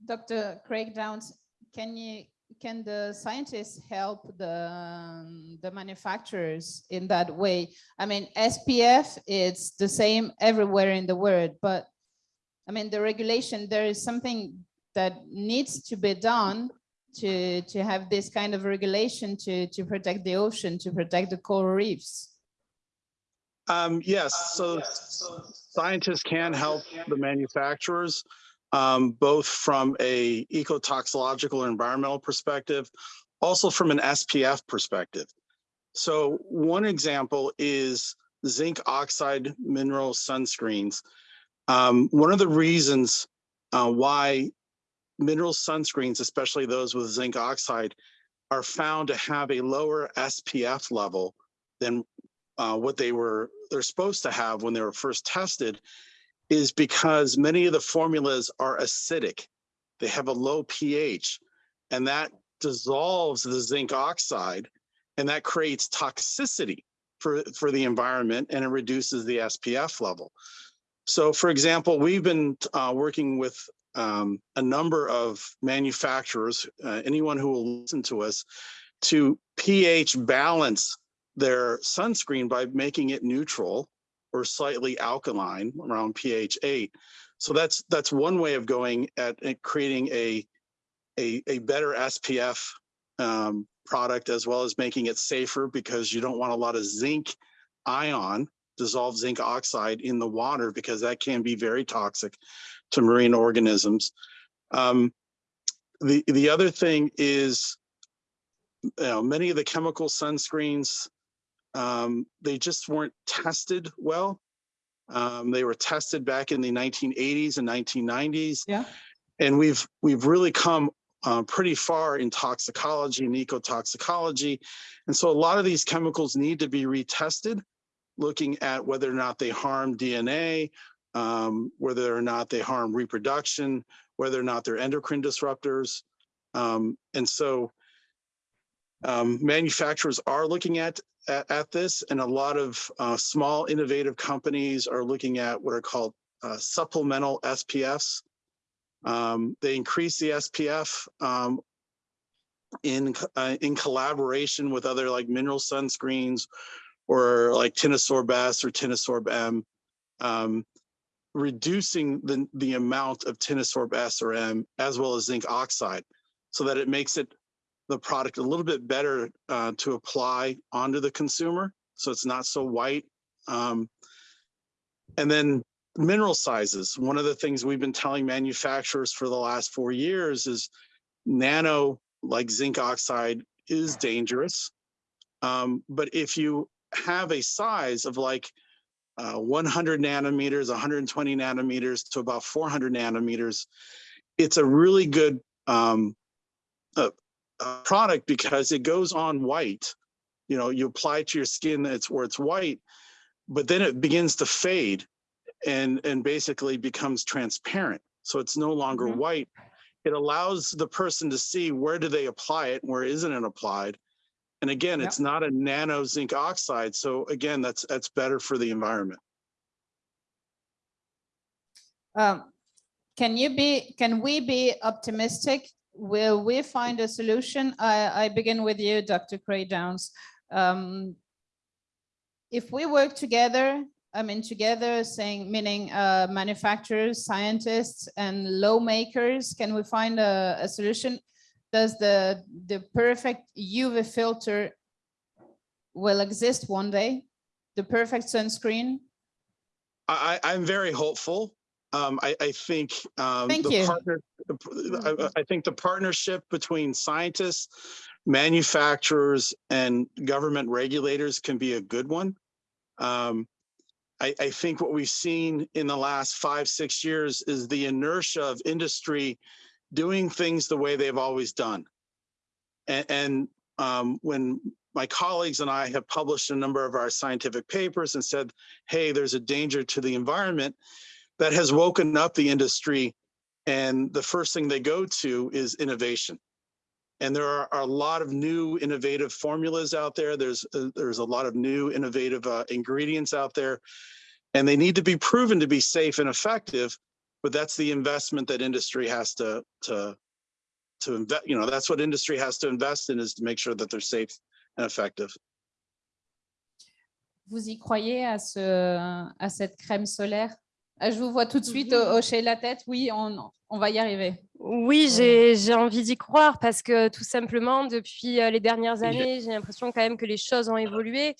Dr. Craig Downs, can the scientists help the, the manufacturers in that way? I mean, SPF, it's the same everywhere in the world, but I mean, the regulation, there is something that needs to be done to, to have this kind of regulation to, to protect the ocean, to protect the coral reefs.
Um, yes, so scientists can help the manufacturers, um, both from a ecotoxicological or environmental perspective, also from an SPF perspective. So one example is zinc oxide mineral sunscreens. Um, one of the reasons uh, why mineral sunscreens, especially those with zinc oxide, are found to have a lower SPF level than uh, what they were they're supposed to have when they were first tested is because many of the formulas are acidic. They have a low pH and that dissolves the zinc oxide and that creates toxicity for, for the environment and it reduces the SPF level. So for example, we've been uh, working with um, a number of manufacturers, uh, anyone who will listen to us, to pH balance their sunscreen by making it neutral or slightly alkaline around pH 8. So that's that's one way of going at, at creating a, a a better SPF um, product as well as making it safer because you don't want a lot of zinc ion dissolved zinc oxide in the water because that can be very toxic to marine organisms. Um, the the other thing is you know many of the chemical sunscreens um, they just weren't tested well. Um, they were tested back in the 1980s and 1990s.
Yeah.
And we've we've really come uh, pretty far in toxicology and ecotoxicology. And so a lot of these chemicals need to be retested, looking at whether or not they harm DNA, um, whether or not they harm reproduction, whether or not they're endocrine disruptors. Um, and so um, manufacturers are looking at, at, at this and a lot of uh, small innovative companies are looking at what are called uh, supplemental SPFs. Um, they increase the SPF um, in, uh, in collaboration with other like mineral sunscreens or like Tinosorb S or Tinosorb M, um, reducing the, the amount of Tinosorb S or M as well as zinc oxide so that it makes it the product a little bit better uh, to apply onto the consumer. So it's not so white. Um, and then mineral sizes. One of the things we've been telling manufacturers for the last four years is nano like zinc oxide is dangerous. Um, but if you have a size of like uh, 100 nanometers, 120 nanometers to about 400 nanometers, it's a really good um, uh, uh, product because it goes on white. You know, you apply it to your skin, it's where it's white, but then it begins to fade and and basically becomes transparent. So it's no longer
Mhm.
white. It allows the person to see where do they apply it where isn't it applied. And again,
Yep.
it's not a nano zinc oxide. So again, that's that's better for the environment.
Um, Can you be, can we be optimistic will we find a solution? I, I begin with you, Dr. Cray Downs. Um, if we work together, I mean, together saying, meaning uh, manufacturers, scientists and lawmakers, can we find a, a solution? Does the, the perfect UV filter will exist one day? The perfect sunscreen?
I, I- I'm very hopeful. Um, I, I think, um,
Thank
the
you.
partner, the I, I think the partnership between scientists, manufacturers and government regulators can be a good one. Um, I, I think what we've seen in the last five, six years is the inertia of industry doing things the way they've always done. And, and um, when my colleagues and I have published a number of our scientific papers and said, hey, there's a danger to the environment, that has woken up the industry. And the first thing they go to is innovation. And there are, are a lot of new innovative formulas out there. There's uh, there's a lot of new innovative uh, ingredients out there, and they need to be proven to be safe and effective. But that's the investment that industry has to to to invest. You know, that's what industry has to invest in is to make sure that they're safe and effective.
Vous y croyez à, ce, à cette crème solaire? Ah, Je vous vois tout de suite ho- hocher la tête. Oui, on, on va y arriver.
Oui, j'ai j'ai envie d'y croire parce que tout simplement, depuis euh, les dernières années, j'ai l'impression quand même que les choses ont évolué.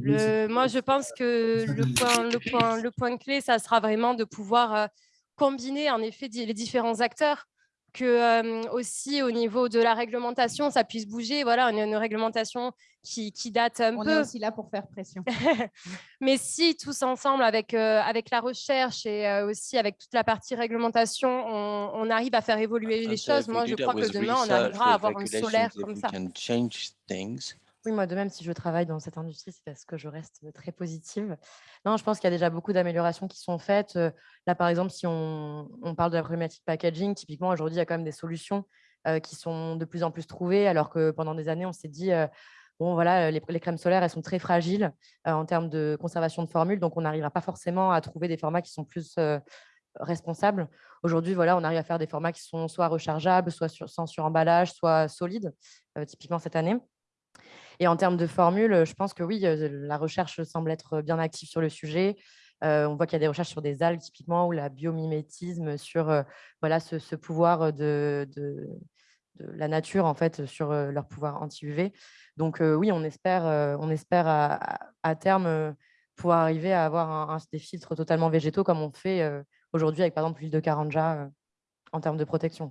Le, moi, je pense que le point, le, point, le point clé, ça sera vraiment de pouvoir euh, combiner en effet les différents acteurs, que euh, aussi au niveau de la réglementation, ça puisse bouger. Voilà, on a une réglementation qui, qui date un
On
peu.
est aussi là pour faire pression.
Mais si tous ensemble, avec, euh, avec la recherche et euh, aussi avec toute la partie réglementation, on, on arrive à faire évoluer les
And so
choses, moi, je crois que
with
demain, on
research,
arrivera à
with
avoir un solaire comme ça.
Oui, moi de même, si je travaille dans cette industrie, c'est parce que je reste très positive. Non, je pense qu'il y a déjà beaucoup d'améliorations qui sont faites. Là, par exemple, si on, on parle de la problématique packaging, typiquement, aujourd'hui, il y a quand même des solutions qui sont de plus en plus trouvées, alors que pendant des années, on s'est dit, bon, voilà, les, crèmes solaires, elles sont très fragiles en termes de conservation de formules, donc on n'arrivera pas forcément à trouver des formats qui sont plus responsables. Aujourd'hui, voilà, on arrive à faire des formats qui sont soit rechargeables, soit sur, sans suremballage, soit solides, typiquement cette année. Et en termes de formules, je pense que oui, euh, la recherche semble être bien active sur le sujet. Euh, on voit qu'il y a des recherches sur des algues typiquement ou la biomimétisme sur euh, voilà, ce, pouvoir de, la nature en fait sur euh, leur pouvoir anti-UV. Donc euh, oui, on espère, euh, on espère à, terme euh, pouvoir arriver à avoir un- des filtres totalement végétaux comme on fait euh, aujourd'hui avec par exemple l'huile de Karanja euh, en termes de protection.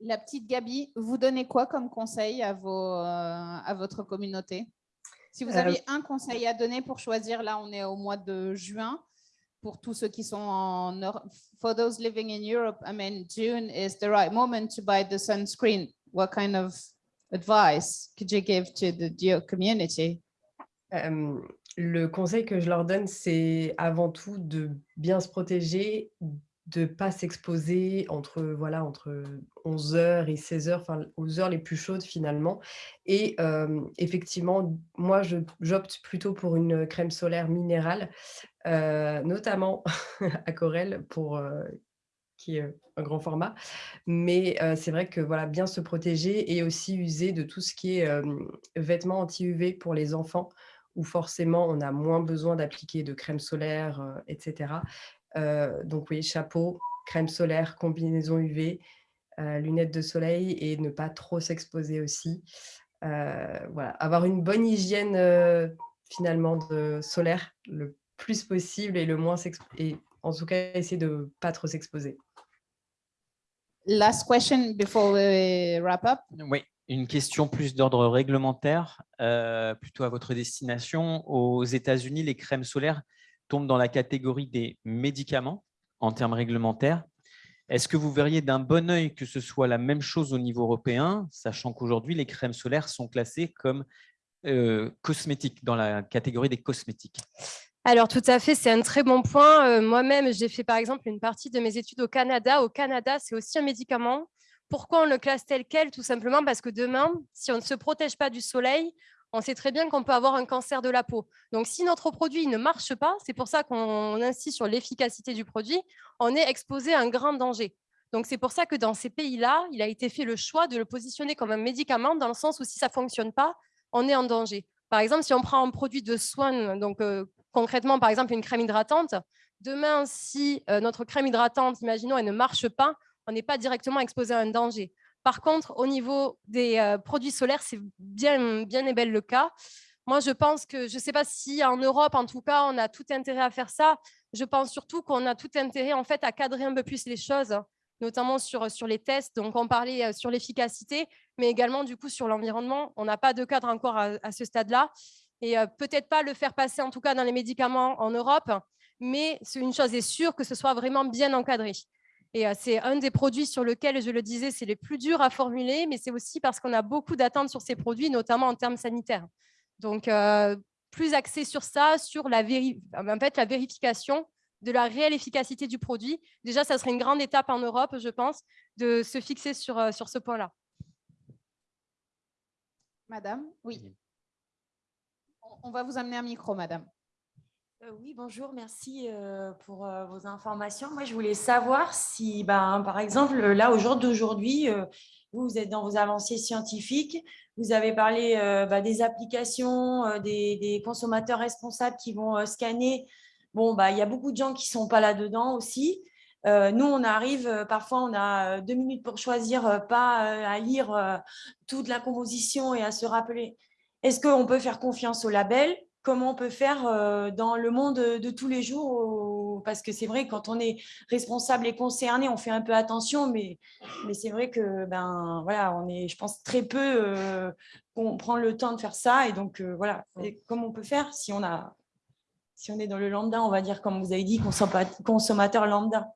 La petite Gabi, vous donnez quoi comme conseil à, vos, euh, à votre communauté? Si vous
Euh,
aviez un conseil à donner pour choisir, là on est au mois de juin, pour tous ceux qui sont en Europe, for those living in Europe, I mean, June is the right moment to buy the sunscreen. What kind of advice could you give to the your community?
Euh, le conseil que je leur donne, c'est avant tout de bien se protéger, de ne pas s'exposer entre, voilà, entre 11h et 16h, enfin, aux heures les plus chaudes finalement. Et effectivement, moi, j'opte plutôt pour une crème solaire minérale, notamment à Corel, pour, qui est un grand format. Mais c'est vrai que voilà, bien se protéger et aussi user de tout ce qui est vêtements anti-UV pour les enfants, où forcément on a moins besoin d'appliquer de crème solaire, etc. Euh, donc oui, chapeau, crème solaire, combinaison UV, euh, lunettes de soleil et ne pas trop s'exposer aussi. Euh, voilà, avoir une bonne hygiène euh, finalement de solaire le plus possible et le moins et en tout cas essayer de pas trop s'exposer.
Last question before we wrap up.
Oui, une question plus d'ordre réglementaire, euh, plutôt à votre destination. Aux États-Unis, les crèmes solaires tombent dans la catégorie des médicaments en termes réglementaires. Est-ce que vous verriez d'un bon œil que ce soit la même chose au niveau européen, sachant qu'aujourd'hui, les crèmes solaires sont classées comme euh, cosmétiques, dans la catégorie des cosmétiques?
Alors, tout à fait, c'est un très bon point. Euh, Moi-même, j'ai fait par exemple une partie de mes études au Canada. Au Canada, c'est aussi un médicament. Pourquoi on le classe tel quel? Tout simplement parce que demain, si on ne se protège pas du soleil, on sait très bien qu'on peut avoir un cancer de la peau. Donc, si notre produit ne marche pas, c'est pour ça qu'on insiste sur l'efficacité du produit, on est exposé à un grand danger. Donc, c'est pour ça que dans ces pays-là, il a été fait le choix de le positionner comme un médicament dans le sens où si ça ne fonctionne pas, on est en danger. Par exemple, si on prend un produit de soins, donc euh, concrètement, par exemple, une crème hydratante, demain, si euh, notre crème hydratante, imaginons, elle ne marche pas, on n'est pas directement exposé à un danger. Par contre, au niveau des euh, produits solaires, c'est bien, et belle le cas. Moi, je pense que, je ne sais pas si en Europe, en tout cas, on a tout intérêt à faire ça. Je pense surtout qu'on a tout intérêt, en fait, à cadrer un peu plus les choses, notamment sur, les tests. Donc, on parlait euh, sur l'efficacité, mais également, du coup, sur l'environnement. On n'a pas de cadre encore à, ce stade-là. Et euh, peut-être pas le faire passer, en tout cas, dans les médicaments en Europe, mais une chose est sûre, que ce soit vraiment bien encadré. Et euh, c'est un des produits sur lesquels, je le disais, c'est les plus durs à formuler, mais c'est aussi parce qu'on a beaucoup d'attentes sur ces produits, notamment en termes sanitaires. Donc, euh, plus axé sur ça, sur la, en fait, la vérification de la réelle efficacité du produit. Déjà, ça serait une grande étape en Europe, je pense, de se fixer sur, euh, sur ce point-là.
Madame, oui. On va vous amener un micro, madame.
Euh, oui, bonjour, merci euh, pour euh, vos informations. Moi, je voulais savoir si, ben, par exemple, là, au jour d'aujourd'hui, vous, êtes dans vos avancées scientifiques, vous avez parlé bah, des applications, des, des, consommateurs responsables qui vont scanner. Bon, bah, il y a beaucoup de gens qui ne sont pas là-dedans aussi. nous, on arrive, parfois, on a deux minutes pour choisir, pas à lire toute la composition et à se rappeler. Est-ce qu'on peut faire confiance au label? Comment on peut faire euh, dans le monde de tous les jours. Parce que c'est vrai, quand on est responsable et concerné, on fait un peu attention, mais, mais c'est vrai que ben, voilà, on est, je pense, très peu euh, on prend le temps de faire ça. Et donc, euh, voilà, comment on peut faire si on, a, si on est dans le lambda, on va dire, comme vous avez dit, consommateur lambda?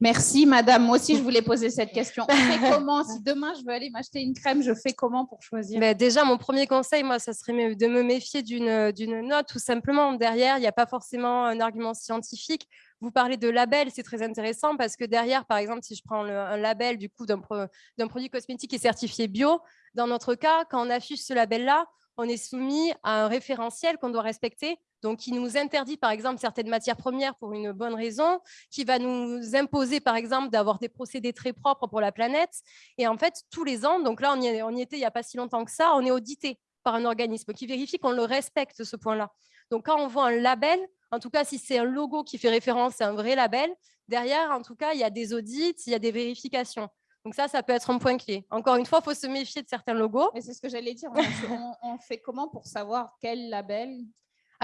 Merci, madame. Moi aussi, je voulais poser cette question. On fait comment Si demain, je veux aller m'acheter une crème, je fais comment pour choisir
Déjà, mon premier conseil, moi, ça serait de me méfier d'une note, tout simplement. Derrière, il n'y a pas forcément un argument scientifique. Vous parlez de label, c'est très intéressant parce que derrière, par exemple, si je prends un label du coup d'un produit cosmétique qui est certifié bio, dans notre cas, quand on affiche ce label-là, on est soumis à un référentiel qu'on doit respecter donc qui nous interdit par exemple certaines matières premières pour une bonne raison, qui va nous imposer par exemple d'avoir des procédés très propres pour la planète. Et en fait, tous les ans, donc là on y, était il n'y a pas si longtemps que ça, on est audité par un organisme qui vérifie qu'on le respecte ce point-là. Donc quand on voit un label, en tout cas si c'est un logo qui fait référence à un vrai label, derrière en tout cas il y a des audits, il y a des vérifications. Donc ça, ça peut être un point clé. Encore une fois, il faut se méfier de certains logos.
Mais c'est ce que j'allais dire. On, on, fait comment pour savoir quel label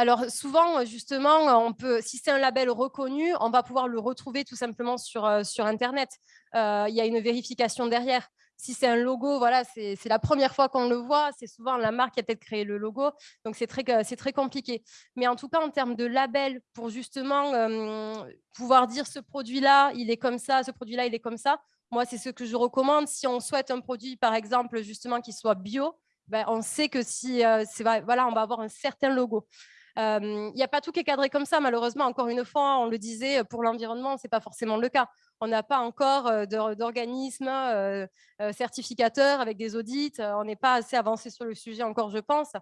alors souvent, justement, on peut, si c'est un label reconnu, on va pouvoir le retrouver tout simplement sur, euh, sur Internet. Euh, il y a une vérification derrière. Si c'est un logo, voilà, c'est la première fois qu'on le voit. C'est souvent la marque qui a peut-être créé le logo. Donc, c'est très, très compliqué. Mais en tout cas, en termes de label, pour justement euh, pouvoir dire ce produit-là, il est comme ça, ce produit-là, il est comme ça, moi, c'est ce que je recommande. Si on souhaite un produit, par exemple, justement, qui soit bio, ben, on sait que si, voilà, on va avoir un certain logo. Il n'y a pas tout qui est cadré comme ça, malheureusement. Encore une fois, on le disait, pour l'environnement, ce n'est pas forcément le cas. On n'a pas encore d'organismes certificateurs avec des audits. On n'est pas assez avancé sur le sujet encore, je pense.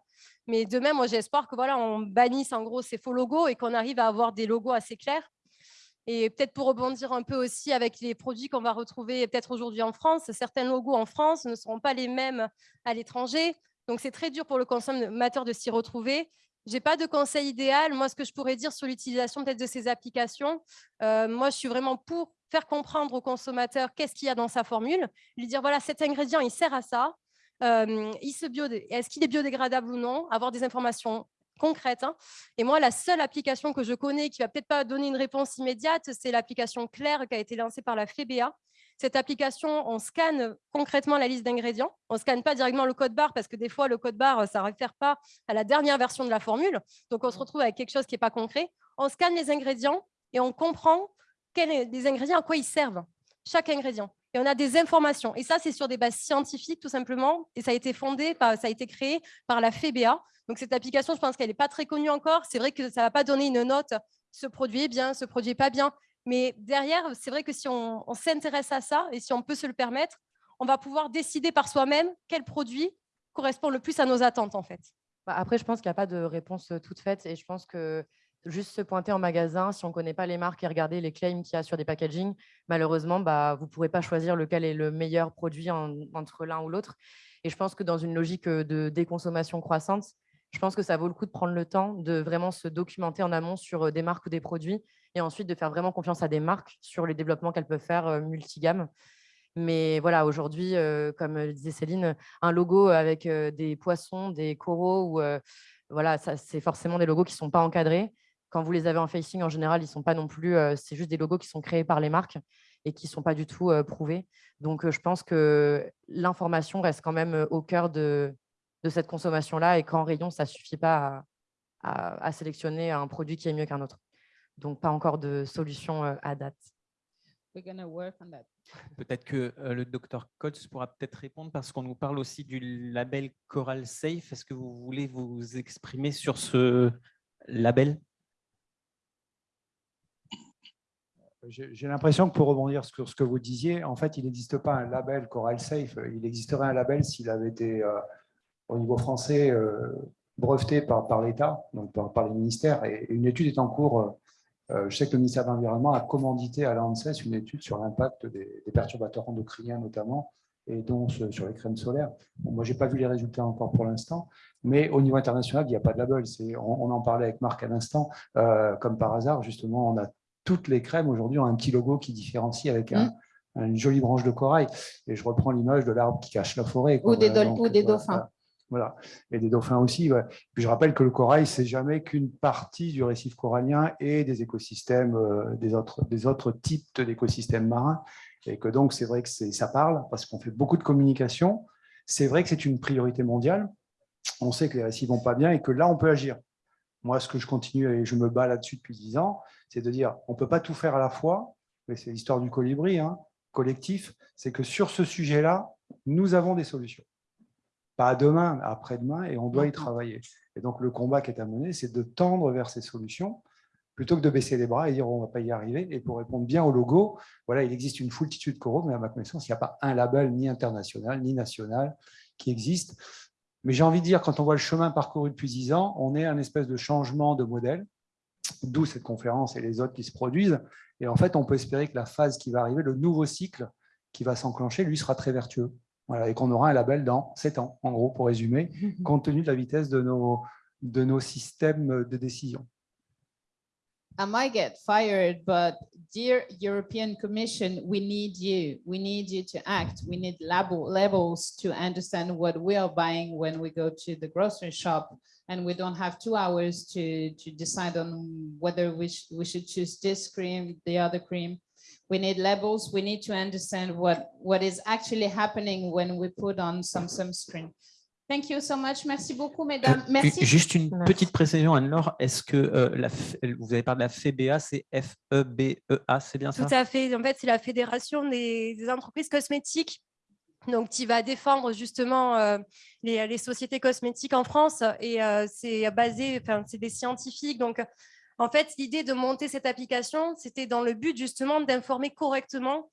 Mais de même, moi, j'espère que voilà, on bannisse en gros ces faux logos et qu'on arrive à avoir des logos assez clairs. Et peut-être pour rebondir un peu aussi avec les produits qu'on va retrouver peut-être aujourd'hui en France, certains logos en France ne seront pas les mêmes à l'étranger. Donc, c'est très dur pour le consommateur de s'y retrouver. Je n'ai pas de conseil idéal. Moi, ce que je pourrais dire sur l'utilisation peut-être de ces applications, euh, moi, je suis vraiment pour faire comprendre au consommateur qu'est-ce qu'il y a dans sa formule, lui dire, voilà, cet ingrédient, il sert à ça. Euh, est-ce qu'il est biodégradable ou non Avoir des informations concrètes. Hein. Et moi, la seule application que je connais qui va peut-être pas donner une réponse immédiate, c'est l'application Claire qui a été lancée par la FEBA, cette application, on scanne concrètement la liste d'ingrédients. On ne scanne pas directement le code barre parce que des fois, le code barre, ça ne réfère pas à la dernière version de la formule. Donc, on se retrouve avec quelque chose qui n'est pas concret. On scanne les ingrédients et on comprend quels des ingrédients, à quoi ils servent, chaque ingrédient. Et on a des informations. Et ça, c'est sur des bases scientifiques, tout simplement. Et ça a été fondé, ça a été créé par la FEBA. Donc, cette application, je pense qu'elle n'est pas très connue encore. C'est vrai que ça ne va pas donner une note, ce produit est bien, ce produit n'est pas bien. Mais derrière, c'est vrai que si on, s'intéresse à ça et si on peut se le permettre, on va pouvoir décider par soi-même quel produit correspond le plus à nos attentes, en fait.
Bah, après, je pense qu'il n'y a pas de réponse toute faite et je pense que juste se pointer en magasin, si on ne connaît pas les marques et regarder les claims qu'il y a sur des packaging, malheureusement, bah, vous ne pourrez pas choisir lequel est le meilleur produit entre l'un ou l'autre. Et je pense que dans une logique de déconsommation croissante, je pense que ça vaut le coup de prendre le temps de vraiment se documenter en amont sur des marques ou des produits et ensuite de faire vraiment confiance à des marques sur les développements qu'elles peuvent faire multigames. Mais voilà, aujourd'hui, comme disait Céline, un logo avec des poissons, des coraux, ou, voilà, c'est forcément des logos qui ne sont pas encadrés. Quand vous les avez en facing, en général, ils sont pas non plus, c'est juste des logos qui sont créés par les marques et qui ne sont pas du tout prouvés. Donc, je pense que l'information reste quand même au cœur de, de cette consommation-là et qu'en rayon, ça ne suffit pas à, sélectionner un produit qui est mieux qu'un autre. Donc, pas encore de solution à date.
Peut-être que le docteur Coates pourra peut-être répondre parce qu'on nous parle aussi du label Coral Safe. Est-ce que vous voulez vous exprimer sur ce label?
J'ai l'impression que pour rebondir sur ce que vous disiez, en fait, il n'existe pas un label Coral Safe. Il existerait un label s'il avait été, euh, au niveau français, euh, breveté par, par l'État, donc par, les ministères. Et une étude est en cours. Euh, je sais que le ministère de l'Environnement a commandité à l'ANSES une étude sur l'impact des, perturbateurs endocriniens notamment, et donc sur les crèmes solaires. moi, je n'ai pas vu les résultats encore pour l'instant, mais au niveau international, il n'y a pas de label. On, on en parlait avec Marc à l'instant. comme par hasard, justement, on a toutes les crèmes aujourd'hui ont un petit logo qui différencie avec mm. une jolie branche de corail. Et je reprends l'image de l'arbre qui cache la forêt.
Ou des, des dauphins.
Voilà, et des dauphins aussi. Je rappelle que le corail, c'est jamais qu'une partie du récif corallien et des écosystèmes, euh, des, autres, types d'écosystèmes marins. Et que donc, c'est vrai que ça parle parce qu'on fait beaucoup de communication. C'est vrai que c'est une priorité mondiale. On sait que les récifs vont pas bien et que là, on peut agir. Moi, ce que je continue et je me bats là-dessus depuis dix ans, c'est de dire on ne peut pas tout faire à la fois, mais c'est l'histoire du colibri hein, collectif, c'est que sur ce sujet-là, nous avons des solutions. Pas demain, après-demain, et on doit y travailler. Et donc, le combat qui est à mener, c'est de tendre vers ces solutions, plutôt que de baisser les bras et dire on ne va pas y arriver. Et pour répondre bien au logo, voilà, il existe une foultitude de coraux, mais à ma connaissance, il n'y a pas un label ni international, ni national qui existe. Mais j'ai envie de dire, quand on voit le chemin parcouru depuis dix ans, on est un espèce de changement de modèle d'où cette conférence et les autres qui se produisent. Et en fait, on peut espérer que la phase qui va arriver, le nouveau cycle qui va s'enclencher, lui sera très vertueux. Voilà, et qu'on aura un label dans 7 ans, en gros, pour résumer, compte tenu de la vitesse de nos, de nos systèmes de décision.
I might get fired, but dear European Commission, we need you. We need you to act. We need label, labels to understand what we are buying when we go to the grocery shop and we don't have two hours to, to decide on whether we, sh we should choose this cream, the other cream. We need labels. We need to understand what, what is actually happening when we put on some sunscreen. Thank you so much. Merci beaucoup, mesdames.
Euh,
Merci.
Juste une petite précision, Anne-Laure. Est-ce que euh, la, vous avez parlé de la FEBA, c'est F-E-B-E-A, c'est bien ça?
Tout à fait. En fait, c'est la Fédération des, des entreprises cosmétiques donc qui va défendre justement euh, les, sociétés cosmétiques en France et euh, c'est basé, enfin c'est des scientifiques. Donc en fait, l'idée de monter cette application, c'était dans le but justement d'informer correctement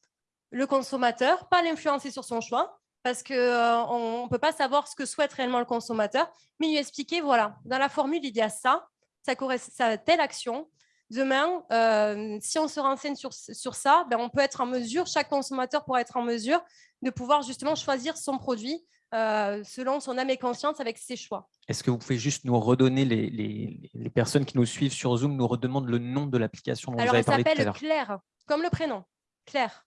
le consommateur, pas l'influencer sur son choix, parce qu'on euh, ne peut pas savoir ce que souhaite réellement le consommateur, mais lui expliquer, voilà, dans la formule, il y a ça, ça à telle action, Demain, euh, si on se renseigne sur, sur ça, ben on peut être en mesure, chaque consommateur pourra être en mesure de pouvoir justement choisir son produit euh, selon son âme et conscience avec ses choix.
Est-ce que vous pouvez juste nous redonner, les, les, les, personnes qui nous suivent sur Zoom nous redemandent le nom de l'application dont
Alors,
vous avez parlé tout à
l'heure? Elle s'appelle Claire, comme le prénom, Claire.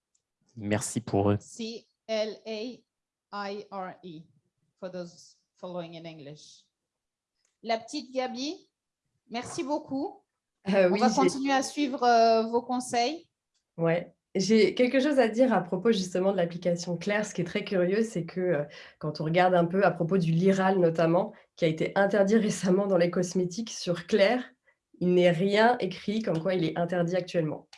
Merci pour eux.
C-L-A-I-R-E, for those following in English. La petite Gabi, merci beaucoup. Euh, On va continuer à suivre euh, vos conseils.
Ouais. J'ai quelque chose à dire à propos justement de l'application Claire. Ce qui est très curieux, c'est que euh, quand on regarde un peu à propos du Liral notamment, qui a été interdit récemment dans les cosmétiques sur Claire, il n'est rien écrit comme quoi il est interdit actuellement.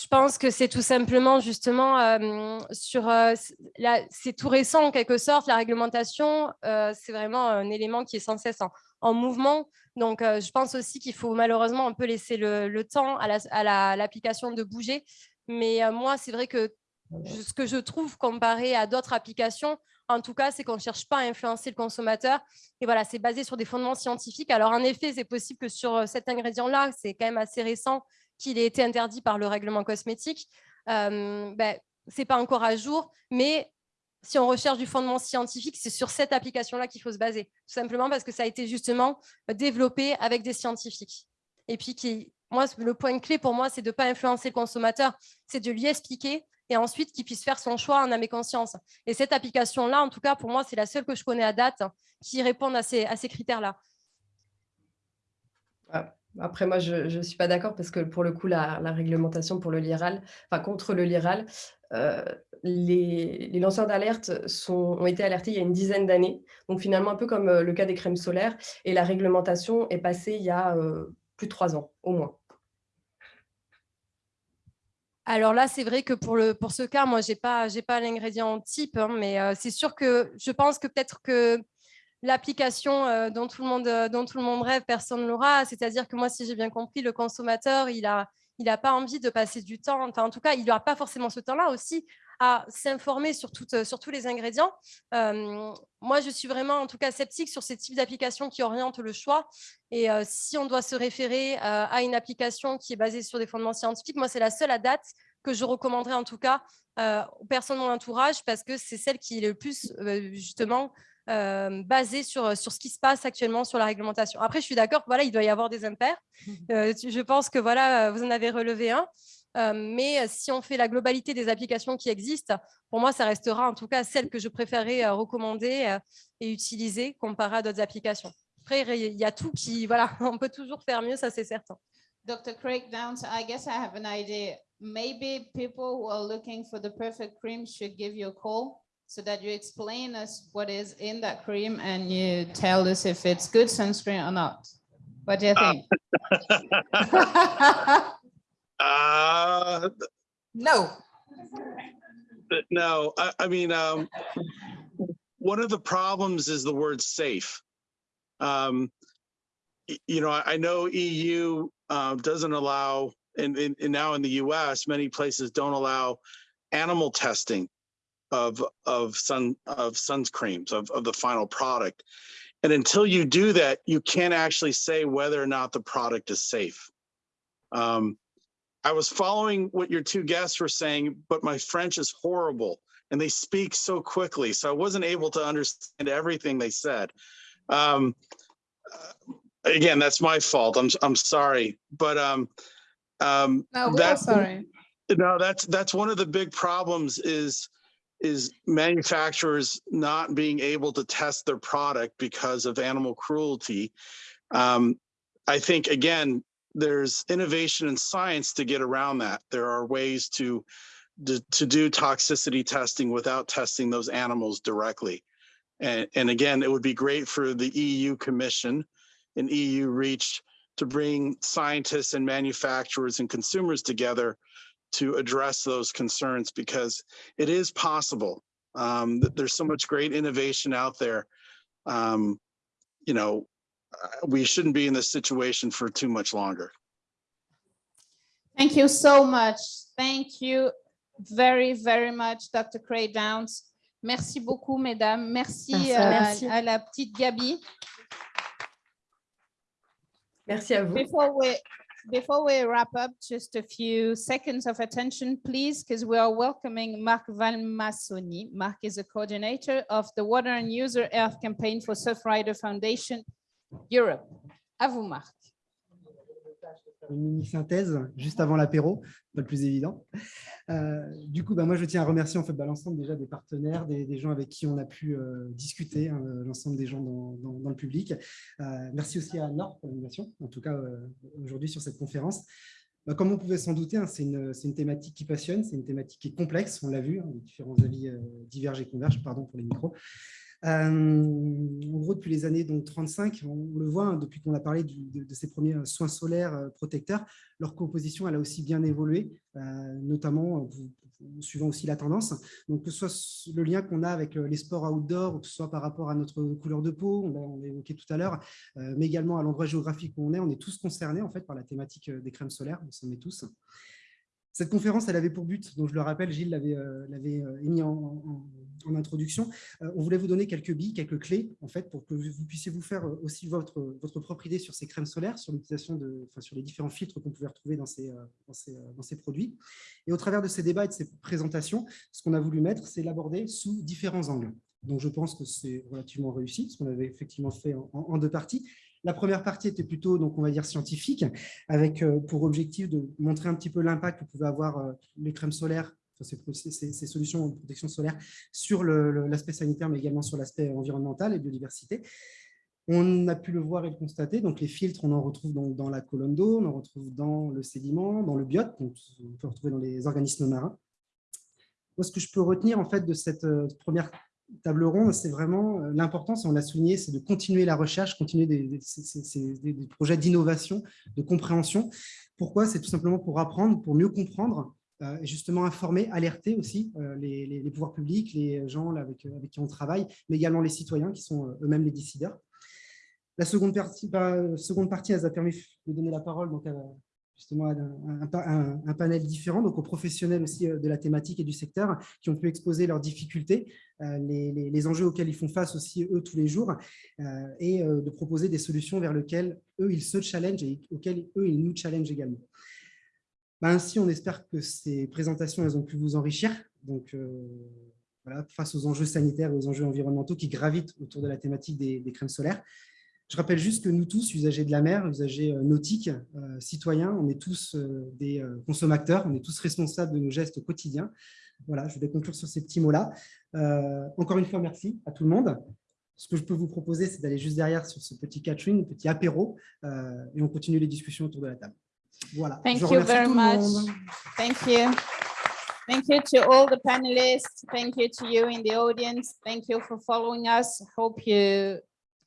Je pense que c'est tout simplement justement sur, c'est tout récent en quelque sorte, la réglementation, c'est vraiment un élément qui est sans cesse en mouvement. Donc, euh, je pense aussi qu'il faut malheureusement un peu laisser le, temps à l'application de bouger. Mais euh, moi, c'est vrai que ce que je trouve comparé à d'autres applications, En tout cas, c'est qu'on ne cherche pas à influencer le consommateur. Et voilà, c'est basé sur des fondements scientifiques. Alors, en effet, c'est possible que sur cet ingrédient-là, c'est quand même assez récent qu'il ait été interdit par le règlement cosmétique. Euh, ben, ce n'est pas encore à jour, mais si on recherche du fondement scientifique, c'est sur cette application-là qu'il faut se baser, tout simplement parce que ça a été justement développé avec des scientifiques. Et puis, qui, moi, le point clé pour moi, c'est de ne pas influencer le consommateur, c'est de lui expliquer et ensuite qu'il puisse faire son choix en âme et conscience. Et cette application-là, en tout cas, pour moi, c'est la seule que je connais à date qui répond à ces, à ces critères-là.
Ah, après, moi, je ne suis pas d'accord parce que pour le coup, la, réglementation pour le LIRAL, enfin contre le LIRAL, euh, les, lanceurs d'alerte ont été alertés il y a une dizaine d'années. Donc finalement, un peu comme euh, le cas des crèmes solaires. Et la réglementation est passée il y a euh, plus de trois ans, au moins.
Alors là, c'est vrai que pour, ce cas, moi, je n'ai pas, pas l'ingrédient type, hein, mais c'est sûr que je pense que peut-être que l'application euh, dont, tout le monde, euh, dont tout le monde rêve, personne ne l'aura. C'est-à-dire que moi, si j'ai bien compris, le consommateur, il n'a il pas envie de passer du temps, enfin, en tout cas, il n'aura pas forcément ce temps-là aussi à s'informer sur, sur tous les ingrédients. Euh, moi, je suis vraiment, en tout cas, sceptique sur ces types d'applications qui orientent le choix. Et si on doit se référer à une application qui est basée sur des fondements scientifiques, moi, c'est la seule à date que je recommanderais en tout cas aux personnes de mon entourage parce que c'est celle qui est le plus, justement, euh, basé sur, sur ce qui se passe actuellement sur la réglementation. Après, je suis d'accord, voilà, il doit y avoir des impairs. Euh, je pense que voilà, vous en avez relevé un. Euh, mais si on fait la globalité des applications qui existent, pour moi, ça restera en tout cas celle que je préférerais recommander et utiliser comparé à d'autres applications. Après, il y a tout qui, voilà, on peut toujours faire mieux, ça c'est certain.
Dr. Craig Downs, I guess I have an idea. Maybe people who are looking for the perfect cream should give you a call so that you explain us what is in that cream and you tell us if it's good sunscreen or not. What do you think?
uh,
no.
No, I, I mean, um, one of the problems is the word safe. Um, you know, I, I know EU uh, doesn't allow, and, and now in the US, many places don't allow animal testing of of sun of sunscreens of, of the final product. And until you do that, you can't actually say whether or not the product is safe. Um, I was following what your two guests were saying, but my French is horrible and they speak so quickly. So I wasn't able to understand everything they said. Um, uh, again, that's my fault. I'm, I'm sorry, but um, um,
no, that's sorry.
No, that's, that's one of the big problems is is manufacturers not being able to test their product because of animal cruelty. Um, I think, again, there's innovation in science to get around that. There are ways to, to, to do toxicity testing without testing those animals directly. And, and again, it would be great for the EU Commission and EU REACH to bring scientists and manufacturers and consumers together to address those concerns because it is possible. Um, there's so much great innovation out there. Um, you know, uh, we shouldn't be in this situation for too much longer.
Thank you so much. Thank you very, very much, Dr. Craig Downs. Merci beaucoup, mesdames. Merci, Merci. À, Merci. à la petite Gabi.
Merci à vous.
Before we, before we wrap up, just a few seconds of attention, please, because we are welcoming Marc Valmassoni. Marc is a coordinator of the Water and User Earth Campaign for Surfrider Foundation Europe. À vous, Marc.
Une mini-synthèse juste avant l'apéro, pas le plus évident. Euh, du coup, bah, moi, je tiens à remercier en fait, bah, l'ensemble déjà des partenaires, des, gens avec qui on a pu euh, discuter, hein, l'ensemble des gens dans, le public. Euh, merci aussi à Nord pour l'invitation, en tout cas aujourd'hui sur cette conférence. Bah, comme on pouvait s'en douter, hein, c'est une, une, thématique qui passionne, c'est une thématique qui est complexe, on l'a vu, hein, les différents avis divergent et convergent, pardon pour les micros. Euh, en gros, depuis les années donc, 35, on, le voit, hein, depuis qu'on a parlé de, ces premiers soins solaires euh, protecteurs, leur composition elle a aussi bien évolué, euh, notamment suivant aussi la tendance. Donc, que ce soit le lien qu'on a avec les sports outdoor, ou que ce soit par rapport à notre couleur de peau, on l'a évoqué tout à l'heure, mais également à l'endroit géographique où on est, on est tous concernés en fait par la thématique des crèmes solaires, on s'en met tous. Cette conférence, elle avait pour but, donc je le rappelle, Gilles l'avait euh, euh, émis en, introduction, euh, on voulait vous donner quelques billes, quelques clés, en fait, pour que vous puissiez vous faire aussi votre, propre idée sur ces crèmes solaires, sur l'utilisation de, enfin, sur les différents filtres qu'on pouvait retrouver dans ces, produits. Et au travers de ces débats et de ces présentations, ce qu'on a voulu mettre, c'est l'aborder sous différents angles. Donc, je pense que c'est relativement réussi, ce qu'on avait effectivement fait en deux parties. La première partie était plutôt, donc, on va dire, scientifique, avec euh, pour objectif de montrer un petit peu l'impact que pouvaient avoir euh, les crèmes solaires, ces, ces- solutions de protection solaire sur l'aspect sanitaire, mais également sur l'aspect environnemental et biodiversité. On a pu le voir et le constater, donc les filtres, on en retrouve dans la colonne d'eau, on en retrouve dans le sédiment, dans le biote, donc on peut retrouver dans les organismes marins. Moi, ce que je peux retenir en fait de cette euh, première table ronde, c'est vraiment euh, l'importance, on l'a souligné, c'est de continuer la recherche, continuer des, projets d'innovation, de compréhension. Pourquoi? C'est tout simplement pour apprendre, pour mieux comprendre, euh, justement informer, alerter aussi euh, les, pouvoirs publics, les gens là, avec, qui on travaille, mais également les citoyens qui sont euh, eux-mêmes les décideurs. La seconde partie, bah, seconde partie, elle a permis de donner la parole à, justement un, un pa- un- un panel différent, donc aux professionnels aussi euh, de la thématique et du secteur, qui ont pu exposer leurs difficultés, euh, les, enjeux auxquels ils font face aussi eux tous les jours, euh, et de proposer des solutions vers lesquelles eux, ils se challengent et auxquelles eux, ils nous challengent également. Ben, ainsi, on espère que ces présentations, elles ont pu vous enrichir. Donc, voilà, face aux enjeux sanitaires et aux enjeux environnementaux qui gravitent autour de la thématique des crèmes solaires. Je rappelle juste que nous tous, usagers de la mer, usagers euh, nautiques, euh, citoyens, on est tous euh, des consommateurs, on est tous responsables de nos gestes quotidiens. Voilà, je vais conclure sur ces petits mots-là. Euh, encore une fois, merci à tout le monde. Ce que je peux vous proposer, c'est d'aller juste derrière sur ce petit catering, petit apéro, et on continue les discussions autour de la table. Voilà.
Thank
je
you very much. Thank you. Thank you to all the panelists. Thank you to you in the audience. Thank you for following us. Hope you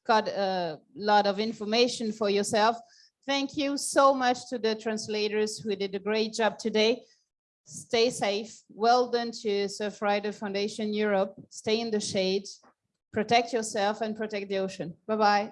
got a lot of information for yourself. Thank you so much to the translators who did a great job today. Stay safe. Well done to Surf Rider Foundation Europe. Stay in the shade. Protect yourself and protect the ocean. Bye-bye.